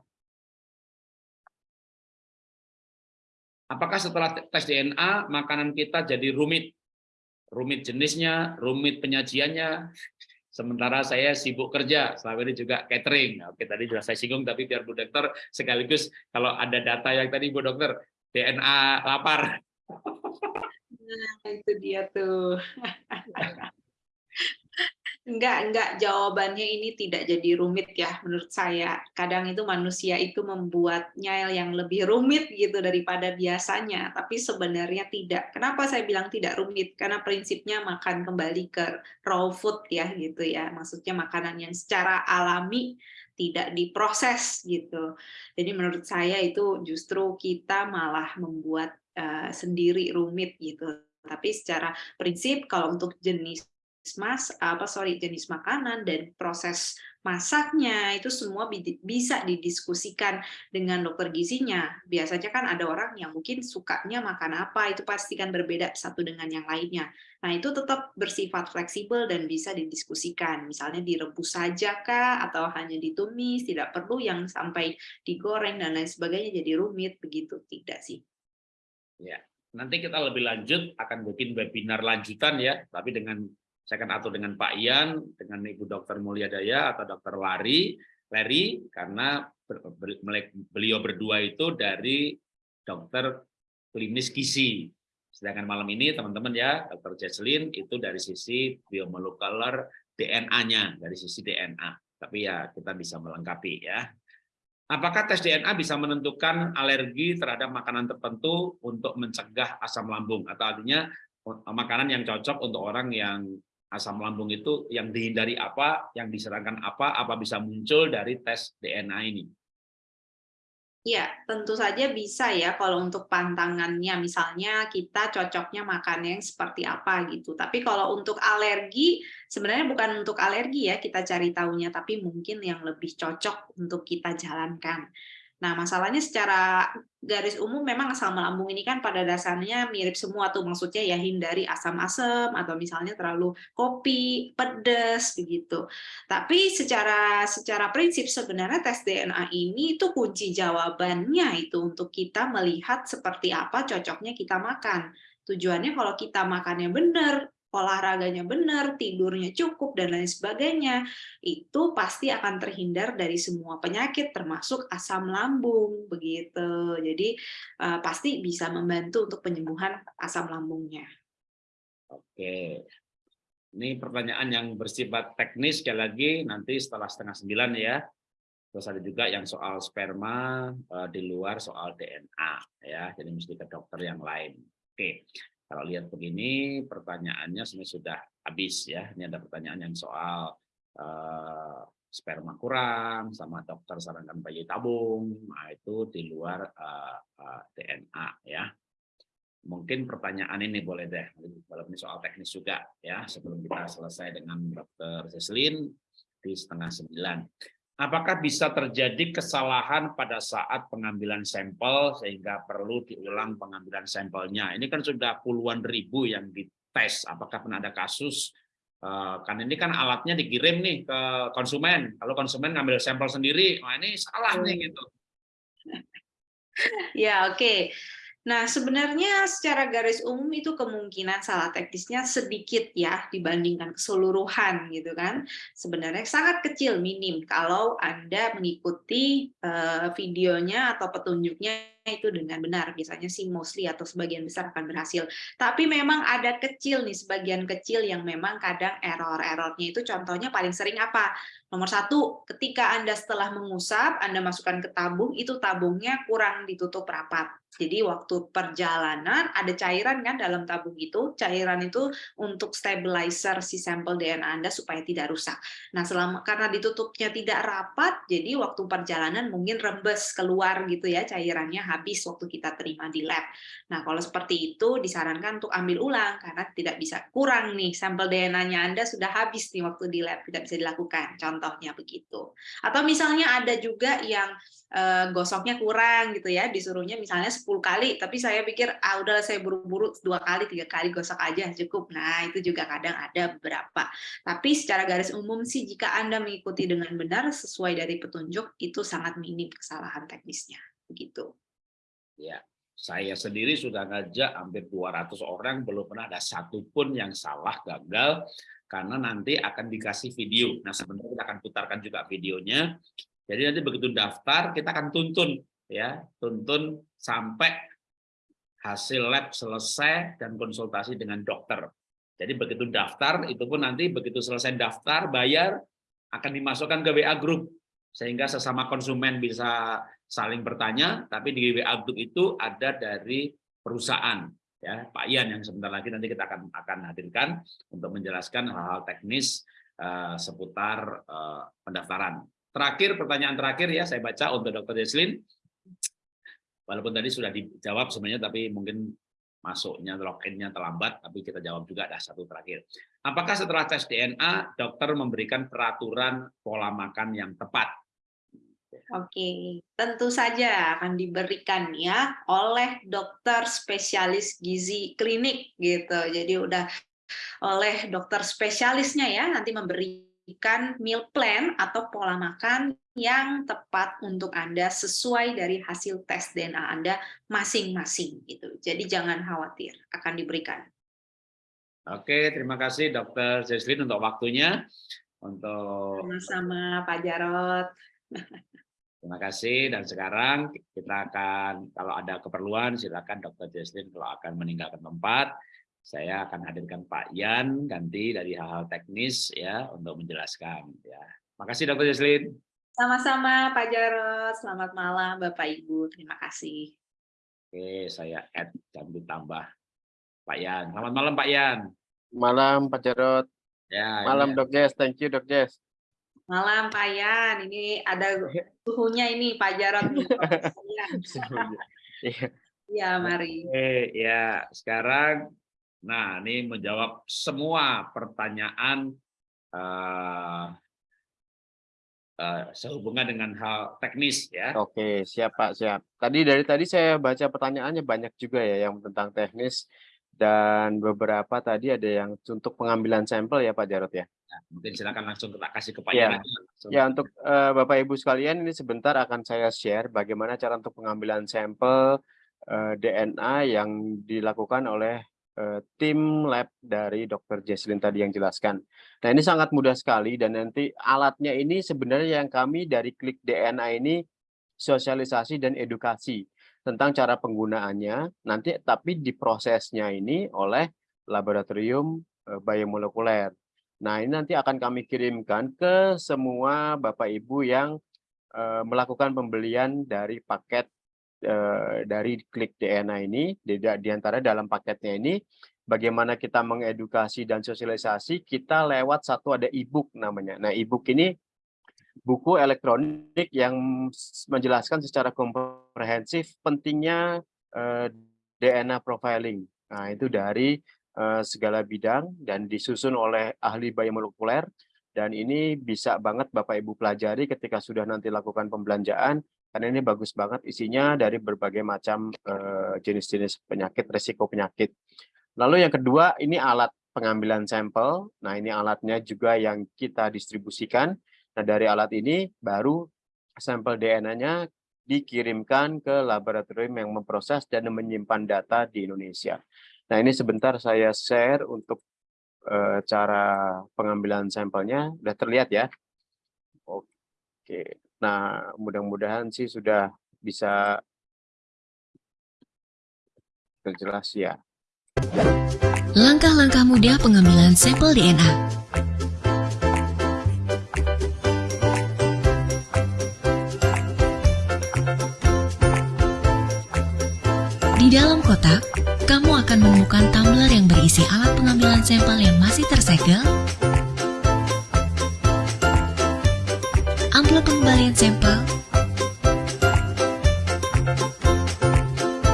Apakah setelah tes DNA makanan kita jadi rumit? Rumit jenisnya, rumit penyajiannya. Sementara saya sibuk kerja, selama ini juga catering. Oke, tadi sudah saya singgung, tapi biar Bu Dokter sekaligus kalau ada data yang tadi Bu Dokter, DNA lapar. Nah, itu dia tuh. [LAUGHS] Enggak, enggak, jawabannya ini tidak jadi rumit ya menurut saya. Kadang itu manusia itu membuatnya yang lebih rumit gitu daripada biasanya, tapi sebenarnya tidak. Kenapa saya bilang tidak rumit? Karena prinsipnya makan kembali ke raw food ya gitu ya. Maksudnya makanan yang secara alami tidak diproses gitu. Jadi menurut saya itu justru kita malah membuat uh, sendiri rumit gitu. Tapi secara prinsip kalau untuk jenis mas apa sorry jenis makanan dan proses masaknya itu semua bisa didiskusikan dengan dokter gizinya. Biasanya kan ada orang yang mungkin sukanya makan apa itu pasti kan berbeda satu dengan yang lainnya. Nah, itu tetap bersifat fleksibel dan bisa didiskusikan. Misalnya direbus saja kah atau hanya ditumis, tidak perlu yang sampai digoreng dan lain sebagainya jadi rumit begitu tidak sih. Ya, nanti kita lebih lanjut akan bikin webinar lanjutan ya, tapi dengan saya akan atur dengan Pak Ian, dengan Ibu Dokter Mulyadaya atau Dokter Lari, Larry, karena beliau berdua itu dari dokter klinis gizi. Sedangkan malam ini teman-teman ya, Dokter Jesslyn itu dari sisi biomolekuler DNA-nya, dari sisi DNA. Tapi ya kita bisa melengkapi ya. Apakah tes DNA bisa menentukan alergi terhadap makanan tertentu untuk mencegah asam lambung? Atau artinya makanan yang cocok untuk orang yang asam lambung itu yang dihindari apa, yang diserangkan apa, apa bisa muncul dari tes DNA ini? Iya, tentu saja bisa ya kalau untuk pantangannya, misalnya kita cocoknya makan yang seperti apa gitu. Tapi kalau untuk alergi, sebenarnya bukan untuk alergi ya kita cari tahunya, tapi mungkin yang lebih cocok untuk kita jalankan. Nah, masalahnya secara garis umum memang asam lambung ini kan pada dasarnya mirip semua tuh, maksudnya ya hindari asam-asam atau misalnya terlalu kopi, pedas begitu. Tapi secara secara prinsip sebenarnya tes DNA ini itu kunci jawabannya itu untuk kita melihat seperti apa cocoknya kita makan. Tujuannya kalau kita makannya benar, olahraganya benar, tidurnya cukup, dan lain sebagainya, itu pasti akan terhindar dari semua penyakit, termasuk asam lambung. begitu. Jadi uh, pasti bisa membantu untuk penyembuhan asam lambungnya. Oke, ini pertanyaan yang bersifat teknis sekali lagi nanti setelah setengah sembilan ya. Terus ada juga yang soal sperma uh, di luar soal DNA ya, jadi mesti ke dokter yang lain. Oke, kalau lihat begini, pertanyaannya sebenarnya sudah habis ya. Ini ada pertanyaan yang soal uh, sperma kurang, sama dokter sarankan bayi tabung, nah itu di luar uh, uh, DNA ya. Mungkin pertanyaan ini boleh deh, walaupun soal teknis juga ya, sebelum kita selesai dengan dokter Seslin di setengah sembilan. Apakah bisa terjadi kesalahan pada saat pengambilan sampel sehingga perlu diulang pengambilan sampelnya? Ini kan sudah puluhan ribu yang dites. Apakah pernah ada kasus? Eh, kan ini kan alatnya dikirim nih ke konsumen. Kalau konsumen ngambil sampel sendiri, wah ini salah nih gitu. [LAUGHS] Ya oke. Okay. Nah, sebenarnya secara garis umum itu kemungkinan salah teknisnya sedikit ya dibandingkan keseluruhan gitu kan. Sebenarnya sangat kecil, minim kalau Anda mengikuti uh, videonya atau petunjuknya itu dengan benar. Biasanya sih mostly atau sebagian besar akan berhasil. Tapi memang ada kecil nih, sebagian kecil yang memang kadang error-errornya itu contohnya paling sering apa? Nomor satu, ketika Anda setelah mengusap, Anda masukkan ke tabung, itu tabungnya kurang ditutup rapat jadi waktu perjalanan ada cairan kan dalam tabung itu, cairan itu untuk stabilizer si sampel DNA Anda supaya tidak rusak. Nah, selama karena ditutupnya tidak rapat, jadi waktu perjalanan mungkin rembes keluar gitu ya cairannya habis waktu kita terima di lab. Nah, kalau seperti itu disarankan untuk ambil ulang karena tidak bisa kurang nih sampel DNA-nya Anda sudah habis nih waktu di lab, tidak bisa dilakukan. Contohnya begitu. Atau misalnya ada juga yang uh, gosoknya kurang gitu ya, disuruhnya misalnya 10 kali, tapi saya pikir ah udah saya buru-buru dua kali, tiga kali gosok aja cukup. Nah, itu juga kadang ada beberapa. Tapi secara garis umum sih jika Anda mengikuti dengan benar sesuai dari petunjuk itu sangat minim kesalahan teknisnya. Begitu. Ya, saya sendiri sudah ngajak hampir 200 orang belum pernah ada satupun yang salah gagal karena nanti akan dikasih video. Nah, sebenarnya kita akan putarkan juga videonya jadi nanti begitu daftar kita akan tuntun ya, tuntun sampai hasil lab selesai dan konsultasi dengan dokter. Jadi begitu daftar itu pun nanti begitu selesai daftar bayar akan dimasukkan ke WA group sehingga sesama konsumen bisa saling bertanya tapi di WA group itu ada dari perusahaan ya Pak Ian yang sebentar lagi nanti kita akan akan hadirkan untuk menjelaskan hal-hal teknis uh, seputar uh, pendaftaran. Terakhir, pertanyaan terakhir ya, saya baca untuk Dr. Deslin. Walaupun tadi sudah dijawab sebenarnya, tapi mungkin masuknya, login-nya terlambat, tapi kita jawab juga ada satu terakhir. Apakah setelah tes DNA, dokter memberikan peraturan pola makan yang tepat? Oke, tentu saja akan diberikan ya oleh dokter spesialis gizi klinik gitu. Jadi udah oleh dokter spesialisnya ya nanti memberi memberikan meal plan atau pola makan yang tepat untuk Anda sesuai dari hasil tes DNA Anda masing-masing gitu. Jadi jangan khawatir, akan diberikan. Oke, terima kasih Dokter Zeslin untuk waktunya. Untuk sama-sama Pak Jarot. [LAUGHS] Terima kasih dan sekarang kita akan kalau ada keperluan silakan Dokter Zeslin kalau akan meninggalkan tempat saya akan hadirkan Pak Yan ganti dari hal-hal teknis ya untuk menjelaskan ya. Makasih Dr. Jesslyn. Sama-sama Pak Jarot, selamat malam Bapak Ibu, terima kasih. Oke, saya add dan ditambah Pak Yan. Selamat malam Pak Yan. Malam Pak Jarot. Ya, Malam ini- Dok Jess. Thank you Dok Jess. Malam Pak Yan, ini ada suhunya ini Pak Jarot. [LAUGHS] Iya. Iya, mari. Oke, ya sekarang, nah ini menjawab semua pertanyaan eh, eh, sehubungan dengan hal teknis ya. Oke, siap Pak, siap. Tadi dari tadi saya baca pertanyaannya banyak juga ya yang tentang teknis dan beberapa tadi ada yang untuk pengambilan sampel ya Pak Jarot ya. Mungkin silakan langsung kita kasih ke Pak Ya. Ya untuk eh, Bapak Ibu sekalian ini sebentar akan saya share bagaimana cara untuk pengambilan sampel eh, DNA yang dilakukan oleh eh, tim lab dari Dr. Jesslyn tadi yang jelaskan. Nah ini sangat mudah sekali dan nanti alatnya ini sebenarnya yang kami dari klik DNA ini sosialisasi dan edukasi tentang cara penggunaannya nanti tapi diprosesnya ini oleh laboratorium biomolekuler. Nah, ini nanti akan kami kirimkan ke semua Bapak Ibu yang eh, melakukan pembelian dari paket eh, dari Klik DNA ini. Di, di antara dalam paketnya ini, bagaimana kita mengedukasi dan sosialisasi, kita lewat satu ada e-book namanya. Nah, e-book ini buku elektronik yang menjelaskan secara komprehensif pentingnya eh, DNA profiling. Nah, itu dari segala bidang dan disusun oleh ahli biomolekuler dan ini bisa banget Bapak Ibu pelajari ketika sudah nanti lakukan pembelanjaan karena ini bagus banget isinya dari berbagai macam eh, jenis-jenis penyakit, resiko penyakit. Lalu yang kedua ini alat pengambilan sampel. Nah, ini alatnya juga yang kita distribusikan. Nah, dari alat ini baru sampel DNA-nya dikirimkan ke laboratorium yang memproses dan menyimpan data di Indonesia. Nah, ini sebentar saya share untuk eh, cara pengambilan sampelnya. Sudah terlihat ya? Oke. Nah, mudah-mudahan sih sudah bisa terjelas ya. Langkah-langkah mudah pengambilan sampel DNA. Di dalam kotak, kamu akan menemukan tumbler yang berisi alat pengambilan sampel yang masih tersegel, amplop pengembalian sampel,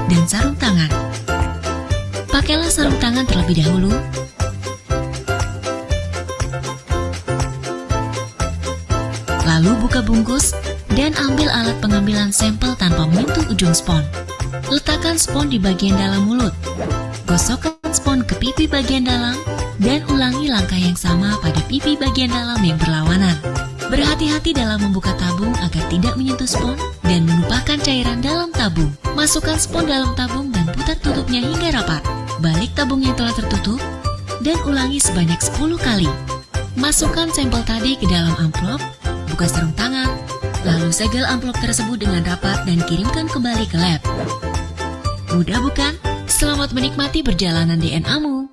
dan sarung tangan. Pakailah sarung tangan terlebih dahulu. Lalu buka bungkus dan ambil alat pengambilan sampel tanpa menyentuh ujung spon. Letakkan spon di bagian dalam mulut. Gosokkan spon ke pipi bagian dalam dan ulangi langkah yang sama pada pipi bagian dalam yang berlawanan. Berhati-hati dalam membuka tabung agar tidak menyentuh spon dan menumpahkan cairan dalam tabung. Masukkan spon dalam tabung dan putar tutupnya hingga rapat. Balik tabung yang telah tertutup dan ulangi sebanyak 10 kali. Masukkan sampel tadi ke dalam amplop, buka sarung tangan, lalu segel amplop tersebut dengan rapat dan kirimkan kembali ke lab. Mudah bukan? Selamat menikmati perjalanan DNA-mu.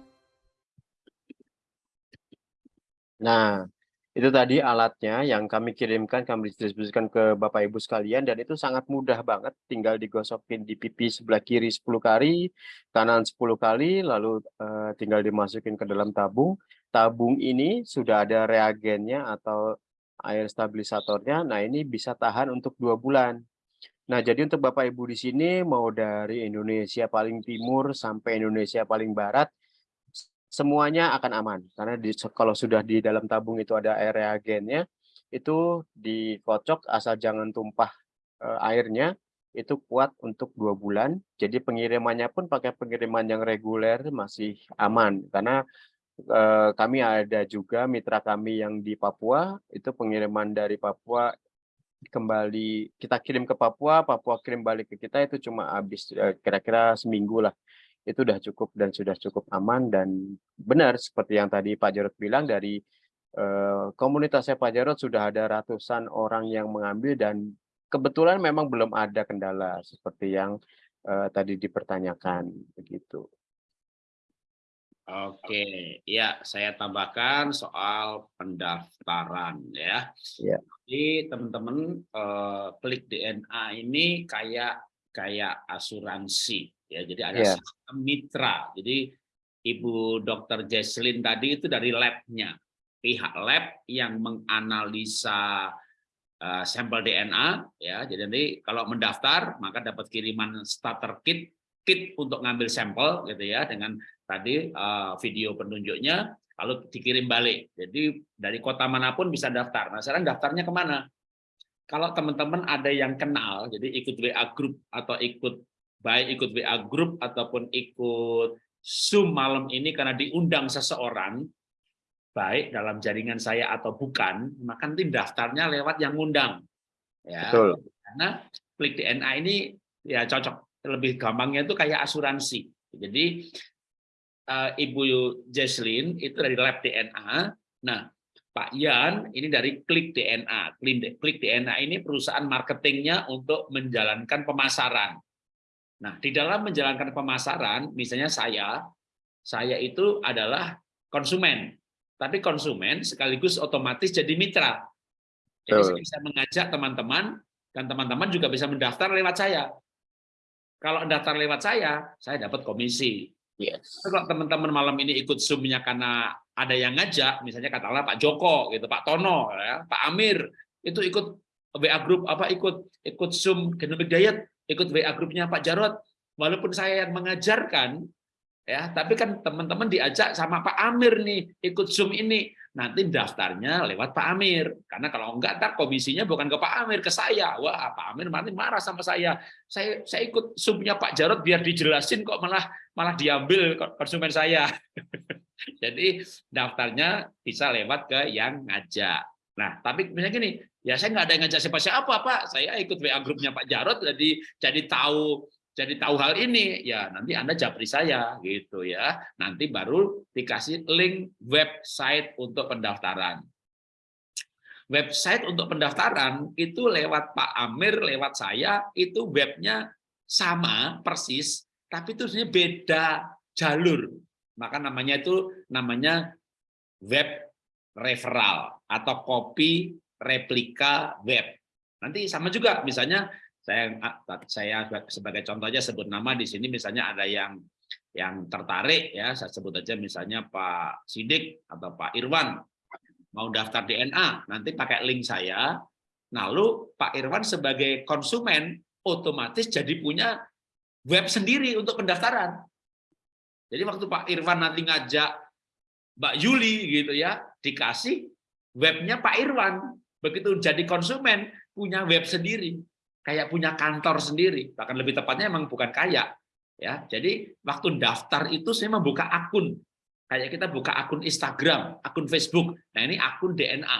Nah, itu tadi alatnya yang kami kirimkan, kami distribusikan ke Bapak Ibu sekalian dan itu sangat mudah banget, tinggal digosokin di pipi sebelah kiri 10 kali, kanan 10 kali, lalu eh, tinggal dimasukin ke dalam tabung. Tabung ini sudah ada reagennya atau air stabilisatornya. Nah, ini bisa tahan untuk dua bulan. Nah, jadi untuk Bapak Ibu di sini mau dari Indonesia paling timur sampai Indonesia paling barat semuanya akan aman. Karena di, kalau sudah di dalam tabung itu ada air reagennya itu dikocok asal jangan tumpah eh, airnya itu kuat untuk dua bulan. Jadi pengirimannya pun pakai pengiriman yang reguler masih aman. Karena eh, kami ada juga mitra kami yang di Papua itu pengiriman dari Papua kembali kita kirim ke Papua Papua kirim balik ke kita itu cuma habis eh, kira-kira seminggu lah itu sudah cukup dan sudah cukup aman dan benar seperti yang tadi Pak Jarod bilang dari eh, komunitasnya Pak Jarod sudah ada ratusan orang yang mengambil dan kebetulan memang belum ada kendala seperti yang eh, tadi dipertanyakan begitu. Oke, ya saya tambahkan soal pendaftaran ya. Ya. Jadi teman-teman eh, klik DNA ini kayak kayak asuransi ya. Jadi ada Iya. sistem mitra. Jadi Ibu Dr. Jesslyn tadi itu dari labnya, pihak lab yang menganalisa eh, sampel DNA ya. Jadi nanti kalau mendaftar maka dapat kiriman starter kit kit untuk ngambil sampel gitu ya dengan tadi eh, video penunjuknya lalu dikirim balik. Jadi dari kota mana pun bisa daftar. Nah, sekarang daftarnya ke mana? Kalau teman-teman ada yang kenal, jadi ikut WA group atau ikut baik ikut WA group ataupun ikut Zoom malam ini karena diundang seseorang, baik dalam jaringan saya atau bukan, maka nanti daftarnya lewat yang ngundang. Ya, Betul. karena klik DNA ini ya cocok. Lebih gampangnya itu kayak asuransi. Jadi eh, Ibu Jesslyn itu dari lab DNA. Nah, Pak Yan ini dari Klik DNA. Klik DNA ini perusahaan marketingnya untuk menjalankan pemasaran. Nah, di dalam menjalankan pemasaran, misalnya saya, saya itu adalah konsumen. Tapi konsumen sekaligus otomatis jadi mitra. Jadi saya bisa mengajak teman-teman dan teman-teman juga bisa mendaftar lewat saya. Kalau daftar lewat saya, saya dapat komisi. Yes. Kalau teman-teman malam ini ikut Zoom-nya karena ada yang ngajak, misalnya katakanlah Pak Joko, gitu, Pak Tono, ya, Pak Amir, itu ikut WA group apa ikut ikut Zoom Genomic Diet, ikut WA grupnya Pak Jarot. Walaupun saya yang mengajarkan, ya, tapi kan teman-teman diajak sama Pak Amir nih ikut Zoom ini. Nanti daftarnya lewat Pak Amir. Karena kalau enggak, ntar komisinya bukan ke Pak Amir, ke saya. Wah, Pak Amir nanti marah sama saya. Saya saya ikut Zoom-nya Pak Jarot biar dijelasin kok malah malah diambil konsumen saya. [LAUGHS] Jadi daftarnya bisa lewat ke yang ngajak. Nah, tapi misalnya gini, ya saya nggak ada yang ngajak siapa-siapa, Pak. Saya ikut WA grupnya Pak Jarot, jadi jadi tahu jadi tahu hal ini. Ya, nanti Anda japri saya gitu ya. Nanti baru dikasih link website untuk pendaftaran. Website untuk pendaftaran itu lewat Pak Amir, lewat saya, itu webnya sama persis, tapi itu beda jalur. Maka namanya itu namanya web referral atau copy replika web. Nanti sama juga misalnya saya saya sebagai contoh aja sebut nama di sini misalnya ada yang yang tertarik ya saya sebut aja misalnya Pak Sidik atau Pak Irwan mau daftar DNA nanti pakai link saya lalu Pak Irwan sebagai konsumen otomatis jadi punya web sendiri untuk pendaftaran jadi waktu Pak Irwan nanti ngajak Mbak Yuli gitu ya, dikasih webnya Pak Irwan. Begitu jadi konsumen, punya web sendiri. Kayak punya kantor sendiri. Bahkan lebih tepatnya emang bukan kayak. ya. Jadi waktu daftar itu saya membuka akun. Kayak kita buka akun Instagram, akun Facebook. Nah ini akun DNA.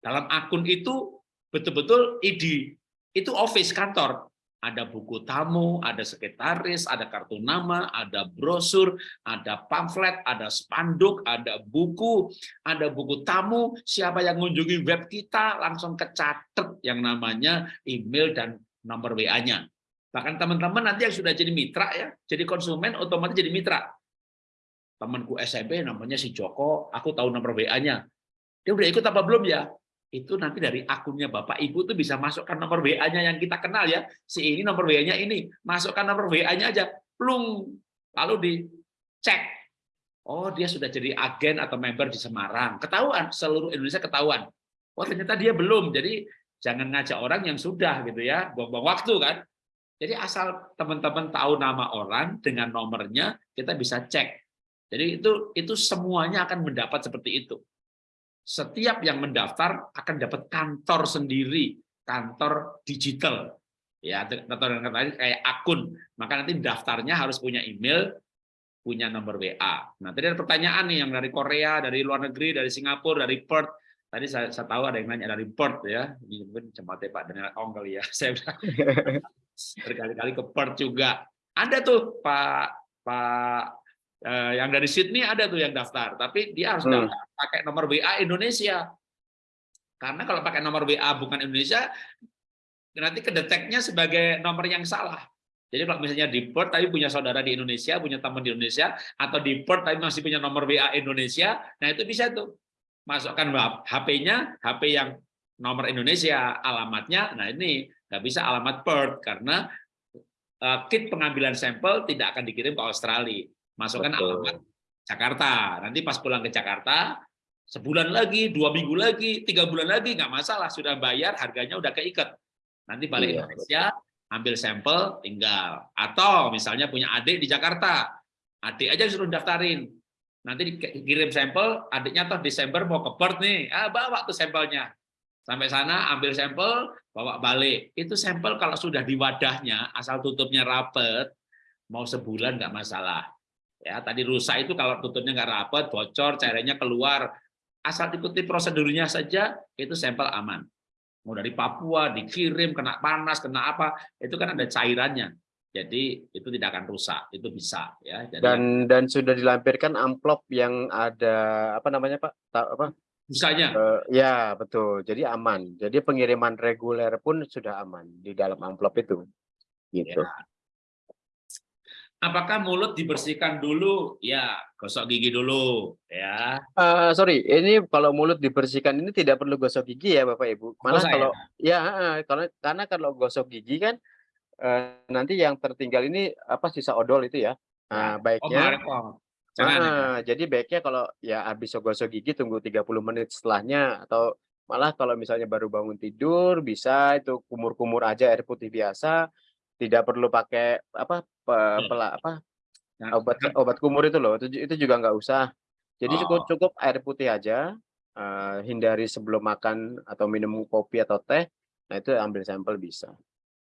Dalam akun itu betul-betul ID. Itu office kantor ada buku tamu, ada sekretaris, ada kartu nama, ada brosur, ada pamflet, ada spanduk, ada buku, ada buku tamu, siapa yang mengunjungi web kita langsung kecatet yang namanya email dan nomor WA-nya. Bahkan teman-teman nanti yang sudah jadi mitra ya, jadi konsumen otomatis jadi mitra. Temanku SMP namanya si Joko, aku tahu nomor WA-nya. Dia udah ikut apa belum ya? Itu nanti dari akunnya Bapak Ibu tuh bisa masukkan nomor WA-nya yang kita kenal ya. Si ini nomor WA-nya ini, masukkan nomor WA-nya aja, plung. Lalu dicek. Oh, dia sudah jadi agen atau member di Semarang. Ketahuan, seluruh Indonesia ketahuan. Oh, ternyata dia belum. Jadi jangan ngajak orang yang sudah gitu ya, buang-buang waktu kan. Jadi asal teman-teman tahu nama orang dengan nomornya, kita bisa cek. Jadi itu itu semuanya akan mendapat seperti itu setiap yang mendaftar akan dapat kantor sendiri, kantor digital. Ya, kantor yang lain kayak akun. Maka nanti daftarnya harus punya email, punya nomor WA. Nah, tadi ada pertanyaan nih yang dari Korea, dari luar negeri, dari Singapura, dari Perth. Tadi saya, saya tahu ada yang nanya dari Perth ya. Ini mungkin jempatnya Pak Daniel Ong kali ya. [LAUGHS] Saya [LAUGHS] berkali-kali ke Perth juga. Ada tuh Pak Pak yang dari Sydney ada tuh yang daftar, tapi dia harus Hmm. pakai nomor WA Indonesia. Karena kalau pakai nomor WA bukan Indonesia, nanti kedeteknya sebagai nomor yang salah. Jadi kalau misalnya di Perth tapi punya saudara di Indonesia, punya teman di Indonesia, atau di Perth tapi masih punya nomor WA Indonesia, nah itu bisa tuh masukkan HP-nya, HP yang nomor Indonesia, alamatnya, nah ini nggak bisa alamat Perth karena uh, kit pengambilan sampel tidak akan dikirim ke Australia. Masukkan Betul. alamat Jakarta. Nanti pas pulang ke Jakarta, sebulan lagi, dua minggu lagi, tiga bulan lagi, nggak masalah. Sudah bayar, harganya udah keikat. Nanti balik Iya, Indonesia, ambil sampel, tinggal. Atau misalnya punya adik di Jakarta, adik aja suruh daftarin. Nanti dikirim sampel, adiknya toh Desember mau ke Perth nih, ah, bawa tuh sampelnya. Sampai sana ambil sampel, bawa balik. Itu sampel kalau sudah di wadahnya, asal tutupnya rapet, mau sebulan nggak masalah. Ya, tadi rusak itu kalau tutupnya nggak rapet, bocor, cairannya keluar, asal ikuti prosedurnya saja, itu sampel aman. Mau dari Papua dikirim kena panas, kena apa, itu kan ada cairannya. Jadi itu tidak akan rusak, itu bisa ya. Jadi Dan dan sudah dilampirkan amplop yang ada apa namanya Pak? Ta- apa? busanya Eh, ya betul. Jadi aman. Jadi pengiriman reguler pun sudah aman di dalam amplop itu. Gitu. Ya. Apakah mulut dibersihkan dulu? Ya, gosok gigi dulu, ya. Eh, sorry, ini kalau mulut dibersihkan ini tidak perlu gosok gigi ya Bapak Ibu. Malah Usah ya? kalau ya kalau karena kalau gosok gigi kan eh, nanti yang tertinggal ini apa sisa odol itu ya. Nah, Oh, baiknya Marco. Jangan. ya. Jadi baiknya kalau ya habis gosok gigi tunggu 30 menit setelahnya atau malah kalau misalnya baru bangun tidur bisa itu kumur-kumur aja air putih biasa, tidak perlu pakai apa pe- Hmm. pela- apa Jangan- obat obat kumur itu loh, itu, itu juga nggak usah. Jadi cukup Oh. cukup air putih aja, eh, hindari sebelum makan atau minum kopi atau teh. Nah itu ambil sampel bisa.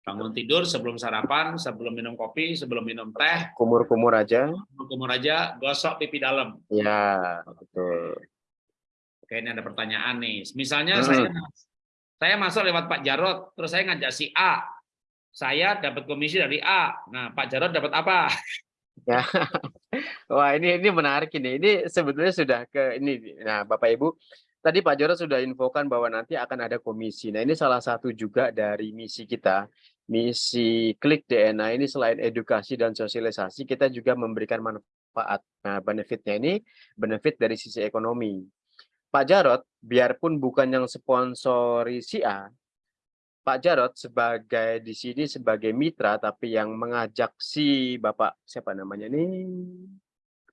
Bangun tidur sebelum sarapan, sebelum minum kopi, sebelum minum teh, Kumur-kumur aja. kumur aja, gosok pipi dalam. Ya betul. Oke, ini ada pertanyaan nih. Misalnya Hmm. saya saya masuk lewat Pak Jarot, terus saya ngajak si A. Saya dapat komisi dari A. Nah, Pak Jarot dapat apa? Ya. Wah, ini ini menarik ini. Ini sebetulnya sudah ke ini. Nah, Bapak Ibu, tadi Pak Joro sudah infokan bahwa nanti akan ada komisi. Nah, ini salah satu juga dari misi kita. Misi Klik DNA ini selain edukasi dan sosialisasi, kita juga memberikan manfaat. Nah, benefitnya ini benefit dari sisi ekonomi. Pak Jarot, biarpun bukan yang sponsori si A, Pak Jarot sebagai di sini sebagai mitra tapi yang mengajak si Bapak siapa namanya ini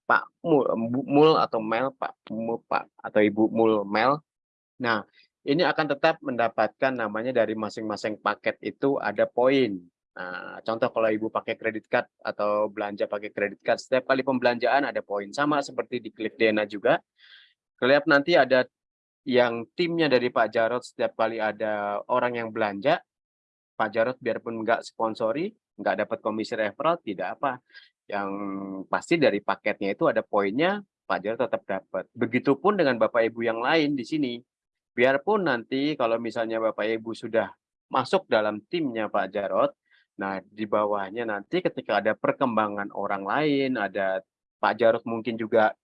Pak Mul, Mul atau Mel Pak Mul Pak atau Ibu Mul Mel. Nah, ini akan tetap mendapatkan namanya dari masing-masing paket itu ada poin. Nah, contoh kalau Ibu pakai kredit card atau belanja pakai kredit card, setiap kali pembelanjaan ada poin sama seperti di Click DNA juga. Kelihatan nanti ada yang timnya dari Pak Jarot setiap kali ada orang yang belanja, Pak Jarot biarpun nggak sponsori, nggak dapat komisi referral, tidak apa. Yang pasti dari paketnya itu ada poinnya, Pak Jarot tetap dapat. Begitupun dengan Bapak Ibu yang lain di sini. Biarpun nanti kalau misalnya Bapak Ibu sudah masuk dalam timnya Pak Jarot, nah di bawahnya nanti ketika ada perkembangan orang lain, ada Pak Jarot mungkin juga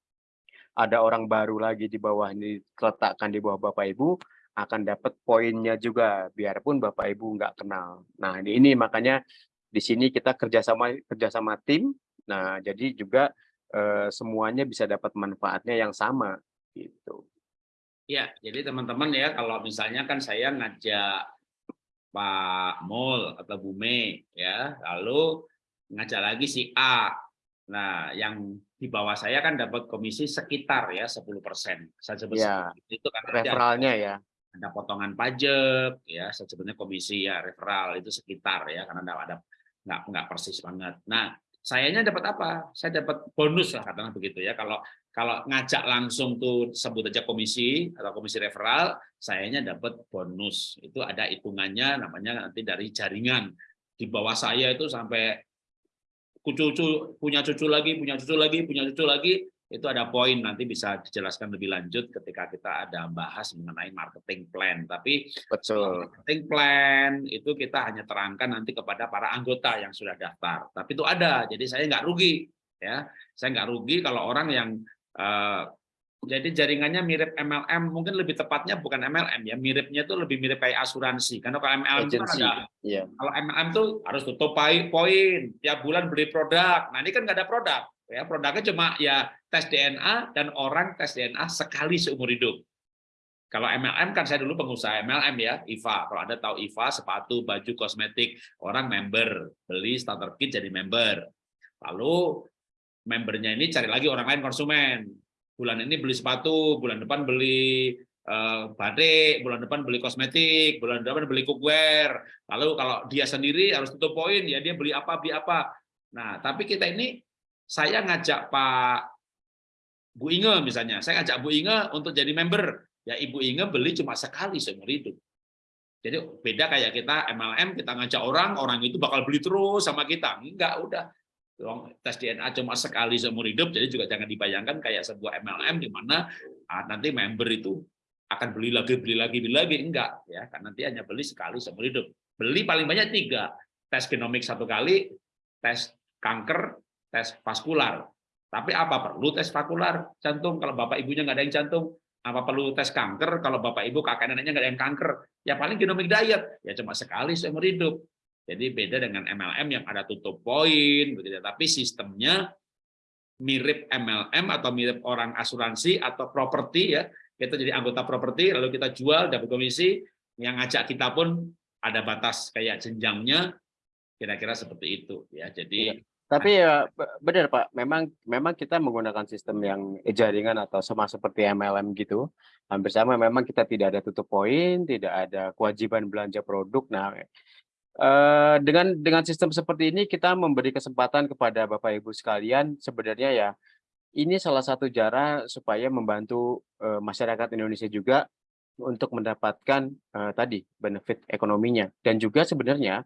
ada orang baru lagi di bawah ini diletakkan di bawah Bapak Ibu akan dapat poinnya juga biarpun Bapak Ibu nggak kenal. Nah ini, makanya di sini kita kerjasama kerjasama tim. Nah jadi juga eh, semuanya bisa dapat manfaatnya yang sama gitu. Ya, jadi teman-teman ya, kalau misalnya kan saya ngajak Pak Mul atau Bu Mei, ya, lalu ngajak lagi si A. Nah, yang di bawah saya kan dapat komisi sekitar ya 10 persen. Saya sebut Ya, itu kan nanti ada- Referralnya ya. ada potongan pajak ya sebenarnya komisi ya referral itu sekitar ya karena nggak ada nggak nggak persis banget. Nah sayanya dapat apa? Saya dapat bonus lah katakanlah begitu ya. Kalau kalau ngajak langsung tuh sebut aja komisi atau komisi referral, sayanya dapat bonus. Itu ada hitungannya namanya nanti dari jaringan. Di bawah saya itu sampai cucu punya cucu lagi, punya cucu lagi, punya cucu lagi, itu ada poin nanti bisa dijelaskan lebih lanjut ketika kita ada bahas mengenai marketing plan. Tapi Betul. marketing plan itu kita hanya terangkan nanti kepada para anggota yang sudah daftar. Tapi itu ada, jadi saya nggak rugi, ya. Saya nggak rugi kalau orang yang eh, jadi jaringannya mirip MLM, mungkin lebih tepatnya bukan MLM ya, miripnya itu lebih mirip kayak asuransi. Karena kalau MLM itu kan ada Iya. kalau MLM tuh harus tutup poin, tiap bulan beli produk. Nah ini kan nggak ada produk, ya produknya cuma ya tes DNA dan orang tes DNA sekali seumur hidup. Kalau MLM kan saya dulu pengusaha MLM ya, IVA. Kalau Anda tahu IVA, sepatu, baju, kosmetik, orang member, beli starter kit jadi member. Lalu membernya ini cari lagi orang lain konsumen. Bulan ini beli sepatu, bulan depan beli uh, batik, bulan depan beli kosmetik, bulan depan beli cookware. Lalu kalau dia sendiri harus tutup poin, ya dia beli apa, beli apa. Nah, tapi kita ini, saya ngajak Pak Bu Inge misalnya, saya ngajak Bu Inge untuk jadi member ya Ibu Inge beli cuma sekali seumur hidup. Jadi beda kayak kita MLM, kita ngajak orang, orang itu bakal beli terus sama kita. Enggak, udah. Tes DNA cuma sekali seumur hidup, jadi juga jangan dibayangkan kayak sebuah MLM di mana ah, nanti member itu akan beli lagi, beli lagi, beli lagi. Enggak, ya kan nanti hanya beli sekali seumur hidup. Beli paling banyak tiga. Tes genomik satu kali, tes kanker, tes vaskular. Tapi apa perlu tes vaskular jantung kalau bapak ibunya nggak ada yang jantung? apa perlu tes kanker kalau bapak ibu kakek neneknya nggak ada yang kanker ya paling genomic diet ya cuma sekali seumur hidup jadi beda dengan MLM yang ada tutup poin begitu tapi sistemnya mirip MLM atau mirip orang asuransi atau properti ya kita jadi anggota properti lalu kita jual dapat komisi yang ngajak kita pun ada batas kayak jenjangnya kira-kira seperti itu ya jadi iya. Tapi ya benar Pak, memang memang kita menggunakan sistem yang jaringan atau sama seperti MLM gitu. Hampir sama memang kita tidak ada tutup poin, tidak ada kewajiban belanja produk. Nah, eh, dengan dengan sistem seperti ini kita memberi kesempatan kepada Bapak Ibu sekalian sebenarnya ya ini salah satu cara supaya membantu eh, masyarakat Indonesia juga untuk mendapatkan eh, tadi benefit ekonominya dan juga sebenarnya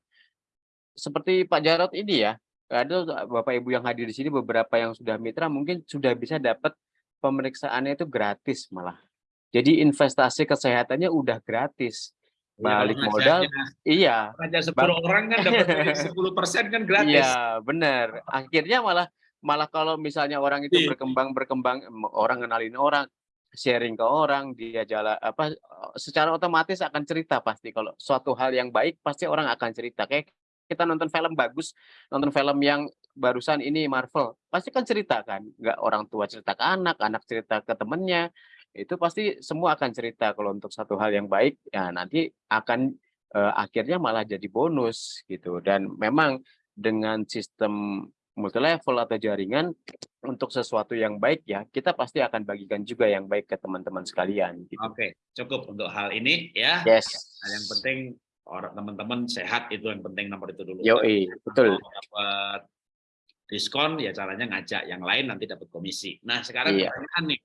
seperti Pak Jarot ini ya ada Bapak Ibu yang hadir di sini beberapa yang sudah mitra mungkin sudah bisa dapat pemeriksaannya itu gratis malah. Jadi investasi kesehatannya udah gratis. Iya, Balik modal, iya. Raja 10 orang kan dapat 10 persen kan gratis. Iya, benar. Akhirnya malah malah kalau misalnya orang itu iya. berkembang berkembang orang kenalin orang sharing ke orang dia jalan apa secara otomatis akan cerita pasti kalau suatu hal yang baik pasti orang akan cerita kayak kita nonton film bagus, nonton film yang barusan ini Marvel, pasti kan cerita kan, nggak orang tua cerita ke anak, anak cerita ke temennya, itu pasti semua akan cerita kalau untuk satu hal yang baik, ya nanti akan eh, akhirnya malah jadi bonus gitu. Dan memang dengan sistem multi level atau jaringan untuk sesuatu yang baik ya kita pasti akan bagikan juga yang baik ke teman-teman sekalian. Gitu. Oke, cukup untuk hal ini ya. Yes. Yang penting orang teman-teman sehat itu yang penting nomor itu dulu. Yo, betul. Dapat diskon ya caranya ngajak yang lain nanti dapat komisi. Nah sekarang iya. pertanyaan nih,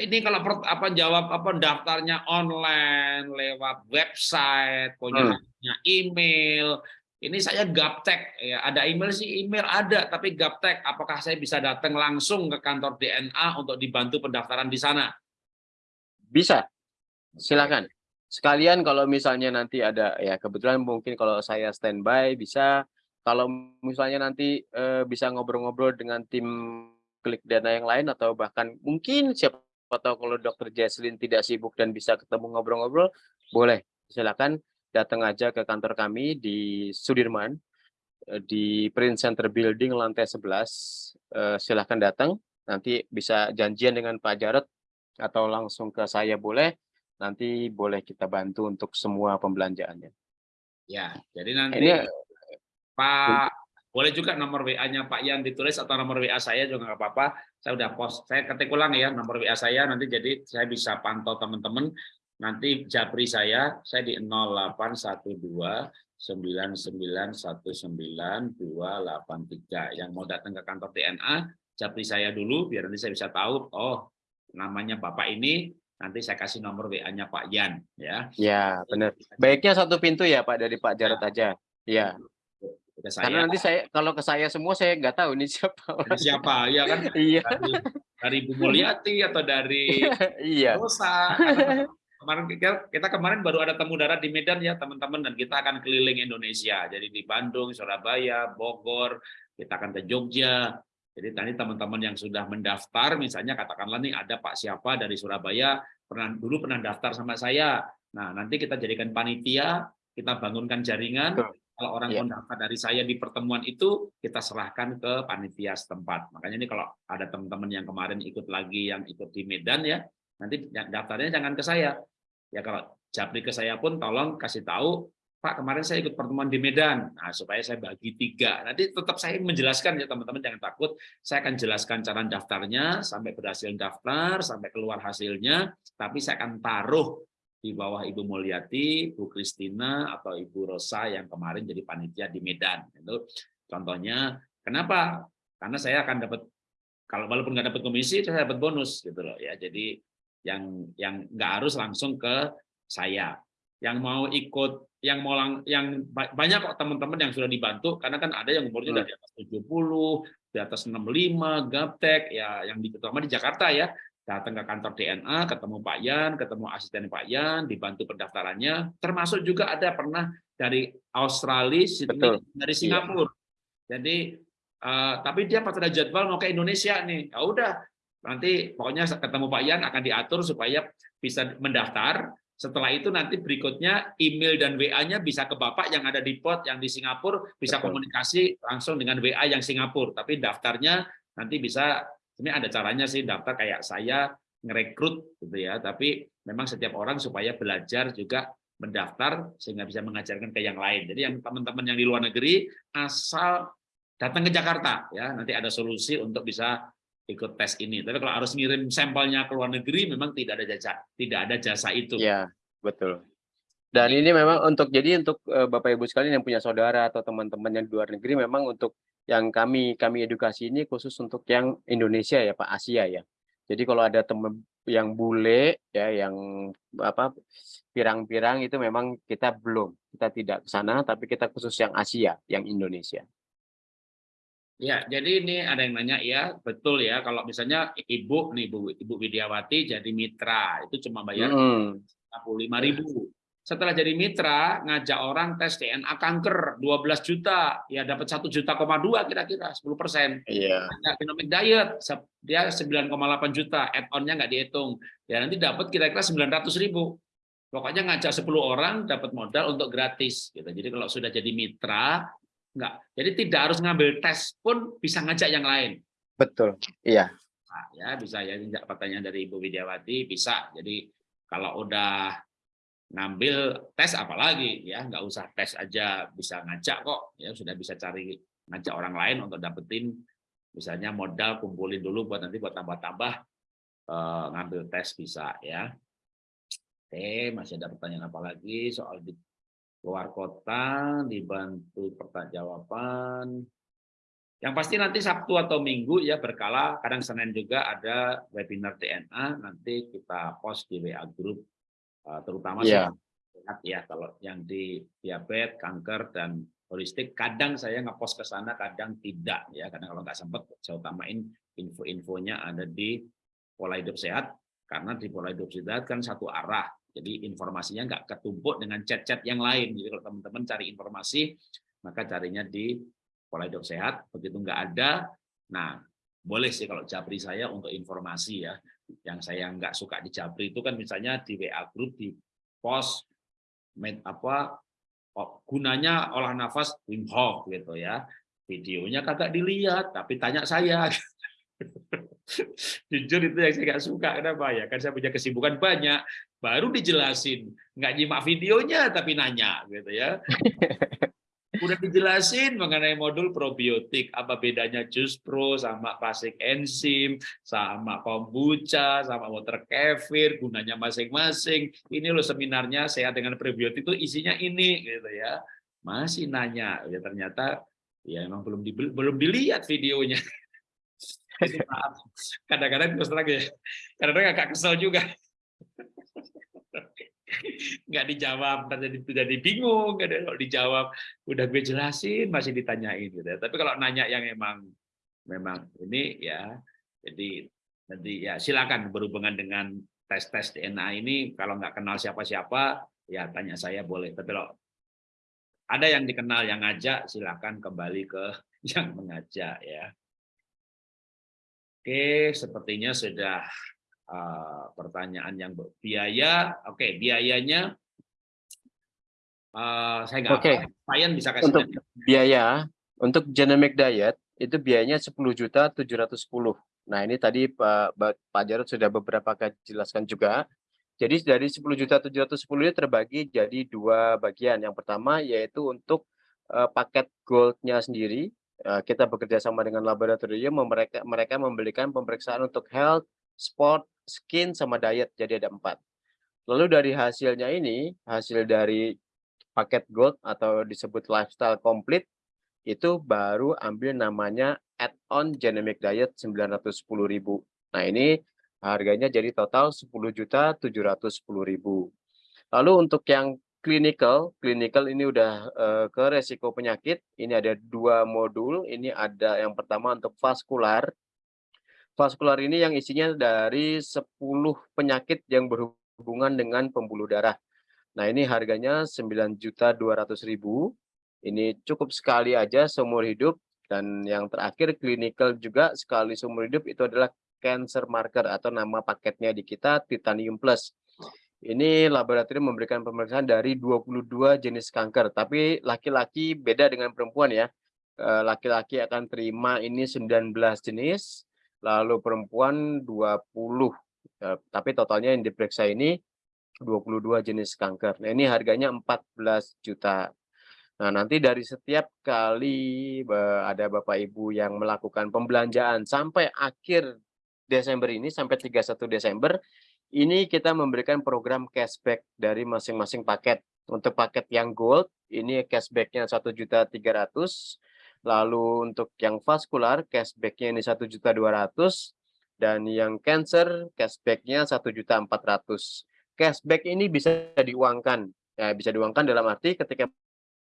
ini kalau apa jawab apa daftarnya online lewat website, punya hmm. email, ini saya gaptek ya ada email sih email ada tapi gaptek apakah saya bisa datang langsung ke kantor DNA untuk dibantu pendaftaran di sana? Bisa, silakan. Sekalian kalau misalnya nanti ada ya kebetulan mungkin kalau saya standby bisa kalau misalnya nanti e, bisa ngobrol-ngobrol dengan tim klik dana yang lain atau bahkan mungkin siapa tahu kalau dokter Jesslyn tidak sibuk dan bisa ketemu ngobrol-ngobrol boleh. Silakan datang aja ke kantor kami di Sudirman eh, di Print Center Building lantai 11 e, eh, silahkan datang. Nanti bisa janjian dengan Pak Jarot atau langsung ke saya boleh. Nanti boleh kita bantu untuk semua pembelanjaannya. Ya, jadi nanti Ini, Pak boleh juga nomor WA-nya Pak Yan ditulis atau nomor WA saya juga nggak apa-apa. Saya udah post, saya ketik ulang ya nomor WA saya nanti jadi saya bisa pantau teman-teman. Nanti japri saya, saya di 0812 9919283 yang mau datang ke kantor DNA, japri saya dulu biar nanti saya bisa tahu, oh namanya Bapak ini nanti saya kasih nomor WA-nya Pak Yan ya. Ya, benar. Baiknya satu pintu ya Pak dari Pak Jarot ya. aja. Saya, Karena nanti saya kalau ke saya semua saya nggak tahu ini [LAUGHS] siapa. Ini siapa, ya kan? Iya. Dari, dari Bu Mulyati atau dari [LAUGHS] iya. Rosa. Kemarin kita, kita kemarin baru ada temu darat di Medan ya teman-teman dan kita akan keliling Indonesia. Jadi di Bandung, Surabaya, Bogor, kita akan ke Jogja, jadi tadi teman-teman yang sudah mendaftar, misalnya katakanlah nih ada Pak siapa dari Surabaya, pernah dulu pernah daftar sama saya. Nah nanti kita jadikan panitia, kita bangunkan jaringan. Kalau orang yeah. mendaftar dari saya di pertemuan itu, kita serahkan ke panitia setempat. Makanya ini kalau ada teman-teman yang kemarin ikut lagi, yang ikut di Medan ya, nanti daftarnya jangan ke saya, Ya kalau Japri ke saya pun tolong kasih tahu Pak kemarin saya ikut pertemuan di Medan, nah supaya saya bagi tiga. Nanti tetap saya menjelaskan ya teman-teman jangan takut. Saya akan jelaskan cara daftarnya sampai berhasil daftar, sampai keluar hasilnya. Tapi saya akan taruh di bawah Ibu Mulyati, Bu Kristina atau Ibu Rosa yang kemarin jadi panitia di Medan. Itu contohnya. Kenapa? Karena saya akan dapat kalau walaupun nggak dapat komisi, saya dapat bonus gitu loh ya. Jadi yang yang nggak harus langsung ke saya. Yang mau ikut yang mau lang, yang banyak kok teman-teman yang sudah dibantu karena kan ada yang umurnya udah di atas 70, di atas 65, gaptek ya yang di terutama di Jakarta ya. Datang ke kantor DNA, ketemu Pak Yan, ketemu asisten Pak Yan, dibantu pendaftarannya, termasuk juga ada pernah dari Australia, Sydney, Betul. dari iya. Singapura. Iya. Jadi uh, tapi dia pas ada jadwal mau ke Indonesia nih. Ya udah, nanti pokoknya ketemu Pak Yan akan diatur supaya bisa mendaftar setelah itu nanti berikutnya email dan WA-nya bisa ke Bapak yang ada di pot yang di Singapura bisa Betul. komunikasi langsung dengan WA yang Singapura. Tapi daftarnya nanti bisa ini ada caranya sih daftar kayak saya ngerekrut gitu ya. Tapi memang setiap orang supaya belajar juga mendaftar sehingga bisa mengajarkan ke yang lain. Jadi yang teman-teman yang di luar negeri asal datang ke Jakarta ya nanti ada solusi untuk bisa ikut tes ini. Tapi kalau harus ngirim sampelnya ke luar negeri, memang tidak ada jasa, tidak ada jasa itu. Ya, betul. Dan ini memang untuk jadi untuk uh, Bapak Ibu sekalian yang punya saudara atau teman-teman yang di luar negeri, memang untuk yang kami kami edukasi ini khusus untuk yang Indonesia ya Pak Asia ya. Jadi kalau ada teman yang bule ya yang apa pirang-pirang itu memang kita belum kita tidak ke sana tapi kita khusus yang Asia yang Indonesia. Ya, jadi ini ada yang nanya ya, betul ya. Kalau misalnya ibu nih, Bu, Ibu Widiawati jadi mitra, itu cuma bayar hmm. lima ribu. Setelah jadi mitra, ngajak orang tes DNA kanker 12 juta, ya dapat satu juta koma dua kira-kira 10 persen. Iya. Yeah. Genomic diet, dia 9,8 juta, add-onnya nggak dihitung. Ya nanti dapat kira-kira 900 ribu. Pokoknya ngajak 10 orang dapat modal untuk gratis. Gitu. Jadi kalau sudah jadi mitra, Enggak. Jadi tidak harus ngambil tes pun bisa ngajak yang lain. Betul. Iya. Nah, ya bisa ya pertanyaan dari Ibu Widiawati bisa. Jadi kalau udah ngambil tes apalagi ya? Nggak usah tes aja bisa ngajak kok ya? Sudah bisa cari ngajak orang lain untuk dapetin. Misalnya modal kumpulin dulu buat nanti buat tambah-tambah eh, ngambil tes bisa ya? Oke masih ada pertanyaan apa lagi? Soal luar kota, dibantu pertanyaan. Yang pasti nanti Sabtu atau Minggu ya berkala, kadang Senin juga ada webinar DNA, nanti kita post di WA group, terutama yeah. sehat ya, kalau yang di diabetes, kanker, dan holistik, kadang saya ngepost ke sana, kadang tidak ya, karena kalau nggak sempat saya utamain info-infonya ada di pola hidup sehat, karena di pola hidup sehat kan satu arah, jadi informasinya nggak ketumpuk dengan chat-chat yang lain. Jadi kalau teman-teman cari informasi, maka carinya di pola hidup sehat. Begitu nggak ada, nah boleh sih kalau Japri saya untuk informasi ya. Yang saya nggak suka di Japri itu kan misalnya di WA group di post med, apa gunanya olah nafas Wim Hof gitu ya. Videonya kagak dilihat, tapi tanya saya. [LAUGHS] Jujur itu yang saya nggak suka. Kenapa ya? Kan saya punya kesibukan banyak. Baru dijelasin. Nggak nyimak videonya, tapi nanya. gitu ya. [LAUGHS] Udah dijelasin mengenai modul probiotik. Apa bedanya jus pro sama klasik enzim, sama kombucha, sama water kefir, gunanya masing-masing. Ini loh seminarnya sehat dengan probiotik itu isinya ini. gitu ya. Masih nanya. ya Ternyata ya emang belum di, belum dilihat videonya. [LAUGHS] Kadang-kadang terus terang ya, kadang-kadang agak kesel juga. [LAUGHS] Nggak dijawab, jadi jadi bingung. Kalau dijawab, udah gue jelasin, masih ditanyain. Gitu. Ya. Tapi kalau nanya yang emang memang ini ya, jadi nanti ya silakan berhubungan dengan tes-tes DNA ini. Kalau nggak kenal siapa-siapa, ya tanya saya boleh. Tapi kalau ada yang dikenal yang ngajak, silakan kembali ke [LAUGHS] yang mengajak ya. Oke, sepertinya sudah uh, pertanyaan yang biaya. Oke, biayanya uh, saya nggak Oke. Payan bisa kasih untuk biaya untuk genomic diet itu biayanya 10 juta 710. Nah, ini tadi Pak Pak Jarod sudah beberapa kali jelaskan juga. Jadi dari 10 juta 710 ini terbagi jadi dua bagian. Yang pertama yaitu untuk uh, paket goldnya sendiri. Uh, kita bekerja sama dengan laboratorium, mereka mereka memberikan pemeriksaan untuk health, sport, skin, sama diet. Jadi ada empat. Lalu dari hasilnya ini, hasil dari paket gold atau disebut lifestyle complete, itu baru ambil namanya add-on genomic diet 910.000. Nah ini harganya jadi total 10.710.000. Lalu untuk yang clinical, clinical ini udah uh, ke resiko penyakit. Ini ada dua modul. Ini ada yang pertama untuk vaskular. Vaskular ini yang isinya dari 10 penyakit yang berhubungan dengan pembuluh darah. Nah, ini harganya 9.200.000. Ini cukup sekali aja seumur hidup dan yang terakhir clinical juga sekali seumur hidup itu adalah cancer marker atau nama paketnya di kita Titanium Plus. Ini laboratorium memberikan pemeriksaan dari 22 jenis kanker, tapi laki-laki beda dengan perempuan ya. Eh, laki-laki akan terima ini 19 jenis, lalu perempuan 20. Eh, tapi totalnya yang diperiksa ini 22 jenis kanker. Nah, ini harganya 14 juta. Nah, nanti dari setiap kali ada Bapak Ibu yang melakukan pembelanjaan sampai akhir Desember ini sampai 31 Desember ini kita memberikan program cashback dari masing-masing paket. Untuk paket yang gold, ini cashbacknya satu juta tiga ratus. Lalu untuk yang vaskular, cashbacknya ini satu juta dua ratus. Dan yang cancer, cashbacknya satu juta empat ratus. Cashback ini bisa diuangkan. Ya, bisa diuangkan dalam arti ketika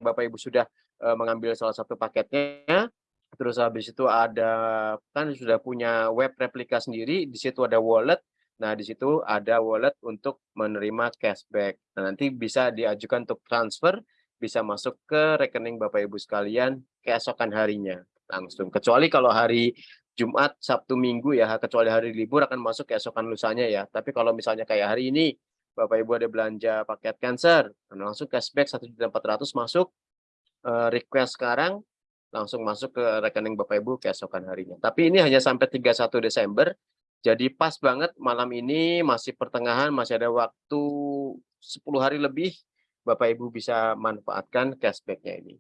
Bapak Ibu sudah uh, mengambil salah satu paketnya, terus habis itu ada kan sudah punya web replika sendiri, di situ ada wallet, Nah, di situ ada wallet untuk menerima cashback. Nah, nanti bisa diajukan untuk transfer, bisa masuk ke rekening Bapak Ibu sekalian keesokan harinya langsung. Kecuali kalau hari Jumat, Sabtu, Minggu ya, kecuali hari libur akan masuk keesokan lusanya ya. Tapi kalau misalnya kayak hari ini, Bapak Ibu ada belanja paket cancer, nah langsung cashback 1.400 masuk, eh, request sekarang, langsung masuk ke rekening Bapak Ibu keesokan harinya. Tapi ini hanya sampai 31 Desember, jadi pas banget malam ini masih pertengahan, masih ada waktu 10 hari lebih, Bapak Ibu bisa manfaatkan cashback-nya ini.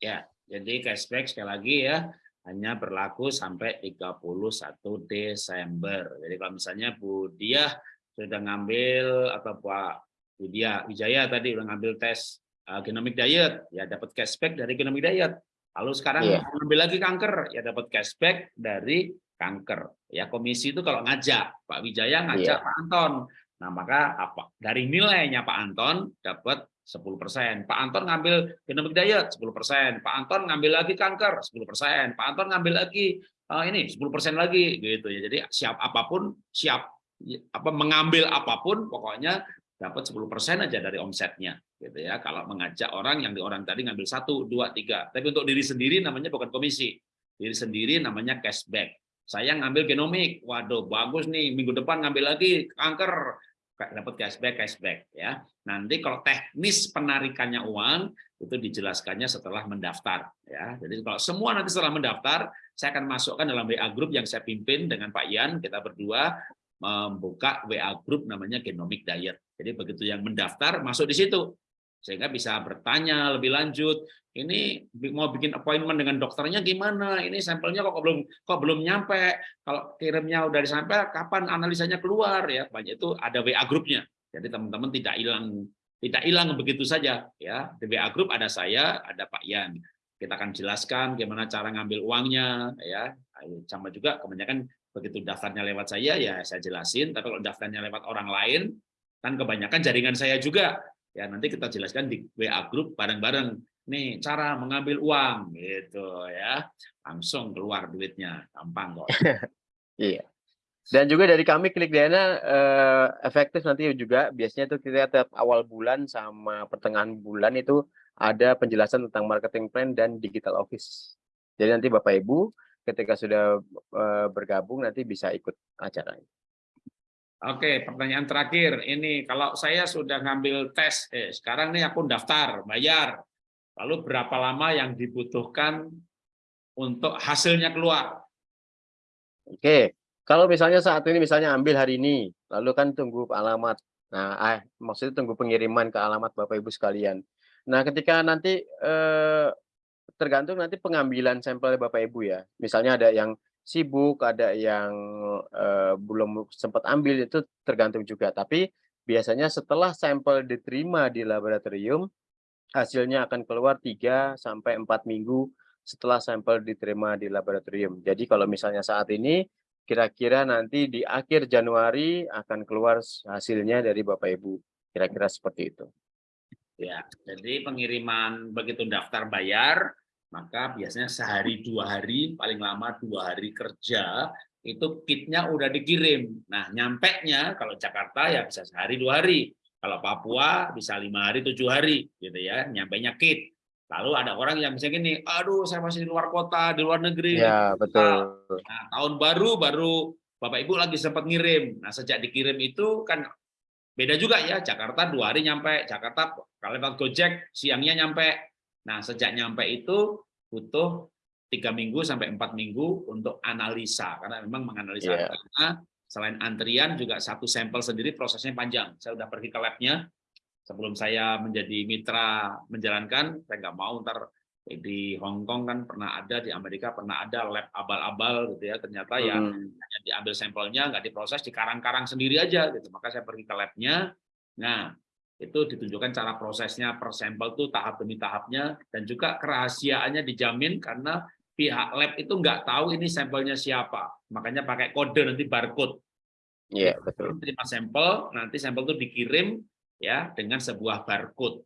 Ya, jadi cashback sekali lagi ya, hanya berlaku sampai 31 Desember. Jadi kalau misalnya Bu Dia sudah ngambil atau Pak Bu Dia Wijaya tadi sudah ngambil tes uh, genomic diet, ya dapat cashback dari genomic diet. Lalu sekarang yeah. ngambil lagi kanker, ya dapat cashback dari kanker. Ya komisi itu kalau ngajak Pak Wijaya ngajak yeah. Pak Anton. Nah, maka apa? Dari nilainya Pak Anton dapat 10%. Pak Anton ngambil genomic diet 10%. Pak Anton ngambil lagi kanker 10%. Pak Anton ngambil lagi uh, ini 10% lagi gitu ya. Jadi siap apa pun, siap apa mengambil apa pun pokoknya dapat 10% aja dari omsetnya gitu ya. Kalau mengajak orang yang di orang tadi ngambil satu, dua, tiga. Tapi untuk diri sendiri namanya bukan komisi. Diri sendiri namanya cashback. Saya ngambil genomik, waduh bagus nih, minggu depan ngambil lagi kanker, dapat cashback, cashback ya. Nanti kalau teknis penarikannya uang itu dijelaskannya setelah mendaftar ya. Jadi kalau semua nanti setelah mendaftar, saya akan masukkan dalam WA group yang saya pimpin dengan Pak Ian, kita berdua membuka WA group namanya Genomic Diet. Jadi begitu yang mendaftar masuk di situ sehingga bisa bertanya lebih lanjut ini mau bikin appointment dengan dokternya gimana? Ini sampelnya kok belum kok belum nyampe? Kalau kirimnya udah disampai kapan analisanya keluar? Ya banyak itu ada WA grupnya jadi teman-teman tidak hilang tidak hilang begitu saja ya. Di WA grup ada saya ada Pak Yan. Kita akan jelaskan gimana cara ngambil uangnya ya. Sama juga kebanyakan begitu daftarnya lewat saya ya saya jelasin. Tapi kalau daftarnya lewat orang lain kan kebanyakan jaringan saya juga ya nanti kita jelaskan di WA group bareng-bareng. Nih cara mengambil uang gitu ya. Langsung keluar duitnya. Gampang kok. [LAUGHS] Iya. Dan juga dari kami klik dana eh, efektif nanti juga. Biasanya itu kita tiap awal bulan sama pertengahan bulan itu ada penjelasan tentang marketing plan dan digital office. Jadi nanti bapak ibu ketika sudah eh, bergabung nanti bisa ikut acaranya Oke, pertanyaan terakhir. Ini kalau saya sudah ngambil tes, eh, sekarang nih aku daftar, bayar. Lalu berapa lama yang dibutuhkan untuk hasilnya keluar? Oke, kalau misalnya saat ini misalnya ambil hari ini, lalu kan tunggu alamat Nah, ah, maksudnya tunggu pengiriman ke alamat Bapak Ibu sekalian. Nah, ketika nanti eh, tergantung nanti pengambilan sampel Bapak Ibu ya. Misalnya ada yang sibuk, ada yang eh, belum sempat ambil itu tergantung juga. Tapi biasanya setelah sampel diterima di laboratorium, hasilnya akan keluar 3 sampai 4 minggu setelah sampel diterima di laboratorium. Jadi kalau misalnya saat ini kira-kira nanti di akhir Januari akan keluar hasilnya dari Bapak Ibu. Kira-kira seperti itu. Ya, jadi pengiriman begitu daftar bayar, maka biasanya sehari dua hari, paling lama dua hari kerja, itu kitnya udah dikirim. Nah, nyampe nya kalau Jakarta ya bisa sehari dua hari. Kalau Papua bisa lima hari tujuh hari, gitu ya, nyampe nya kit. Lalu ada orang yang misalnya gini, aduh saya masih di luar kota, di luar negeri. Ya, betul. Nah, tahun baru baru Bapak Ibu lagi sempat ngirim. Nah, sejak dikirim itu kan beda juga ya. Jakarta dua hari nyampe, Jakarta kalau lewat Gojek siangnya nyampe. Nah, sejak nyampe itu butuh tiga minggu sampai empat minggu untuk analisa karena memang menganalisa Yeah. karena selain antrian juga satu sampel sendiri prosesnya panjang. Saya udah pergi ke labnya sebelum saya menjadi mitra menjalankan, saya nggak mau ntar di Hong Kong kan pernah ada, di Amerika pernah ada lab abal-abal gitu ya, ternyata ya Hmm. hanya diambil sampelnya, nggak diproses, dikarang-karang sendiri aja gitu. Maka saya pergi ke labnya, nah itu ditunjukkan cara prosesnya per sampel tuh tahap demi tahapnya, dan juga kerahasiaannya dijamin karena pihak lab itu nggak tahu ini sampelnya siapa, makanya pakai kode nanti barcode. Iya, betul. Terima sampel, nanti sampel itu dikirim ya dengan sebuah barcode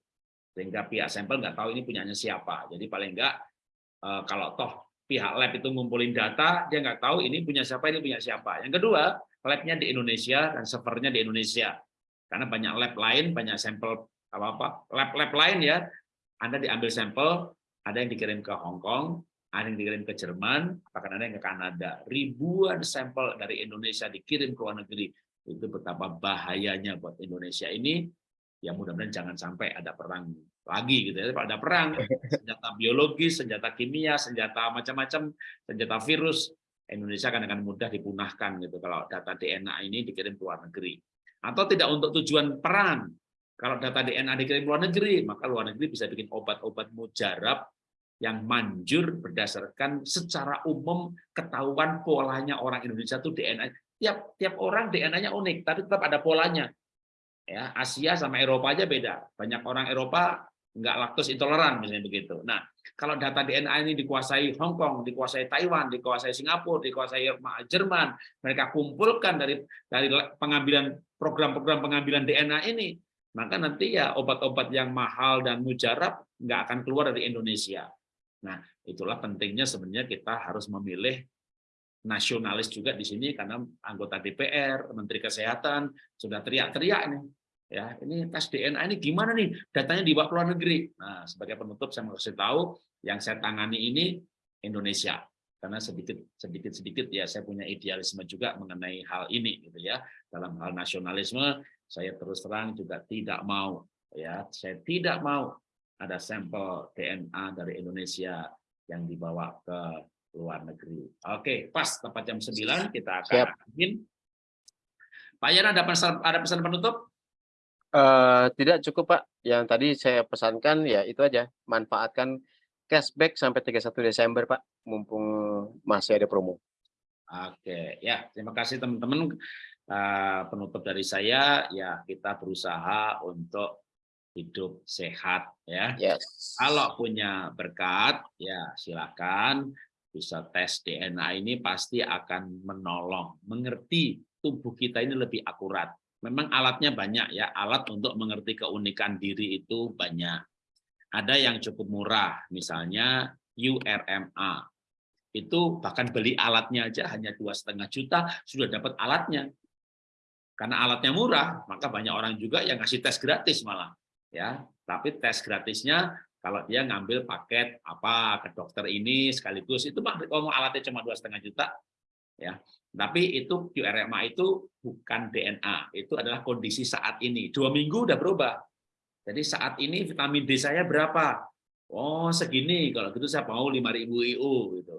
sehingga pihak sampel nggak tahu ini punyanya siapa. Jadi paling nggak eh, kalau toh pihak lab itu ngumpulin data, dia nggak tahu ini punya siapa, ini punya siapa. Yang kedua, labnya di Indonesia dan servernya di Indonesia. Karena banyak lab lain, banyak sampel apa-apa, lab-lab lain ya, Anda diambil sampel, ada yang dikirim ke Hong Kong, ada yang dikirim ke Jerman, bahkan ada yang ke Kanada. Ribuan sampel dari Indonesia dikirim ke luar negeri. Itu betapa bahayanya buat Indonesia ini. Ya mudah-mudahan jangan sampai ada perang lagi gitu ya. Ada perang, senjata biologis, senjata kimia, senjata macam-macam, senjata virus, Indonesia akan akan mudah dipunahkan gitu kalau data DNA ini dikirim ke luar negeri. Atau tidak untuk tujuan perang. Kalau data DNA dikirim luar negeri, maka luar negeri bisa bikin obat-obat mujarab yang manjur berdasarkan secara umum ketahuan polanya orang Indonesia itu DNA. Tiap tiap orang DNA-nya unik, tapi tetap ada polanya. Ya, Asia sama Eropa aja beda. Banyak orang Eropa nggak laktos intoleran misalnya begitu. Nah, kalau data DNA ini dikuasai Hong Kong, dikuasai Taiwan, dikuasai Singapura, dikuasai Jerman, mereka kumpulkan dari dari pengambilan program-program pengambilan DNA ini, maka nanti ya obat-obat yang mahal dan mujarab nggak akan keluar dari Indonesia. Nah, itulah pentingnya sebenarnya kita harus memilih nasionalis juga di sini karena anggota DPR, Menteri Kesehatan sudah teriak-teriak nih. Ya, ini tes DNA ini gimana nih? Datanya dibawa ke luar negeri. Nah, sebagai penutup saya mau kasih tahu yang saya tangani ini Indonesia. Karena sedikit sedikit sedikit ya saya punya idealisme juga mengenai hal ini gitu ya. Dalam hal nasionalisme saya terus terang juga tidak mau ya, saya tidak mau ada sampel DNA dari Indonesia yang dibawa ke luar negeri. Oke, pas tepat jam 9 kita akan ingin. Pak Yan ada pesan ada pesan penutup? Tidak cukup Pak. Yang tadi saya pesankan ya itu aja. Manfaatkan cashback sampai 31 Desember Pak, mumpung masih ada promo. Oke, ya terima kasih teman-teman. Uh, penutup dari saya ya kita berusaha untuk hidup sehat ya. Yes. Kalau punya berkat ya silakan bisa tes DNA ini pasti akan menolong, mengerti tubuh kita ini lebih akurat. Memang alatnya banyak ya, alat untuk mengerti keunikan diri itu banyak. Ada yang cukup murah, misalnya URMA. Itu bahkan beli alatnya aja hanya dua setengah juta sudah dapat alatnya. Karena alatnya murah, maka banyak orang juga yang ngasih tes gratis malah. Ya, tapi tes gratisnya kalau dia ngambil paket apa ke dokter ini sekaligus itu mah kalau alatnya cuma dua setengah juta ya. Tapi itu QRMA itu bukan DNA itu adalah kondisi saat ini. Dua minggu udah berubah. Jadi saat ini vitamin D saya berapa? Oh segini. Kalau gitu saya mau 5000 IU gitu.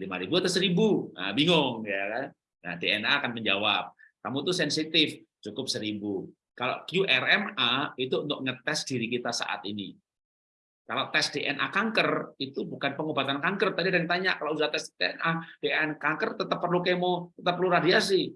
5000 atau 1000 nah bingung ya kan? Nah DNA akan menjawab. Kamu tuh sensitif cukup 1000 Kalau QRMA itu untuk ngetes diri kita saat ini. Kalau tes DNA kanker itu bukan pengobatan kanker. Tadi ada yang tanya kalau sudah tes DNA DNA kanker tetap perlu kemo, tetap perlu radiasi.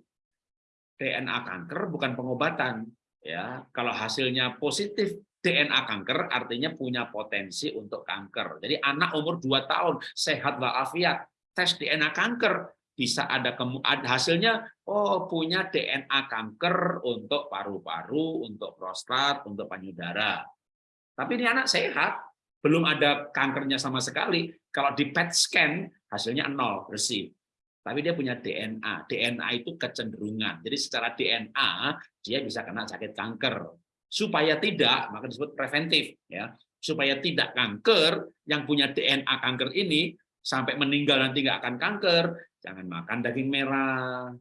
DNA kanker bukan pengobatan. Ya, kalau hasilnya positif DNA kanker artinya punya potensi untuk kanker. Jadi anak umur 2 tahun sehat walafiat tes DNA kanker bisa ada hasilnya oh punya DNA kanker untuk paru-paru, untuk prostat, untuk payudara. Tapi ini anak sehat, belum ada kankernya sama sekali. Kalau di PET scan hasilnya nol bersih. Tapi dia punya DNA. DNA itu kecenderungan. Jadi secara DNA dia bisa kena sakit kanker. Supaya tidak, maka disebut preventif ya. Supaya tidak kanker yang punya DNA kanker ini sampai meninggal nanti nggak akan kanker, jangan makan daging merah,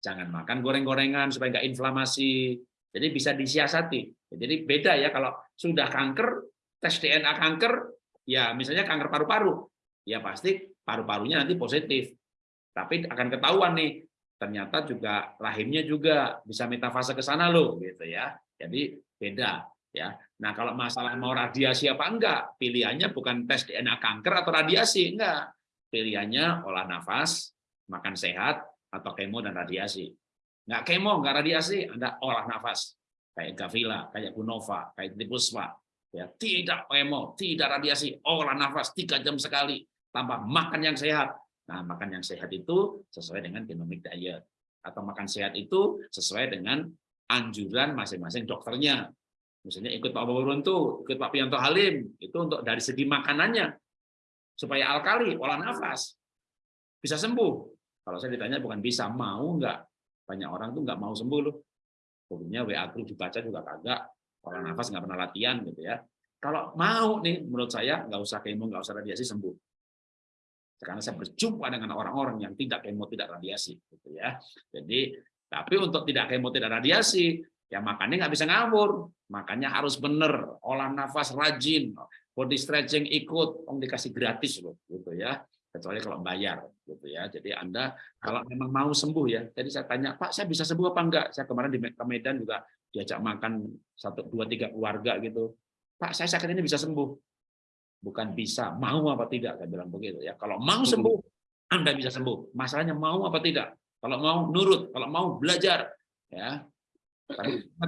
jangan makan goreng-gorengan supaya nggak inflamasi. Jadi bisa disiasati. Jadi beda ya kalau sudah kanker tes DNA kanker, ya misalnya kanker paru-paru, ya pasti paru-parunya nanti positif. Tapi akan ketahuan nih, ternyata juga rahimnya juga bisa metafase ke sana loh, gitu ya. Jadi beda ya. Nah kalau masalah mau radiasi apa enggak, pilihannya bukan tes DNA kanker atau radiasi, enggak. Pilihannya olah nafas, makan sehat, atau kemo dan radiasi. Enggak kemo, enggak radiasi, Anda olah nafas. Kayak Gavila, kayak Gunova, kayak Tipuswa, ya tidak kemo, tidak radiasi, olah nafas tiga jam sekali, tambah makan yang sehat. Nah, makan yang sehat itu sesuai dengan genomic diet atau makan sehat itu sesuai dengan anjuran masing-masing dokternya. Misalnya ikut Pak Bawuruntu, ikut Pak Pianto Halim, itu untuk dari segi makanannya supaya alkali, olah nafas bisa sembuh. Kalau saya ditanya bukan bisa, mau nggak? Banyak orang tuh nggak mau sembuh loh. Pokoknya WA group dibaca juga kagak, Orang nafas nggak pernah latihan gitu ya. Kalau mau nih, menurut saya nggak usah kemo, nggak usah radiasi sembuh. Karena saya berjumpa dengan orang-orang yang tidak kemo, tidak radiasi, gitu ya. Jadi, tapi untuk tidak kemo, tidak radiasi, ya makannya nggak bisa ngawur. Makanya harus bener, olah nafas rajin, body stretching ikut, om dikasih gratis loh, gitu ya. Kecuali kalau bayar, gitu ya. Jadi Anda kalau memang mau sembuh ya. Jadi saya tanya, Pak, saya bisa sembuh apa enggak? Saya kemarin di Medan juga diajak makan satu dua tiga keluarga gitu. Pak saya sakit ini bisa sembuh. Bukan bisa mau apa tidak? Saya bilang begitu ya. Kalau mau sembuh anda bisa sembuh. Masalahnya mau apa tidak? Kalau mau nurut kalau mau belajar ya.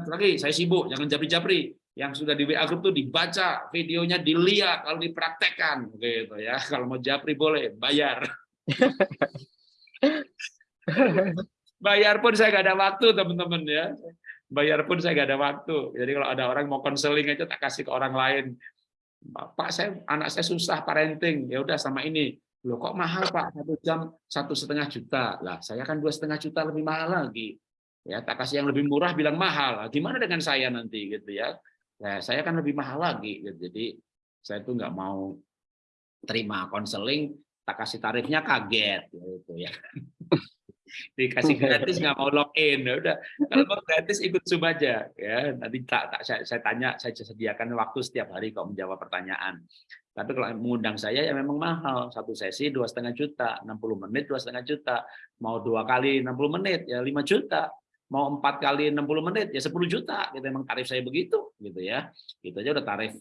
Lagi saya sibuk jangan japri-japri. Yang sudah di WA group tuh dibaca videonya dilihat lalu dipraktekkan. Gitu ya. [LAUGHS] Kalau mau japri boleh bayar. [LAUGHS] Bayar pun saya nggak ada waktu teman-teman ya bayar pun saya nggak ada waktu. Jadi kalau ada orang mau konseling aja tak kasih ke orang lain. Pak, saya anak saya susah parenting, ya udah sama ini. Loh kok mahal Pak? Satu jam satu setengah juta. Lah saya kan dua setengah juta lebih mahal lagi. Ya tak kasih yang lebih murah bilang mahal. Gimana dengan saya nanti gitu ya? Nah, saya kan lebih mahal lagi. Gitu. Jadi saya tuh nggak mau terima konseling, tak kasih tarifnya kaget gitu ya [LAUGHS] dikasih gratis nggak mau login. Ya udah kalau mau gratis ikut zoom aja. Ya nanti tak, tak saya, saya tanya saya sediakan waktu setiap hari kok menjawab pertanyaan. Tapi kalau mengundang saya ya memang mahal. Satu sesi dua setengah juta 60 menit dua setengah juta. Mau dua kali 60 menit ya 5 juta. Mau empat kali 60 menit ya 10 juta. Gitu memang tarif saya begitu gitu ya. Itu aja udah tarif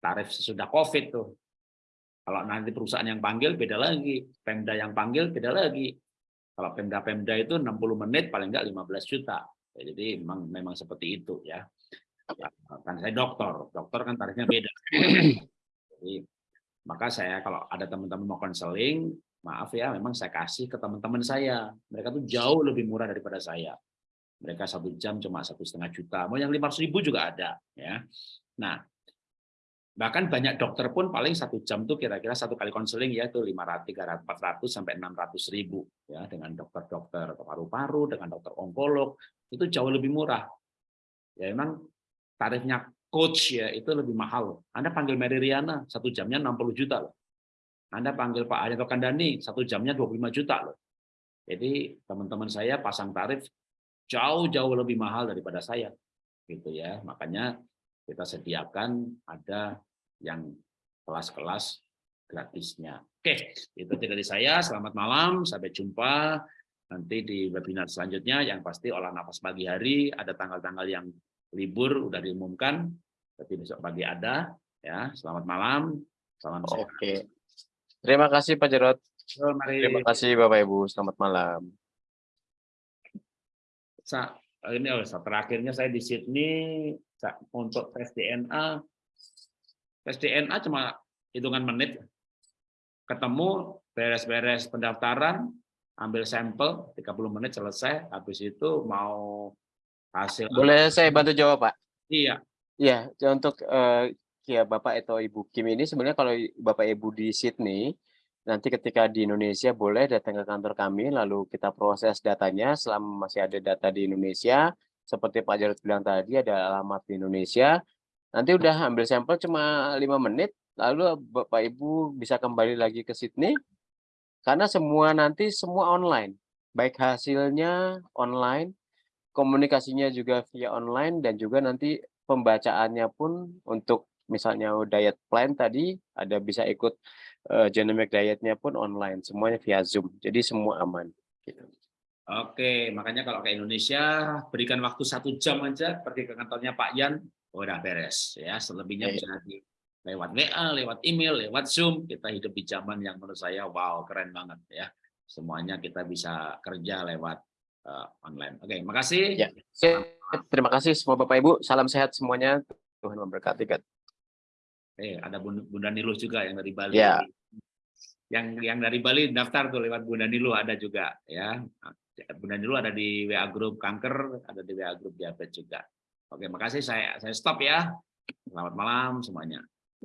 tarif sesudah covid tuh. Kalau nanti perusahaan yang panggil beda lagi. Pemda yang panggil beda lagi kalau Pemda-Pemda itu 60 menit paling enggak 15 juta. Ya, jadi memang memang seperti itu ya. Kan saya dokter, dokter kan tarifnya beda. Jadi maka saya kalau ada teman-teman mau konseling, maaf ya, memang saya kasih ke teman-teman saya. Mereka tuh jauh lebih murah daripada saya. Mereka satu jam cuma satu setengah juta. Mau yang lima ribu juga ada. ya. Nah, Bahkan banyak dokter pun paling satu jam tuh kira-kira satu kali konseling ya itu 500, 300, 400 sampai 600 ribu ya dengan dokter-dokter paru-paru, dengan dokter onkolog itu jauh lebih murah. Ya memang tarifnya coach ya itu lebih mahal. Anda panggil Mary Riana satu jamnya 60 juta loh. Anda panggil Pak Arianto Kandani satu jamnya 25 juta loh. Jadi teman-teman saya pasang tarif jauh-jauh lebih mahal daripada saya gitu ya. Makanya kita sediakan ada yang kelas-kelas gratisnya. Oke, itu dari saya. Selamat malam, sampai jumpa nanti di webinar selanjutnya. Yang pasti olah nafas pagi hari, ada tanggal-tanggal yang libur udah diumumkan, tapi besok pagi ada. Ya, selamat malam, salam sehat. Oke. Terima kasih Pak Jarot. Mari Terima kasih Bapak Ibu. Selamat malam. Sa, ini oh, terakhirnya saya di Sydney sa- untuk tes DNA. Tes DNA cuma hitungan menit. Ketemu, beres-beres pendaftaran, ambil sampel, 30 menit selesai. Habis itu mau hasil. Boleh saya bantu jawab Pak? Iya, Iya, ya untuk eh, ya Bapak atau Ibu Kim ini sebenarnya kalau Bapak Ibu di Sydney, nanti ketika di Indonesia boleh datang ke kantor kami, lalu kita proses datanya selama masih ada data di Indonesia. Seperti Pak Jarod bilang tadi, ada alamat di Indonesia. Nanti udah ambil sampel cuma lima menit, lalu Bapak Ibu bisa kembali lagi ke Sydney. Karena semua nanti semua online, baik hasilnya online, komunikasinya juga via online, dan juga nanti pembacaannya pun untuk misalnya diet plan tadi ada bisa ikut eh, genomic dietnya pun online semuanya via zoom jadi semua aman gitu. Oke, makanya kalau ke Indonesia berikan waktu satu jam aja pergi ke kantornya Pak Yan, udah beres ya. Selebihnya Iya. bisa di lewat WA, lewat email, lewat Zoom. Kita hidup di zaman yang menurut saya wow keren banget ya. Semuanya kita bisa kerja lewat eh, online. Oke, makasih. Ya. Terima kasih semua Bapak Ibu salam sehat semuanya Tuhan memberkati. Eh, ada Bun- Bunda Niluh juga yang dari Bali. Ya. Yang yang dari Bali daftar tuh lewat Bunda Niluh ada juga ya. Bunda Niluh ada di WA grup kanker, ada di WA grup diabetes juga. Oke, makasih saya saya stop ya. Selamat malam semuanya.